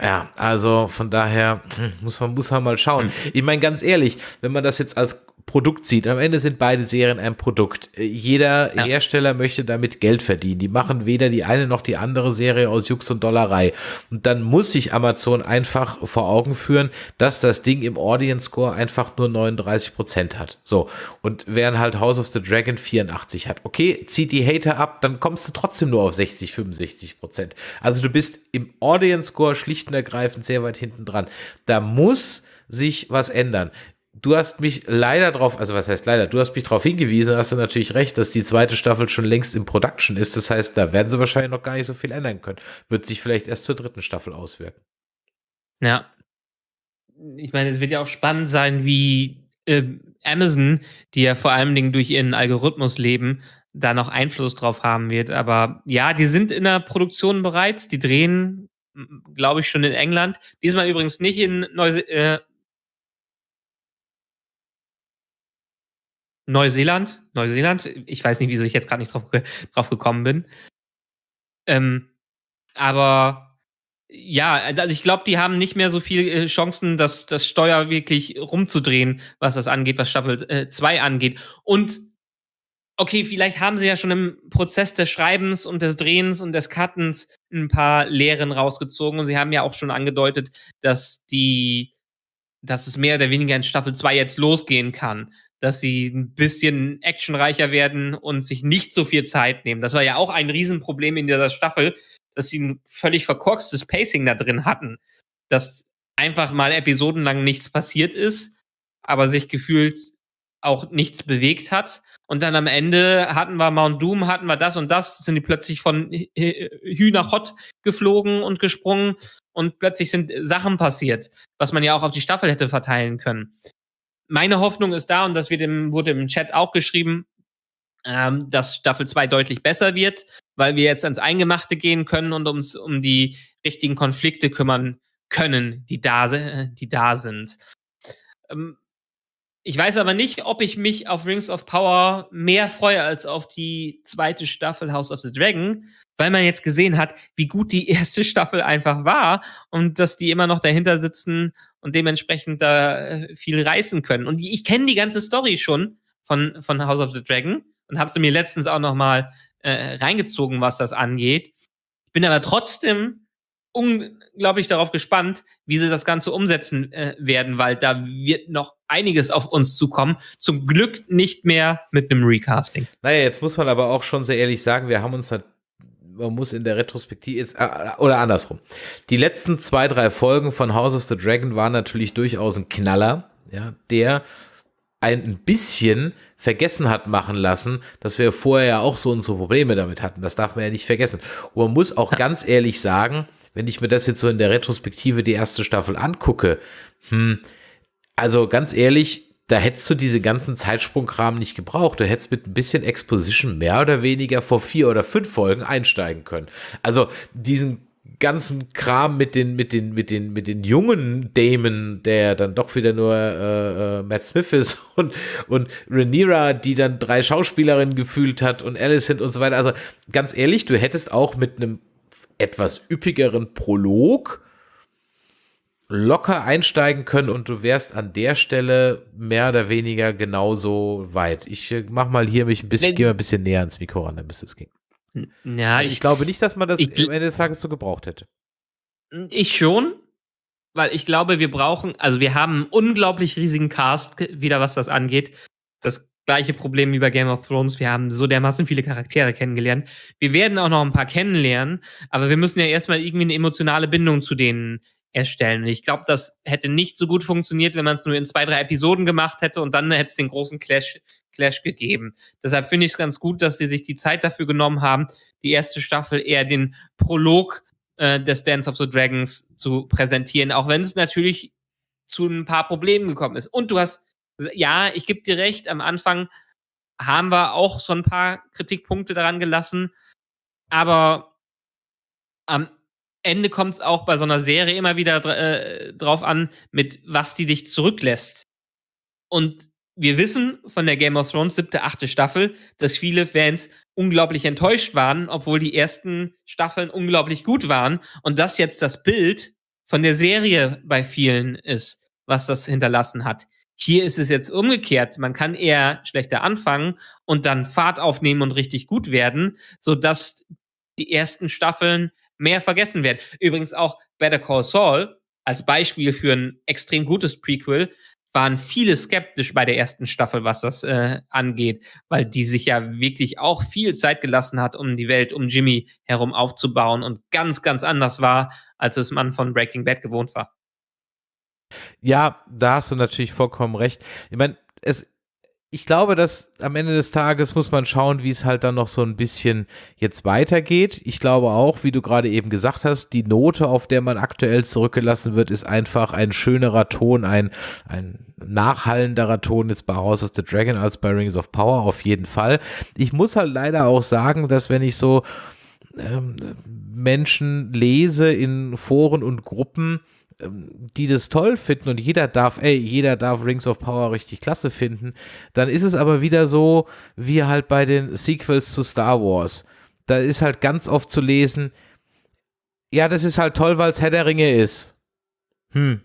[SPEAKER 3] ja also von daher hm, muss man, muss man mal schauen. Mhm. Ich meine, ganz ehrlich, wenn man das jetzt als Produkt sieht. Am Ende sind beide Serien ein Produkt. Jeder ja. Hersteller möchte damit Geld verdienen. Die machen weder die eine noch die andere Serie aus Jux und Dollerei. Und dann muss sich Amazon einfach vor Augen führen, dass das Ding im Audience Score einfach nur 39 Prozent hat. So. Und während halt House of the Dragon 84 hat. Okay, zieht die Hater ab, dann kommst du trotzdem nur auf 60, 65 Prozent. Also du bist im Audience Score schlicht und ergreifend sehr weit hinten dran. Da muss sich was ändern du hast mich leider drauf, also was heißt leider, du hast mich darauf hingewiesen, hast du natürlich recht, dass die zweite Staffel schon längst im Production ist. Das heißt, da werden sie wahrscheinlich noch gar nicht so viel ändern können. Wird sich vielleicht erst zur dritten Staffel auswirken.
[SPEAKER 4] Ja. Ich meine, es wird ja auch spannend sein, wie äh, Amazon, die ja vor allen Dingen durch ihren Algorithmus leben, da noch Einfluss drauf haben wird. Aber ja, die sind in der Produktion bereits, die drehen, glaube ich, schon in England. Diesmal übrigens nicht in Neuse äh, Neuseeland, Neuseeland, ich weiß nicht, wieso ich jetzt gerade nicht drauf, drauf gekommen bin. Ähm, aber ja, also ich glaube, die haben nicht mehr so viele äh, Chancen, das, das Steuer wirklich rumzudrehen, was das angeht, was Staffel 2 äh, angeht. Und okay, vielleicht haben sie ja schon im Prozess des Schreibens und des Drehens und des Cuttens ein paar Lehren rausgezogen. Und sie haben ja auch schon angedeutet, dass die, dass es mehr oder weniger in Staffel 2 jetzt losgehen kann dass sie ein bisschen actionreicher werden und sich nicht so viel Zeit nehmen. Das war ja auch ein Riesenproblem in dieser Staffel, dass sie ein völlig verkorkstes Pacing da drin hatten. Dass einfach mal episodenlang nichts passiert ist, aber sich gefühlt auch nichts bewegt hat. Und dann am Ende hatten wir Mount Doom, hatten wir das und das, sind die plötzlich von Hü nach Hot geflogen und gesprungen und plötzlich sind Sachen passiert, was man ja auch auf die Staffel hätte verteilen können meine Hoffnung ist da, und das wird im, wurde im Chat auch geschrieben, ähm, dass Staffel 2 deutlich besser wird, weil wir jetzt ans Eingemachte gehen können und uns um die richtigen Konflikte kümmern können, die da, die da sind. Ähm, ich weiß aber nicht, ob ich mich auf Rings of Power mehr freue als auf die zweite Staffel House of the Dragon, weil man jetzt gesehen hat, wie gut die erste Staffel einfach war und dass die immer noch dahinter sitzen und dementsprechend da äh, viel reißen können. Und ich kenne die ganze Story schon von, von House of the Dragon und habe sie mir letztens auch noch mal äh, reingezogen, was das angeht. Ich bin aber trotzdem unglaublich darauf gespannt, wie sie das Ganze umsetzen äh, werden, weil da wird noch einiges auf uns zukommen. Zum Glück nicht mehr mit einem Recasting.
[SPEAKER 3] Naja, jetzt muss man aber auch schon sehr ehrlich sagen, wir haben uns man muss in der Retrospektive jetzt, äh, oder andersrum. Die letzten zwei, drei Folgen von House of the Dragon waren natürlich durchaus ein Knaller, ja, der ein bisschen vergessen hat machen lassen, dass wir vorher ja auch so unsere Probleme damit hatten. Das darf man ja nicht vergessen. Und man muss auch ganz ehrlich sagen, wenn ich mir das jetzt so in der Retrospektive die erste Staffel angucke, hm, also ganz ehrlich, da hättest du diese ganzen Zeitsprungkram nicht gebraucht. Du hättest mit ein bisschen Exposition mehr oder weniger vor vier oder fünf Folgen einsteigen können. Also diesen ganzen Kram mit den, mit den, mit den, mit den jungen Damon, der dann doch wieder nur äh, äh, Matt Smith ist und, und Rhaenyra, die dann drei Schauspielerinnen gefühlt hat und Alicent und so weiter. Also ganz ehrlich, du hättest auch mit einem etwas üppigeren Prolog locker einsteigen können und du wärst an der Stelle mehr oder weniger genauso weit. Ich äh, mach mal hier mich ein bisschen, gehe mal ein bisschen näher ans Mikro ran, dann müsste es gehen.
[SPEAKER 4] Ja,
[SPEAKER 3] also ich, ich, glaube nicht, dass man das ich, am Ende des Tages so gebraucht hätte.
[SPEAKER 4] Ich schon, weil ich glaube, wir brauchen, also wir haben einen unglaublich riesigen Cast, wieder was das angeht. Das gleiche Problem wie bei Game of Thrones. Wir haben so dermaßen viele Charaktere kennengelernt. Wir werden auch noch ein paar kennenlernen, aber wir müssen ja erstmal irgendwie eine emotionale Bindung zu denen erstellen. Ich glaube, das hätte nicht so gut funktioniert, wenn man es nur in zwei, drei Episoden gemacht hätte und dann hätte es den großen Clash, Clash gegeben. Deshalb finde ich es ganz gut, dass sie sich die Zeit dafür genommen haben, die erste Staffel eher den Prolog äh, des Dance of the Dragons zu präsentieren, auch wenn es natürlich zu ein paar Problemen gekommen ist. Und du hast, ja, ich gebe dir recht, am Anfang haben wir auch so ein paar Kritikpunkte daran gelassen, aber am Ende kommt es auch bei so einer Serie immer wieder äh, drauf an, mit was die dich zurücklässt. Und wir wissen von der Game of Thrones siebte, achte Staffel, dass viele Fans unglaublich enttäuscht waren, obwohl die ersten Staffeln unglaublich gut waren. Und das jetzt das Bild von der Serie bei vielen ist, was das hinterlassen hat. Hier ist es jetzt umgekehrt. Man kann eher schlechter anfangen und dann Fahrt aufnehmen und richtig gut werden, so dass die ersten Staffeln mehr vergessen werden. Übrigens auch Better Call Saul als Beispiel für ein extrem gutes Prequel waren viele skeptisch bei der ersten Staffel, was das äh, angeht, weil die sich ja wirklich auch viel Zeit gelassen hat, um die Welt um Jimmy herum aufzubauen und ganz, ganz anders war, als es man von Breaking Bad gewohnt war.
[SPEAKER 3] Ja, da hast du natürlich vollkommen recht. Ich meine, es ich glaube, dass am Ende des Tages muss man schauen, wie es halt dann noch so ein bisschen jetzt weitergeht. Ich glaube auch, wie du gerade eben gesagt hast, die Note, auf der man aktuell zurückgelassen wird, ist einfach ein schönerer Ton, ein, ein nachhallenderer Ton jetzt bei House of the Dragon als bei Rings of Power auf jeden Fall. Ich muss halt leider auch sagen, dass wenn ich so ähm, Menschen lese in Foren und Gruppen, die das toll finden und jeder darf, ey, jeder darf Rings of Power richtig klasse finden, dann ist es aber wieder so, wie halt bei den Sequels zu Star Wars. Da ist halt ganz oft zu lesen, ja, das ist halt toll, weil es Herr der Ringe ist. Hm,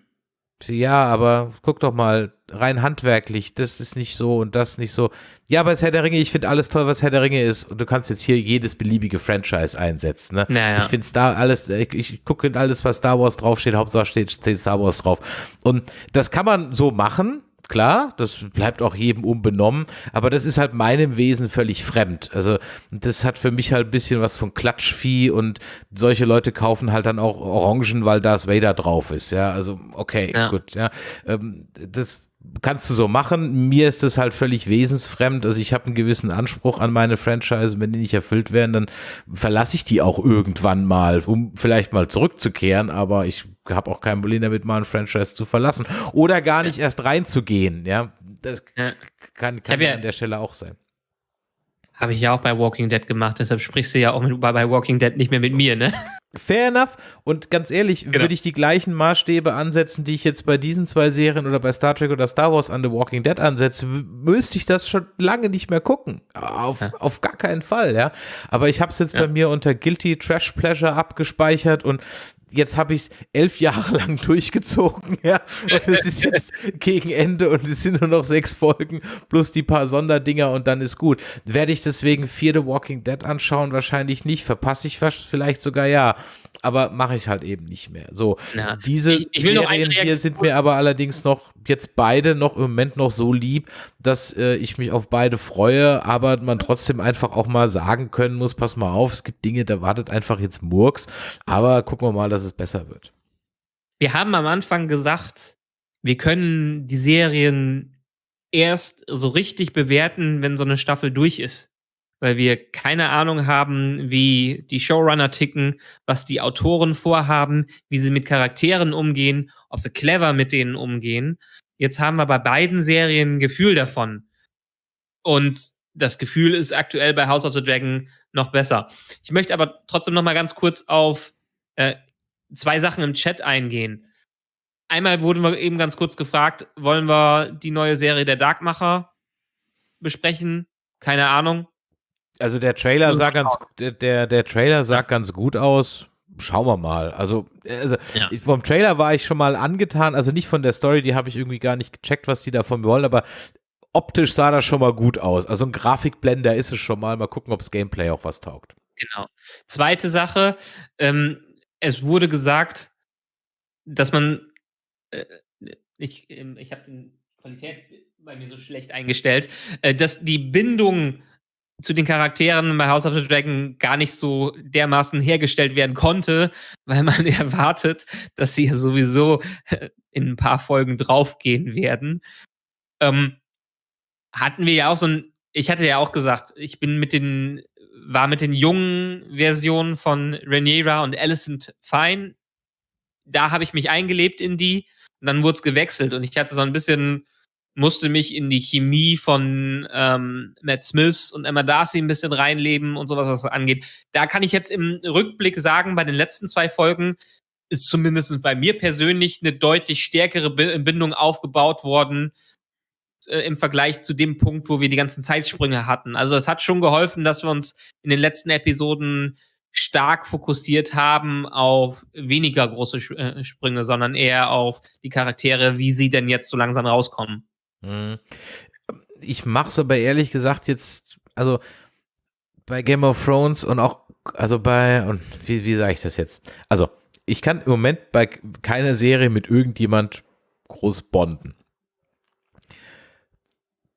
[SPEAKER 3] ja, aber guck doch mal, rein handwerklich, das ist nicht so und das nicht so. Ja, aber es ist Herr der Ringe, ich finde alles toll, was Herr der Ringe ist. Und du kannst jetzt hier jedes beliebige Franchise einsetzen. Ne?
[SPEAKER 4] Naja.
[SPEAKER 3] Ich finde da alles, ich, ich gucke alles, was Star Wars draufsteht, Hauptsache steht, steht Star Wars drauf. Und das kann man so machen, klar, das bleibt auch jedem unbenommen, aber das ist halt meinem Wesen völlig fremd. Also das hat für mich halt ein bisschen was von Klatschvieh und solche Leute kaufen halt dann auch Orangen, weil Darth Vader drauf ist. Ja, also okay, ja. gut, ja. Ähm, das kannst du so machen. Mir ist das halt völlig wesensfremd. Also ich habe einen gewissen Anspruch an meine Franchise. Wenn die nicht erfüllt werden, dann verlasse ich die auch irgendwann mal, um vielleicht mal zurückzukehren. Aber ich habe auch kein Problem damit, mal ein Franchise zu verlassen oder gar nicht erst reinzugehen. Ja, das kann, kann ja an der Stelle auch sein.
[SPEAKER 4] Habe ich ja auch bei Walking Dead gemacht, deshalb sprichst du ja auch mit, bei Walking Dead nicht mehr mit mir, ne?
[SPEAKER 3] Fair enough. Und ganz ehrlich, genau. würde ich die gleichen Maßstäbe ansetzen, die ich jetzt bei diesen zwei Serien oder bei Star Trek oder Star Wars an The Walking Dead ansetze, müsste ich das schon lange nicht mehr gucken. Auf, ja. auf gar keinen Fall, ja. Aber ich habe es jetzt ja. bei mir unter Guilty Trash Pleasure abgespeichert und jetzt habe ich es elf Jahre lang durchgezogen, ja. Und es ist jetzt gegen Ende und es sind nur noch sechs Folgen plus die paar Sonderdinger und dann ist gut. Werde ich deswegen vier The Walking Dead anschauen? Wahrscheinlich nicht. Verpasse ich vielleicht sogar ja aber mache ich halt eben nicht mehr. So, ja. diese ich, ich Serien hier sind mir aber allerdings noch jetzt beide noch im Moment noch so lieb, dass äh, ich mich auf beide freue, aber man trotzdem einfach auch mal sagen können muss, pass mal auf, es gibt Dinge, da wartet einfach jetzt Murks, aber gucken wir mal, dass es besser wird.
[SPEAKER 4] Wir haben am Anfang gesagt, wir können die Serien erst so richtig bewerten, wenn so eine Staffel durch ist weil wir keine Ahnung haben, wie die Showrunner ticken, was die Autoren vorhaben, wie sie mit Charakteren umgehen, ob sie clever mit denen umgehen. Jetzt haben wir bei beiden Serien ein Gefühl davon. Und das Gefühl ist aktuell bei House of the Dragon noch besser. Ich möchte aber trotzdem noch mal ganz kurz auf äh, zwei Sachen im Chat eingehen. Einmal wurden wir eben ganz kurz gefragt, wollen wir die neue Serie der Darkmacher besprechen? Keine Ahnung.
[SPEAKER 3] Also der Trailer sah ganz, der, der Trailer sah ganz gut aus. Schauen wir mal. Also, also ja. vom Trailer war ich schon mal angetan, also nicht von der Story, die habe ich irgendwie gar nicht gecheckt, was die davon wollen, aber optisch sah das schon mal gut aus. Also ein Grafikblender ist es schon mal. Mal gucken, ob das Gameplay auch was taugt.
[SPEAKER 4] Genau. Zweite Sache, ähm, es wurde gesagt, dass man, äh, ich, ähm, ich habe die Qualität bei mir so schlecht eingestellt, äh, dass die Bindung zu den Charakteren bei House of the Dragon gar nicht so dermaßen hergestellt werden konnte, weil man erwartet, dass sie ja sowieso äh, in ein paar Folgen draufgehen werden. Ähm, hatten wir ja auch so ein, ich hatte ja auch gesagt, ich bin mit den, war mit den jungen Versionen von Rhaenyra und Alicent fein. Da habe ich mich eingelebt in die und dann wurde es gewechselt und ich hatte so ein bisschen musste mich in die Chemie von ähm, Matt Smith und Emma Darcy ein bisschen reinleben und sowas, was das angeht. Da kann ich jetzt im Rückblick sagen, bei den letzten zwei Folgen ist zumindest bei mir persönlich eine deutlich stärkere Bindung aufgebaut worden äh, im Vergleich zu dem Punkt, wo wir die ganzen Zeitsprünge hatten. Also es hat schon geholfen, dass wir uns in den letzten Episoden stark fokussiert haben auf weniger große äh, Sprünge, sondern eher auf die Charaktere, wie sie denn jetzt so langsam rauskommen.
[SPEAKER 3] Mhm. Ich mache es aber ehrlich gesagt jetzt, also bei Game of Thrones und auch, also bei, und wie, wie sage ich das jetzt? Also, ich kann im Moment bei keiner Serie mit irgendjemand groß bonden.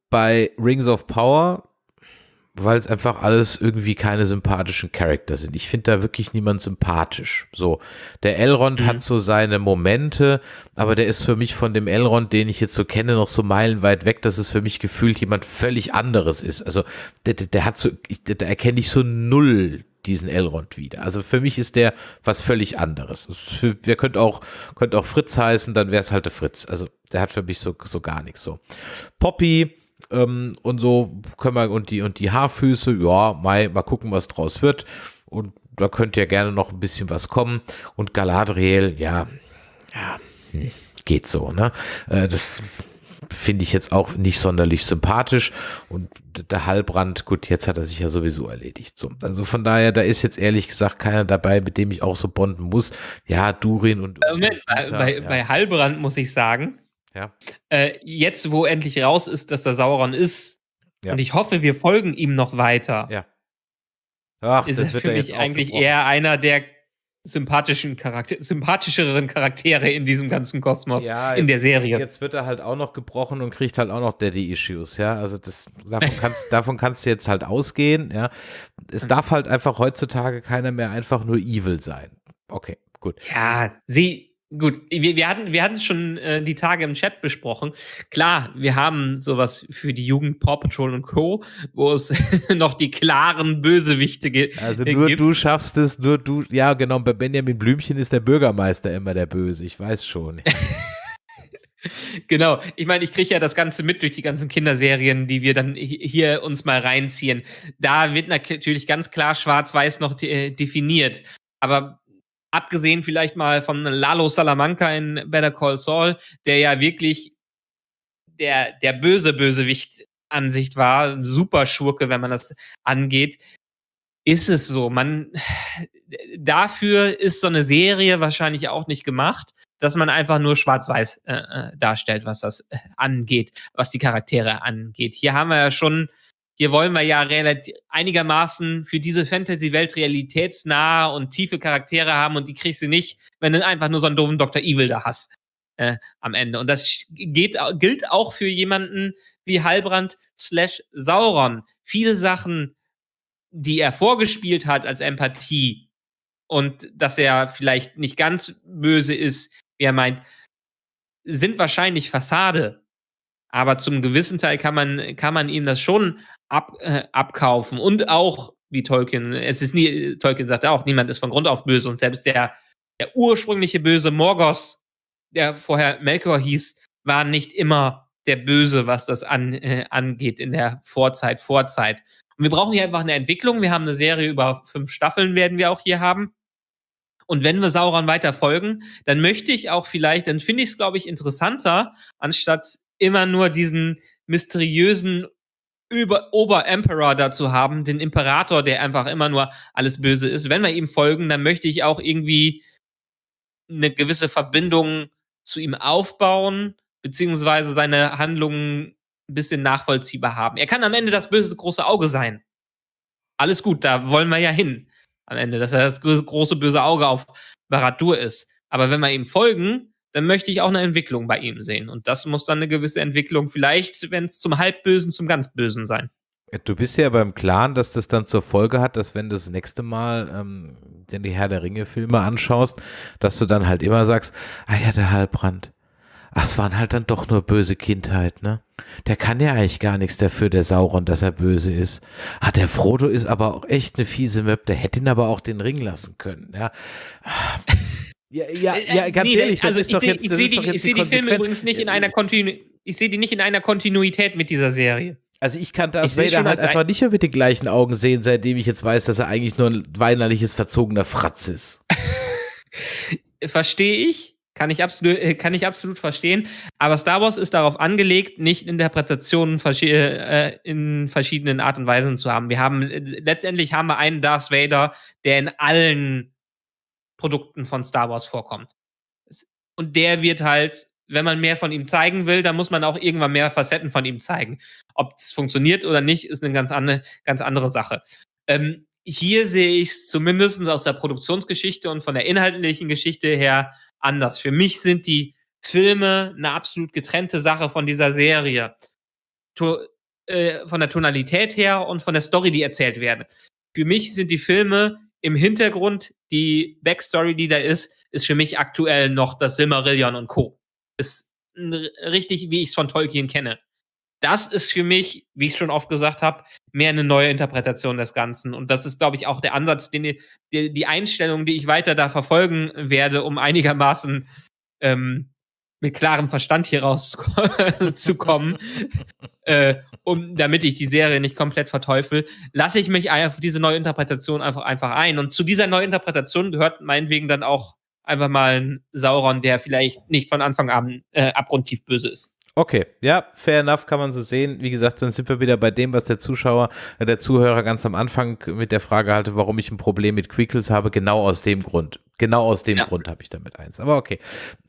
[SPEAKER 3] Bei Rings of Power weil es einfach alles irgendwie keine sympathischen Charakter sind. Ich finde da wirklich niemand sympathisch. So, der Elrond mhm. hat so seine Momente, aber der ist für mich von dem Elrond, den ich jetzt so kenne, noch so meilenweit weg, dass es für mich gefühlt jemand völlig anderes ist. Also der, der hat so, ich, da erkenne ich so null diesen Elrond wieder. Also für mich ist der was völlig anderes. Wer könnte auch, könnte auch Fritz heißen, dann wäre es halt der Fritz. Also der hat für mich so, so gar nichts so. Poppy, ähm, und so können wir, und die, und die Haarfüße, ja, mal, mal gucken, was draus wird. Und da könnte ja gerne noch ein bisschen was kommen. Und Galadriel, ja, ja, hm, geht so, ne? Äh, das finde ich jetzt auch nicht sonderlich sympathisch. Und der Halbrand, gut, jetzt hat er sich ja sowieso erledigt. So, also von daher, da ist jetzt ehrlich gesagt keiner dabei, mit dem ich auch so bonden muss. Ja, Durin und.
[SPEAKER 4] Äh, Moment, bei, bei, ja. bei Halbrand muss ich sagen,
[SPEAKER 3] ja.
[SPEAKER 4] Äh, jetzt, wo endlich raus ist, dass der Sauron ist, ja. und ich hoffe, wir folgen ihm noch weiter,
[SPEAKER 3] ja.
[SPEAKER 4] Ach, ist er für mich eigentlich eher einer der sympathischen Charakter sympathischeren Charaktere in diesem ganzen Kosmos ja, in der Serie.
[SPEAKER 3] Jetzt wird er halt auch noch gebrochen und kriegt halt auch noch Daddy-Issues, ja. Also das, davon kannst, davon kannst du jetzt halt ausgehen, ja. Es darf halt einfach heutzutage keiner mehr einfach nur evil sein. Okay, gut.
[SPEAKER 4] Ja, sie, Gut, wir, wir, hatten, wir hatten schon äh, die Tage im Chat besprochen. Klar, wir haben sowas für die Jugend Paw Patrol und Co., wo es noch die klaren Bösewichte gibt.
[SPEAKER 3] Also nur gibt. du schaffst es, nur du, ja genau, bei Benjamin Blümchen ist der Bürgermeister immer der Böse, ich weiß schon.
[SPEAKER 4] genau, ich meine, ich kriege ja das Ganze mit durch die ganzen Kinderserien, die wir dann hier uns mal reinziehen. Da wird natürlich ganz klar schwarz-weiß noch de äh, definiert. Aber abgesehen vielleicht mal von Lalo Salamanca in Better Call Saul, der ja wirklich der, der böse Bösewicht Ansicht war, ein super Schurke, wenn man das angeht, ist es so. Man, dafür ist so eine Serie wahrscheinlich auch nicht gemacht, dass man einfach nur schwarz-weiß äh, äh darstellt, was das äh, angeht, was die Charaktere angeht. Hier haben wir ja schon hier wollen wir ja einigermaßen für diese Fantasy-Welt realitätsnahe und tiefe Charaktere haben und die kriegst du nicht, wenn du einfach nur so einen doofen Dr. Evil da hast äh, am Ende. Und das geht, gilt auch für jemanden wie Halbrand slash Sauron. Viele Sachen, die er vorgespielt hat als Empathie und dass er vielleicht nicht ganz böse ist, wie er meint, sind wahrscheinlich Fassade. Aber zum gewissen Teil kann man, kann man ihm das schon ab, äh, abkaufen. Und auch, wie Tolkien, es ist nie, Tolkien sagt auch, niemand ist von Grund auf böse und selbst der, der ursprüngliche böse Morgos, der vorher Melkor hieß, war nicht immer der Böse, was das an, äh, angeht in der Vorzeit, Vorzeit. Und wir brauchen hier einfach eine Entwicklung. Wir haben eine Serie über fünf Staffeln, werden wir auch hier haben. Und wenn wir Sauron weiter folgen, dann möchte ich auch vielleicht, dann finde ich es, glaube ich, interessanter, anstatt immer nur diesen mysteriösen über Ober-Emperor dazu haben, den Imperator, der einfach immer nur alles Böse ist. Wenn wir ihm folgen, dann möchte ich auch irgendwie eine gewisse Verbindung zu ihm aufbauen, beziehungsweise seine Handlungen ein bisschen nachvollziehbar haben. Er kann am Ende das böse große Auge sein. Alles gut, da wollen wir ja hin am Ende, dass er das große böse Auge auf Baradur ist. Aber wenn wir ihm folgen, dann möchte ich auch eine Entwicklung bei ihm sehen. Und das muss dann eine gewisse Entwicklung vielleicht, wenn es zum Halbbösen, zum ganz Bösen sein.
[SPEAKER 3] Du bist ja beim Klaren, dass das dann zur Folge hat, dass wenn du das nächste Mal ähm, den die Herr der Ringe Filme anschaust, dass du dann halt immer sagst, ah ja, der Halbrand. Ach, es waren halt dann doch nur böse Kindheit, ne? Der kann ja eigentlich gar nichts dafür, der Sauron, dass er böse ist. Hat der Frodo ist aber auch echt eine fiese Möb, der hätte ihn aber auch den Ring lassen können, ja. Ja, ja,
[SPEAKER 4] Äh,
[SPEAKER 3] ja ganz
[SPEAKER 4] nee,
[SPEAKER 3] ehrlich, das
[SPEAKER 4] also
[SPEAKER 3] ist
[SPEAKER 4] ich seh- sehe
[SPEAKER 3] ist
[SPEAKER 4] die, ich seh die Filme
[SPEAKER 3] Konsequenz.
[SPEAKER 4] übrigens nicht in einer Kontinu ich sehe die nicht in einer Kontinuität mit dieser Serie.
[SPEAKER 3] Also ich kann Darth
[SPEAKER 4] Ich seh
[SPEAKER 3] Vader halt einfach
[SPEAKER 4] ein-
[SPEAKER 3] nicht mehr mit den gleichen Augen sehen, seitdem ich jetzt weiß, dass er eigentlich nur ein weinerliches, verzogener Fratz ist.
[SPEAKER 4] Verstehe ich, kann ich absolut, äh, kann ich absolut verstehen. Aber Star Wars ist darauf angelegt, nicht Interpretationen äh, in verschiedenen Art und Weisen zu haben. Wir haben äh, letztendlich haben wir einen Darth Vader, der in allen Produkten von Star Wars vorkommt. Und der wird halt, wenn man mehr von ihm zeigen will, dann muss man auch irgendwann mehr Facetten von ihm zeigen. Ob es funktioniert oder nicht, ist eine ganz, andere ganz andere Sache. Ähm, hier sehe ich es zumindest aus der Produktionsgeschichte und von der inhaltlichen Geschichte her anders. Für mich sind die Filme eine absolut getrennte Sache von dieser Serie. To äh, von der Tonalität her und von der Story, die erzählt werden. Für mich sind die Filme im Hintergrund, die Backstory, die da ist, ist für mich aktuell noch das Silmarillion und Co. Ist richtig, wie ich es von Tolkien kenne. Das ist für mich, wie ich schon oft gesagt habe, mehr eine neue Interpretation des Ganzen. Und das ist, glaube ich, auch der Ansatz, den die, die Einstellung, die ich weiter da verfolgen werde, um einigermaßen ähm, mit klarem Verstand hier rauszukommen, äh, um, damit ich die Serie nicht komplett verteufel, lasse ich mich auf diese neue Interpretation einfach, einfach ein. Und zu dieser neuen Interpretation gehört meinetwegen dann auch einfach mal ein Sauron, der vielleicht nicht von Anfang an äh, abgrundtief böse ist.
[SPEAKER 3] Okay, ja, fair enough, kann man so sehen. Wie gesagt, dann sind wir wieder bei dem, was der Zuschauer, äh, der Zuhörer ganz am Anfang mit der Frage hatte, warum ich ein Problem mit Quickles habe. Genau aus dem Grund. Genau aus dem
[SPEAKER 4] Ja.
[SPEAKER 3] Grund habe ich damit eins. Aber okay.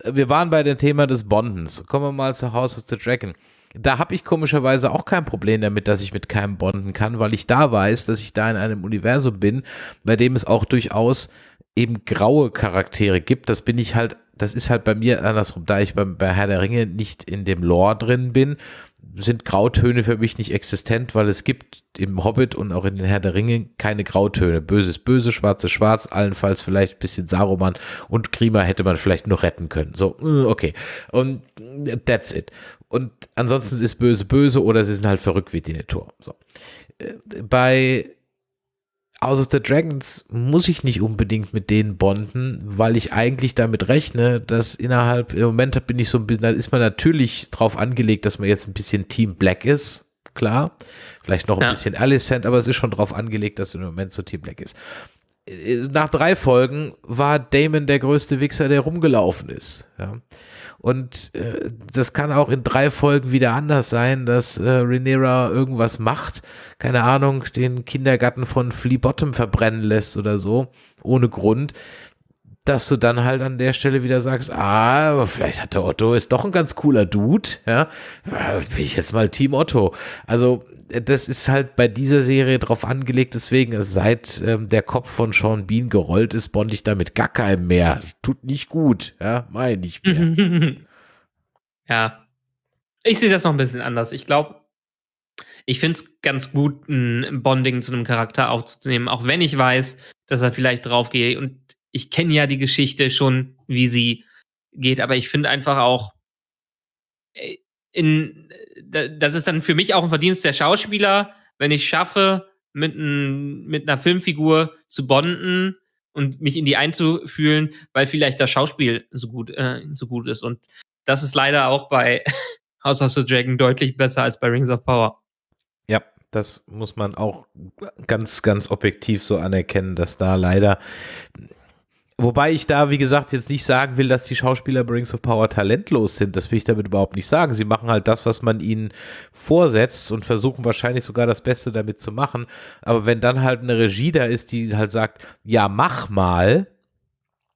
[SPEAKER 3] Äh, Wir waren bei dem Thema des Bondens. Kommen wir mal zu House of the Dragon. Da habe ich komischerweise auch kein Problem damit, dass ich mit keinem bonden kann, weil ich da weiß, dass ich da in einem Universum bin, bei dem es auch durchaus eben graue Charaktere gibt. Das bin ich halt, das ist halt bei mir andersrum, da ich beim, bei Herr der Ringe nicht in dem Lore drin bin, sind Grautöne für mich nicht existent, weil es gibt im Hobbit und auch in den Herr der Ringe keine Grautöne. Böse ist böse, schwarz ist schwarz, allenfalls vielleicht ein bisschen Saruman und Grima hätte man vielleicht noch retten können. So, äh, okay. Und that's it. Und ansonsten ist böse böse oder sie sind halt verrückt wie Denethor. So. Äh, Bei House of the Dragons muss ich nicht unbedingt mit denen bonden, weil ich eigentlich damit rechne, dass innerhalb, im Moment bin ich so ein bisschen, da ist man natürlich drauf angelegt, dass man jetzt ein bisschen Team Black ist, klar. Vielleicht noch ein
[SPEAKER 4] Ja.
[SPEAKER 3] bisschen Alicent, aber es ist schon drauf angelegt, dass im Moment so Team Black ist. Äh, Nach drei Folgen war Damon der größte Wichser, der rumgelaufen ist. Ja. Und äh, das kann auch in drei Folgen wieder anders sein, dass äh, Rhaenyra irgendwas macht, keine Ahnung, den Kindergarten von Flea Bottom verbrennen lässt oder so, ohne Grund, dass du dann halt an der Stelle wieder sagst, ah, vielleicht hat der Otto ist doch ein ganz cooler Dude, ja, bin ich jetzt mal Team Otto. Also das ist halt bei dieser Serie drauf angelegt, deswegen seit ähm, der Kopf von Sean Bean gerollt ist, bond ich damit gar keinem mehr. Tut nicht gut, ja, meine ich mehr.
[SPEAKER 4] ja. Ich sehe das noch ein bisschen anders. Ich glaube, ich finde es ganz gut, ein Bonding zu einem Charakter aufzunehmen, auch wenn ich weiß, dass er vielleicht drauf geht. Und ich kenne ja die Geschichte schon, wie sie geht, aber ich finde einfach auch, äh, in, da- das ist dann für mich auch ein Verdienst der Schauspieler, wenn ich schaffe, mit, ein, mit einer Filmfigur zu bonden und mich in die einzufühlen, weil vielleicht das Schauspiel so gut, äh, so gut ist. Und das ist leider auch bei House of the Dragon deutlich besser als bei Rings of Power.
[SPEAKER 3] Ja, das muss man auch ganz, ganz objektiv so anerkennen, dass da leider. Wobei ich da, wie gesagt, jetzt nicht sagen will, dass die Schauspieler bei Rings of Power talentlos sind. Das will ich damit überhaupt nicht sagen. Sie machen halt das, was man ihnen vorsetzt und versuchen wahrscheinlich sogar das Beste damit zu machen. Aber wenn dann halt eine Regie da ist, die halt sagt, ja, mach mal,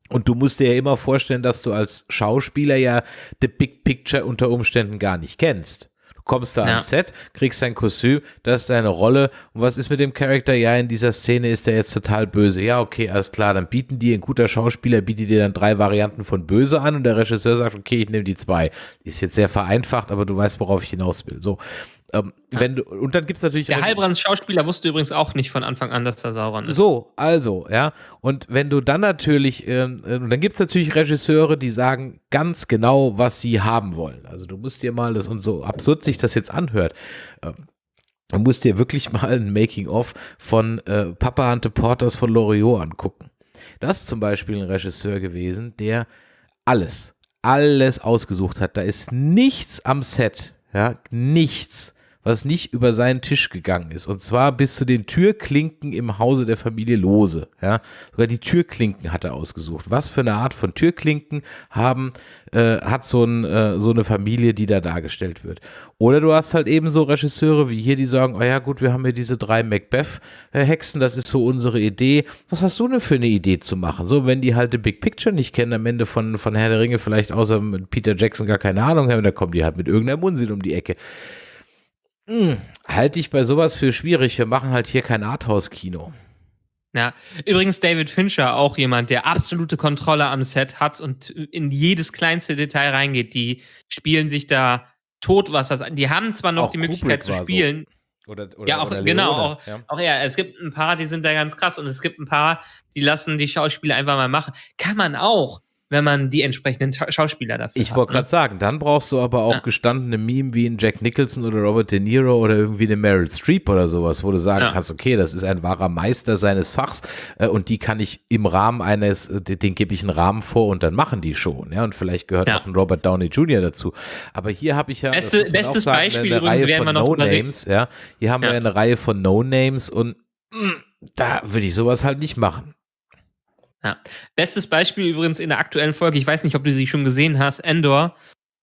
[SPEAKER 3] und du musst dir ja immer vorstellen, dass du als Schauspieler ja the big picture unter Umständen gar nicht kennst. Kommst da
[SPEAKER 4] Ja.
[SPEAKER 3] ans Set, kriegst dein Kostüm, das ist deine Rolle. Und was ist mit dem Charakter? Ja, in dieser Szene ist der jetzt total böse. Ja, okay, alles klar. Dann bieten die, ein guter Schauspieler bietet dir dann drei Varianten von böse an und der Regisseur sagt, okay, ich nehme die zwei. Ist jetzt sehr vereinfacht, aber du weißt, worauf ich hinaus will. So. Ähm, wenn du, und dann gibt's natürlich
[SPEAKER 4] Der Heilbrands Schauspieler wusste übrigens auch nicht von Anfang an, dass er Sauron ist.
[SPEAKER 3] so, also, ja. Und wenn du dann natürlich, ähm, äh, dann gibt es natürlich Regisseure, die sagen ganz genau, was sie haben wollen. Also du musst dir mal das, und so absurd sich das jetzt anhört, ähm, du musst dir wirklich mal ein Making-of von äh, Papa Ante Porters von Loriot angucken. Das ist zum Beispiel ein Regisseur gewesen, der alles, alles ausgesucht hat. Da ist nichts am Set, ja, nichts, was nicht über seinen Tisch gegangen ist. Und zwar bis zu den Türklinken im Hause der Familie Lose. Ja, sogar die Türklinken hat er ausgesucht. Was für eine Art von Türklinken haben äh, hat so, ein, äh, so eine Familie, die da dargestellt wird. Oder du hast halt eben so Regisseure wie hier, die sagen, oh ja gut, wir haben hier diese drei Macbeth-Hexen, das ist so unsere Idee. Was hast du denn für eine Idee zu machen? So, wenn die halt the Big Picture nicht kennen, am Ende von, von Herr der Ringe vielleicht außer mit Peter Jackson gar keine Ahnung haben, dann kommen die halt mit irgendeinem Unsinn um die Ecke. Hm, halte ich bei sowas für schwierig. Wir machen halt hier kein Arthouse-Kino.
[SPEAKER 4] Ja, übrigens David Fincher, auch jemand, der absolute Kontrolle am Set hat und in jedes kleinste Detail reingeht. Die spielen sich da tot, was das an. Die haben zwar noch
[SPEAKER 3] Auch
[SPEAKER 4] die Möglichkeit
[SPEAKER 3] Kubrick
[SPEAKER 4] zu
[SPEAKER 3] war so.
[SPEAKER 4] spielen.
[SPEAKER 3] Oder, oder,
[SPEAKER 4] Ja, auch-
[SPEAKER 3] oder
[SPEAKER 4] genau, auch-
[SPEAKER 3] ja.
[SPEAKER 4] Auch ja, es gibt ein paar, die sind da ganz krass und es gibt ein paar, die lassen die Schauspieler einfach mal machen. Kann man auch, wenn man die entsprechenden Schauspieler dafür
[SPEAKER 3] Ich
[SPEAKER 4] hat.
[SPEAKER 3] wollte
[SPEAKER 4] ne?
[SPEAKER 3] gerade sagen, dann brauchst du aber auch
[SPEAKER 4] Ja.
[SPEAKER 3] gestandene Meme wie ein Jack Nicholson oder Robert De Niro oder irgendwie eine Meryl Streep oder sowas, wo du sagen
[SPEAKER 4] Ja.
[SPEAKER 3] kannst, okay, das ist ein wahrer Meister seines Fachs äh, und die kann ich im Rahmen eines, äh, den, den gebe ich einen Rahmen vor und dann machen die schon, ja, und vielleicht gehört
[SPEAKER 4] Ja.
[SPEAKER 3] auch ein Robert Downey Jr. dazu. Aber hier habe ich ja,
[SPEAKER 4] Beste- bestes
[SPEAKER 3] sagen,
[SPEAKER 4] Beispiel
[SPEAKER 3] eine, eine
[SPEAKER 4] übrigens
[SPEAKER 3] Reihe von
[SPEAKER 4] reden.
[SPEAKER 3] No-Names, ja, hier haben wir eine Reihe von No-Names und mh, da würde ich sowas halt nicht machen.
[SPEAKER 4] Bestes Beispiel übrigens in der aktuellen Folge, ich weiß nicht, ob du sie schon gesehen hast, Endor,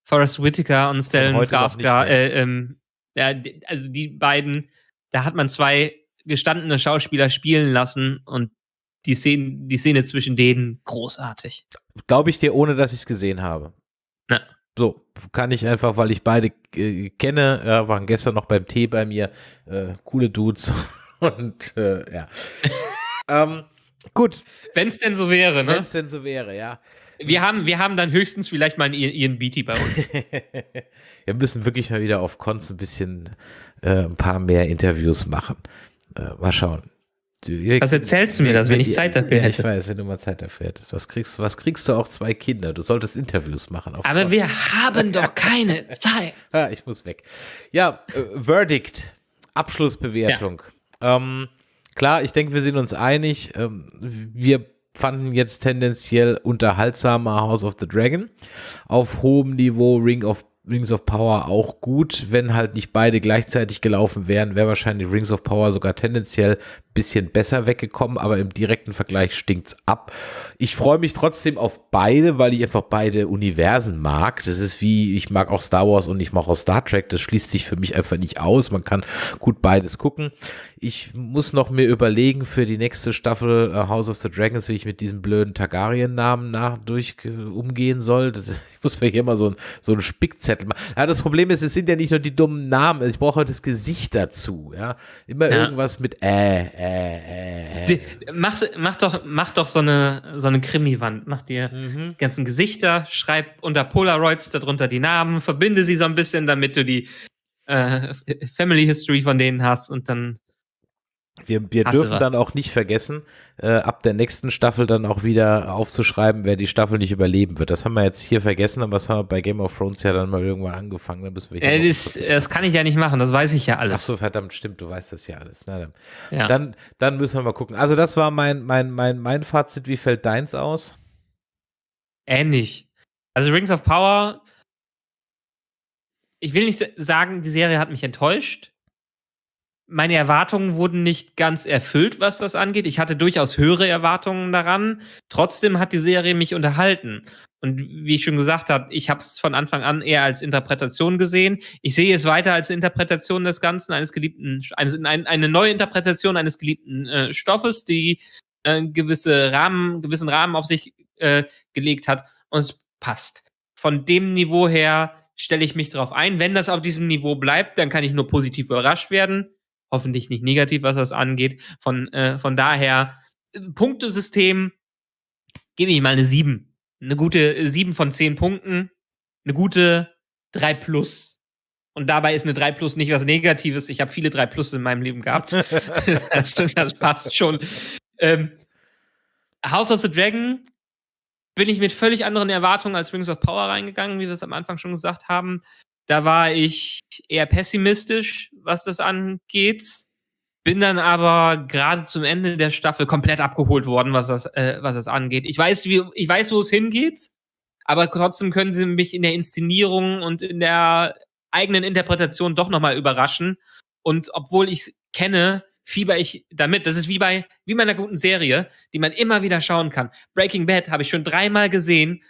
[SPEAKER 4] Forrest Whitaker und Stellan Skarsgård, äh, ähm, ja, also die beiden, da hat man zwei gestandene Schauspieler spielen lassen und die Szene, die Szene zwischen denen großartig.
[SPEAKER 3] Glaube ich dir, ohne dass ich es gesehen habe.
[SPEAKER 4] Ja.
[SPEAKER 3] So, kann ich einfach, weil ich beide äh, kenne, ja, waren gestern noch beim Tee bei mir, äh, coole Dudes und äh, ja. ähm, gut,
[SPEAKER 4] Wenn es denn so wäre,
[SPEAKER 3] wenn
[SPEAKER 4] ne?
[SPEAKER 3] es denn so wäre, ja.
[SPEAKER 4] Wir haben, wir haben dann höchstens vielleicht mal einen Ian Beatty bei uns.
[SPEAKER 3] Wir müssen wirklich mal wieder auf Cons ein bisschen äh, ein paar mehr Interviews machen. Äh, mal schauen.
[SPEAKER 4] Was erzählst du mir das, wenn ich Zeit dafür
[SPEAKER 3] ja, Ich
[SPEAKER 4] hätte?
[SPEAKER 3] weiß, wenn du mal Zeit dafür hättest. Was kriegst, was kriegst du auch zwei Kinder? Du solltest Interviews machen. auf
[SPEAKER 4] Aber
[SPEAKER 3] Cons.
[SPEAKER 4] wir haben doch keine Zeit.
[SPEAKER 3] Ah, ich muss weg. Ja, äh, Verdict, Abschlussbewertung. Ähm, klar, ich denke, wir sind uns einig. Ähm, wir fanden jetzt tendenziell unterhaltsamer House of the Dragon. Auf hohem Niveau Ring of Rings of Power auch gut. Wenn halt nicht beide gleichzeitig gelaufen wären, wäre wahrscheinlich Rings of Power sogar tendenziell bisschen besser weggekommen, aber im direkten Vergleich stinkt's ab. Ich freue mich trotzdem auf beide, weil ich einfach beide Universen mag. Das ist wie, ich mag auch Star Wars und ich mag auch Star Trek. Das schließt sich für mich einfach nicht aus. Man kann gut beides gucken. Ich muss noch mir überlegen für die nächste Staffel äh, House of the Dragons, wie ich mit diesem blöden Targaryen-Namen nach durch äh, umgehen soll. Das ist, ich muss mir hier mal so ein so einen Spickzettel machen. Ja, das Problem ist, es sind ja nicht nur die dummen Namen. Ich brauche das Gesicht dazu. Ja, immer
[SPEAKER 4] Ja.
[SPEAKER 3] irgendwas mit äh, äh, äh, äh.
[SPEAKER 4] Mach, mach doch, mach doch so eine, so eine Krimi-Wand. Mach dir
[SPEAKER 3] Mhm.
[SPEAKER 4] ganzen Gesichter, schreib unter Polaroids darunter die Namen, verbinde sie so ein bisschen, damit du die äh, Family History von denen hast und dann.
[SPEAKER 3] Wir, wir dürfen dann auch nicht vergessen, äh, ab der nächsten Staffel dann auch wieder aufzuschreiben, wer die Staffel nicht überleben wird. Das haben wir jetzt hier vergessen, aber das haben wir bei Game of Thrones ja dann mal irgendwann angefangen. Da müssen wir
[SPEAKER 4] Äh, das, das kann ich ja nicht machen, das weiß ich ja
[SPEAKER 3] Ach
[SPEAKER 4] alles.
[SPEAKER 3] so, verdammt, stimmt, du weißt das ja alles. Na dann.
[SPEAKER 4] ja.
[SPEAKER 3] Dann, dann müssen wir mal gucken. Also das war mein, mein, mein, mein Fazit. Wie fällt deins aus?
[SPEAKER 4] Ähnlich. Also Rings of Power, ich will nicht sagen, die Serie hat mich enttäuscht. Meine Erwartungen wurden nicht ganz erfüllt, was das angeht. Ich hatte durchaus höhere Erwartungen daran. Trotzdem hat die Serie mich unterhalten. Und wie ich schon gesagt habe, ich habe es von Anfang an eher als Interpretation gesehen. Ich sehe es weiter als Interpretation des Ganzen, eines geliebten, eines, ein, eine neue Interpretation eines geliebten äh, Stoffes, die äh, gewisse Rahmen, gewissen Rahmen auf sich äh, gelegt hat und es passt. Von dem Niveau her stelle ich mich drauf ein. Wenn das auf diesem Niveau bleibt, dann kann ich nur positiv überrascht werden. Hoffentlich nicht negativ, was das angeht. Von, äh, von daher, äh, Punktesystem, gebe ich mal eine 7. Eine gute 7 von 10 Punkten. Eine gute 3 plus. Und dabei ist eine 3 plus nicht was Negatives. Ich habe viele 3 plus in meinem Leben gehabt. das, das, passt schon. Ähm, House of the Dragon bin ich mit völlig anderen Erwartungen als Rings of Power reingegangen, wie wir es am Anfang schon gesagt haben. Da war ich eher pessimistisch, was das angeht. Bin dann aber gerade zum Ende der Staffel komplett abgeholt worden, was das, äh, was das angeht. Ich weiß, wie, ich weiß, wo es hingeht, aber trotzdem können sie mich in der Inszenierung und in der eigenen Interpretation doch nochmal überraschen. Und obwohl ich kenne, fieber ich damit. Das ist wie bei, wie bei einer guten Serie, die man immer wieder schauen kann. Breaking Bad habe ich schon dreimal gesehen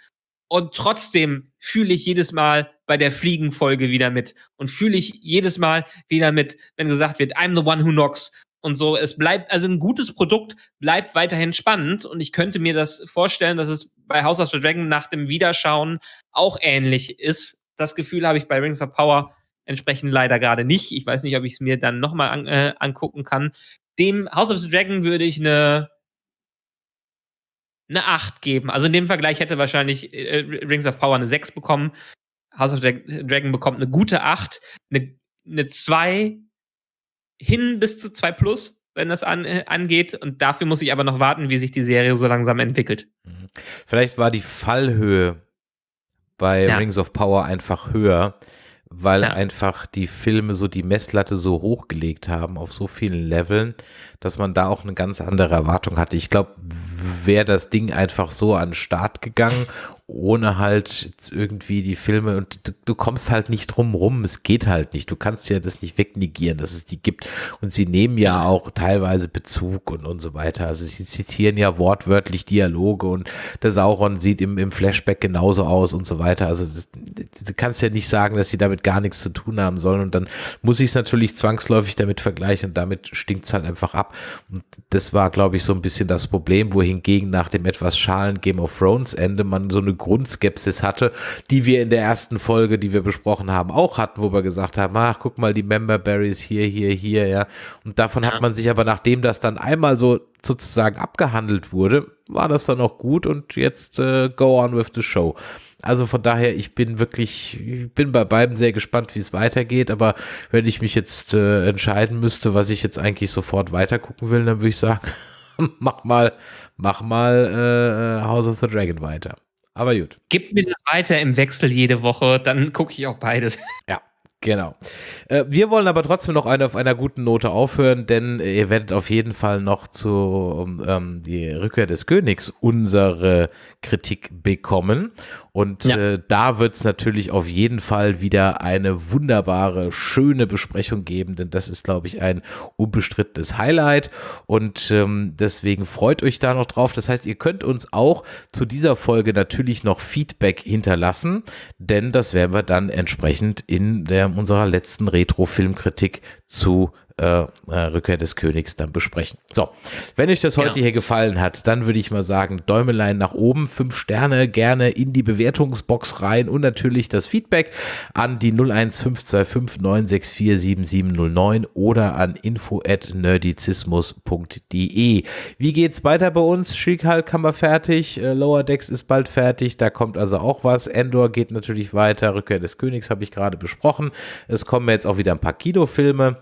[SPEAKER 4] und trotzdem fühle ich jedes Mal bei der Fliegenfolge wieder mit und fühle ich jedes Mal wieder mit, wenn gesagt wird, I'm the one who knocks und so. Es bleibt, also ein gutes Produkt bleibt weiterhin spannend und ich könnte mir das vorstellen, dass es bei House of the Dragon nach dem Wiederschauen auch ähnlich ist. Das Gefühl habe ich bei Rings of Power entsprechend leider gerade nicht. Ich weiß nicht, ob ich es mir dann nochmal an, äh, angucken kann. Dem House of the Dragon würde ich eine eine 8 geben. Also in dem Vergleich hätte wahrscheinlich äh, Rings of Power eine 6 bekommen. House of Dragon bekommt eine gute 8, eine, eine 2 hin bis zu 2 plus, wenn das an, äh, angeht. Und dafür muss ich aber noch warten, wie sich die Serie so langsam entwickelt. Mhm.
[SPEAKER 3] Vielleicht war die Fallhöhe bei ja. Rings of Power einfach höher weil ja. einfach die Filme so die Messlatte so hochgelegt haben auf so vielen Leveln, dass man da auch eine ganz andere Erwartung hatte. Ich glaube, wäre das Ding einfach so an den Start gegangen, ohne halt irgendwie die Filme und du, du, kommst halt nicht drum rum, es geht halt nicht. Du kannst ja das nicht wegnegieren, dass es die gibt. Und sie nehmen ja auch teilweise Bezug und, und so weiter. Also sie zitieren ja wortwörtlich Dialoge und der Sauron sieht im, im Flashback genauso aus und so weiter. Also ist, du kannst ja nicht sagen, dass sie damit gar nichts zu tun haben sollen. Und dann muss ich es natürlich zwangsläufig damit vergleichen und damit stinkt es halt einfach ab. Und das war, glaube ich, so ein bisschen das Problem, wohingegen nach dem etwas schalen Game of Thrones Ende man so eine Grundskepsis hatte, die wir in der ersten Folge, die wir besprochen haben, auch hatten, wo wir gesagt haben, ach, guck mal, die Member Berries hier, hier, hier, ja. Und davon ja. hat man sich aber, nachdem das dann einmal so sozusagen abgehandelt wurde, war das dann auch gut und jetzt äh, go on with the show. Also von daher, ich bin wirklich, ich bin bei beiden sehr gespannt, wie es weitergeht. Aber wenn ich mich jetzt äh, entscheiden müsste, was ich jetzt eigentlich sofort weitergucken will, dann würde ich sagen, mach mal, mach mal äh, House of the Dragon weiter. Aber gut.
[SPEAKER 4] Gib mir das weiter im Wechsel jede Woche, dann gucke ich auch beides.
[SPEAKER 3] Ja. Genau. Äh, wir wollen aber trotzdem noch eine auf einer guten Note aufhören, denn ihr werdet auf jeden Fall noch zu ähm, die Rückkehr des Königs unsere Kritik bekommen. Und ja. äh, da wird es natürlich auf jeden Fall wieder eine wunderbare, schöne Besprechung geben, denn das ist, glaube ich, ein unbestrittenes Highlight. Und ähm, deswegen freut euch da noch drauf. Das heißt, ihr könnt uns auch zu dieser Folge natürlich noch Feedback hinterlassen, denn das werden wir dann entsprechend in der, unserer letzten Retro-Filmkritik zu äh, äh, Rückkehr des Königs dann besprechen. So, wenn euch das heute genau. hier gefallen hat, dann würde ich mal sagen, Däumelein nach oben, fünf Sterne gerne in die Bewertungsbox rein und natürlich das Feedback an die 01525 964 7709 oder an info at nerdizismus.de. Wie geht's weiter bei uns? Schickhalt kann man fertig, äh, Lower Decks ist bald fertig, da kommt also auch was. Endor geht natürlich weiter, Rückkehr des Königs habe ich gerade besprochen. Es kommen jetzt auch wieder ein paar Kinofilme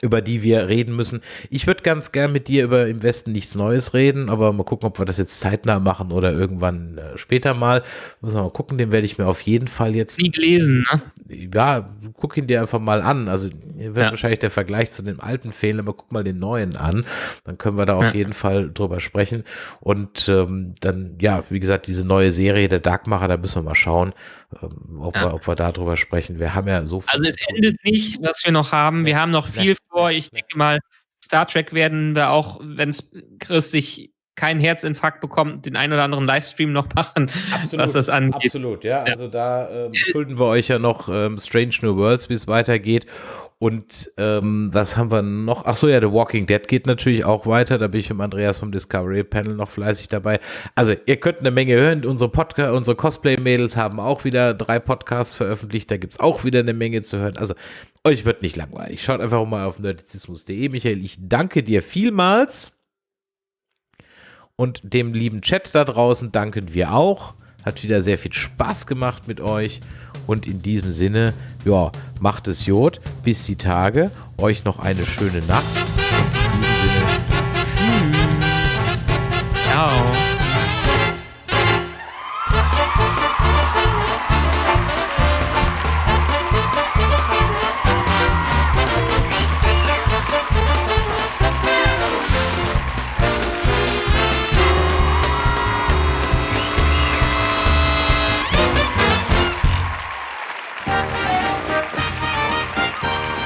[SPEAKER 3] über die wir reden müssen. Ich würde ganz gern mit dir über im Westen nichts Neues reden, aber mal gucken, ob wir das jetzt zeitnah machen oder irgendwann äh, später mal. Muss mal gucken, den werde ich mir auf jeden Fall jetzt.
[SPEAKER 4] Nie gelesen, ne?
[SPEAKER 3] Ja, guck ihn dir einfach mal an. Also wird ja. wahrscheinlich der Vergleich zu dem alten fehlen, aber guck mal den neuen an. Dann können wir da auf ja. jeden Fall drüber sprechen. Und ähm, dann, ja, wie gesagt, diese neue Serie, der Darkmacher, da müssen wir mal schauen, ähm, ob, ja. wir, ob wir da drüber sprechen. Wir haben ja so
[SPEAKER 4] viel. Also es endet nicht, was wir noch haben. Wir haben noch viel vor. Ich denke mal, Star Trek werden wir auch, wenn es Chris sich keinen Herzinfarkt bekommen, den einen oder anderen Livestream noch machen, absolut, was das angeht.
[SPEAKER 3] Absolut, ja. Also da ähm, schulden wir euch ja noch ähm, Strange New Worlds, wie es weitergeht. Und ähm, was haben wir noch? Ach so, ja, The Walking Dead geht natürlich auch weiter. Da bin ich mit Andreas vom Discovery Panel noch fleißig dabei. Also ihr könnt eine Menge hören. Unsere Podcast, unsere Cosplay-Mädels haben auch wieder drei Podcasts veröffentlicht. Da gibt es auch wieder eine Menge zu hören. Also euch wird nicht langweilig. Schaut einfach mal auf nerdizismus.de. Michael, ich danke dir vielmals. Und dem lieben Chat da draußen danken wir auch. Hat wieder sehr viel Spaß gemacht mit euch. Und in diesem Sinne, ja, macht es Jod. Bis die Tage. Euch noch eine schöne Nacht. In diesem Sinne,
[SPEAKER 4] tschüss. Ciao.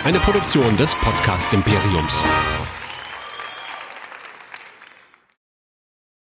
[SPEAKER 1] Eine Produktion des Podcast Imperiums.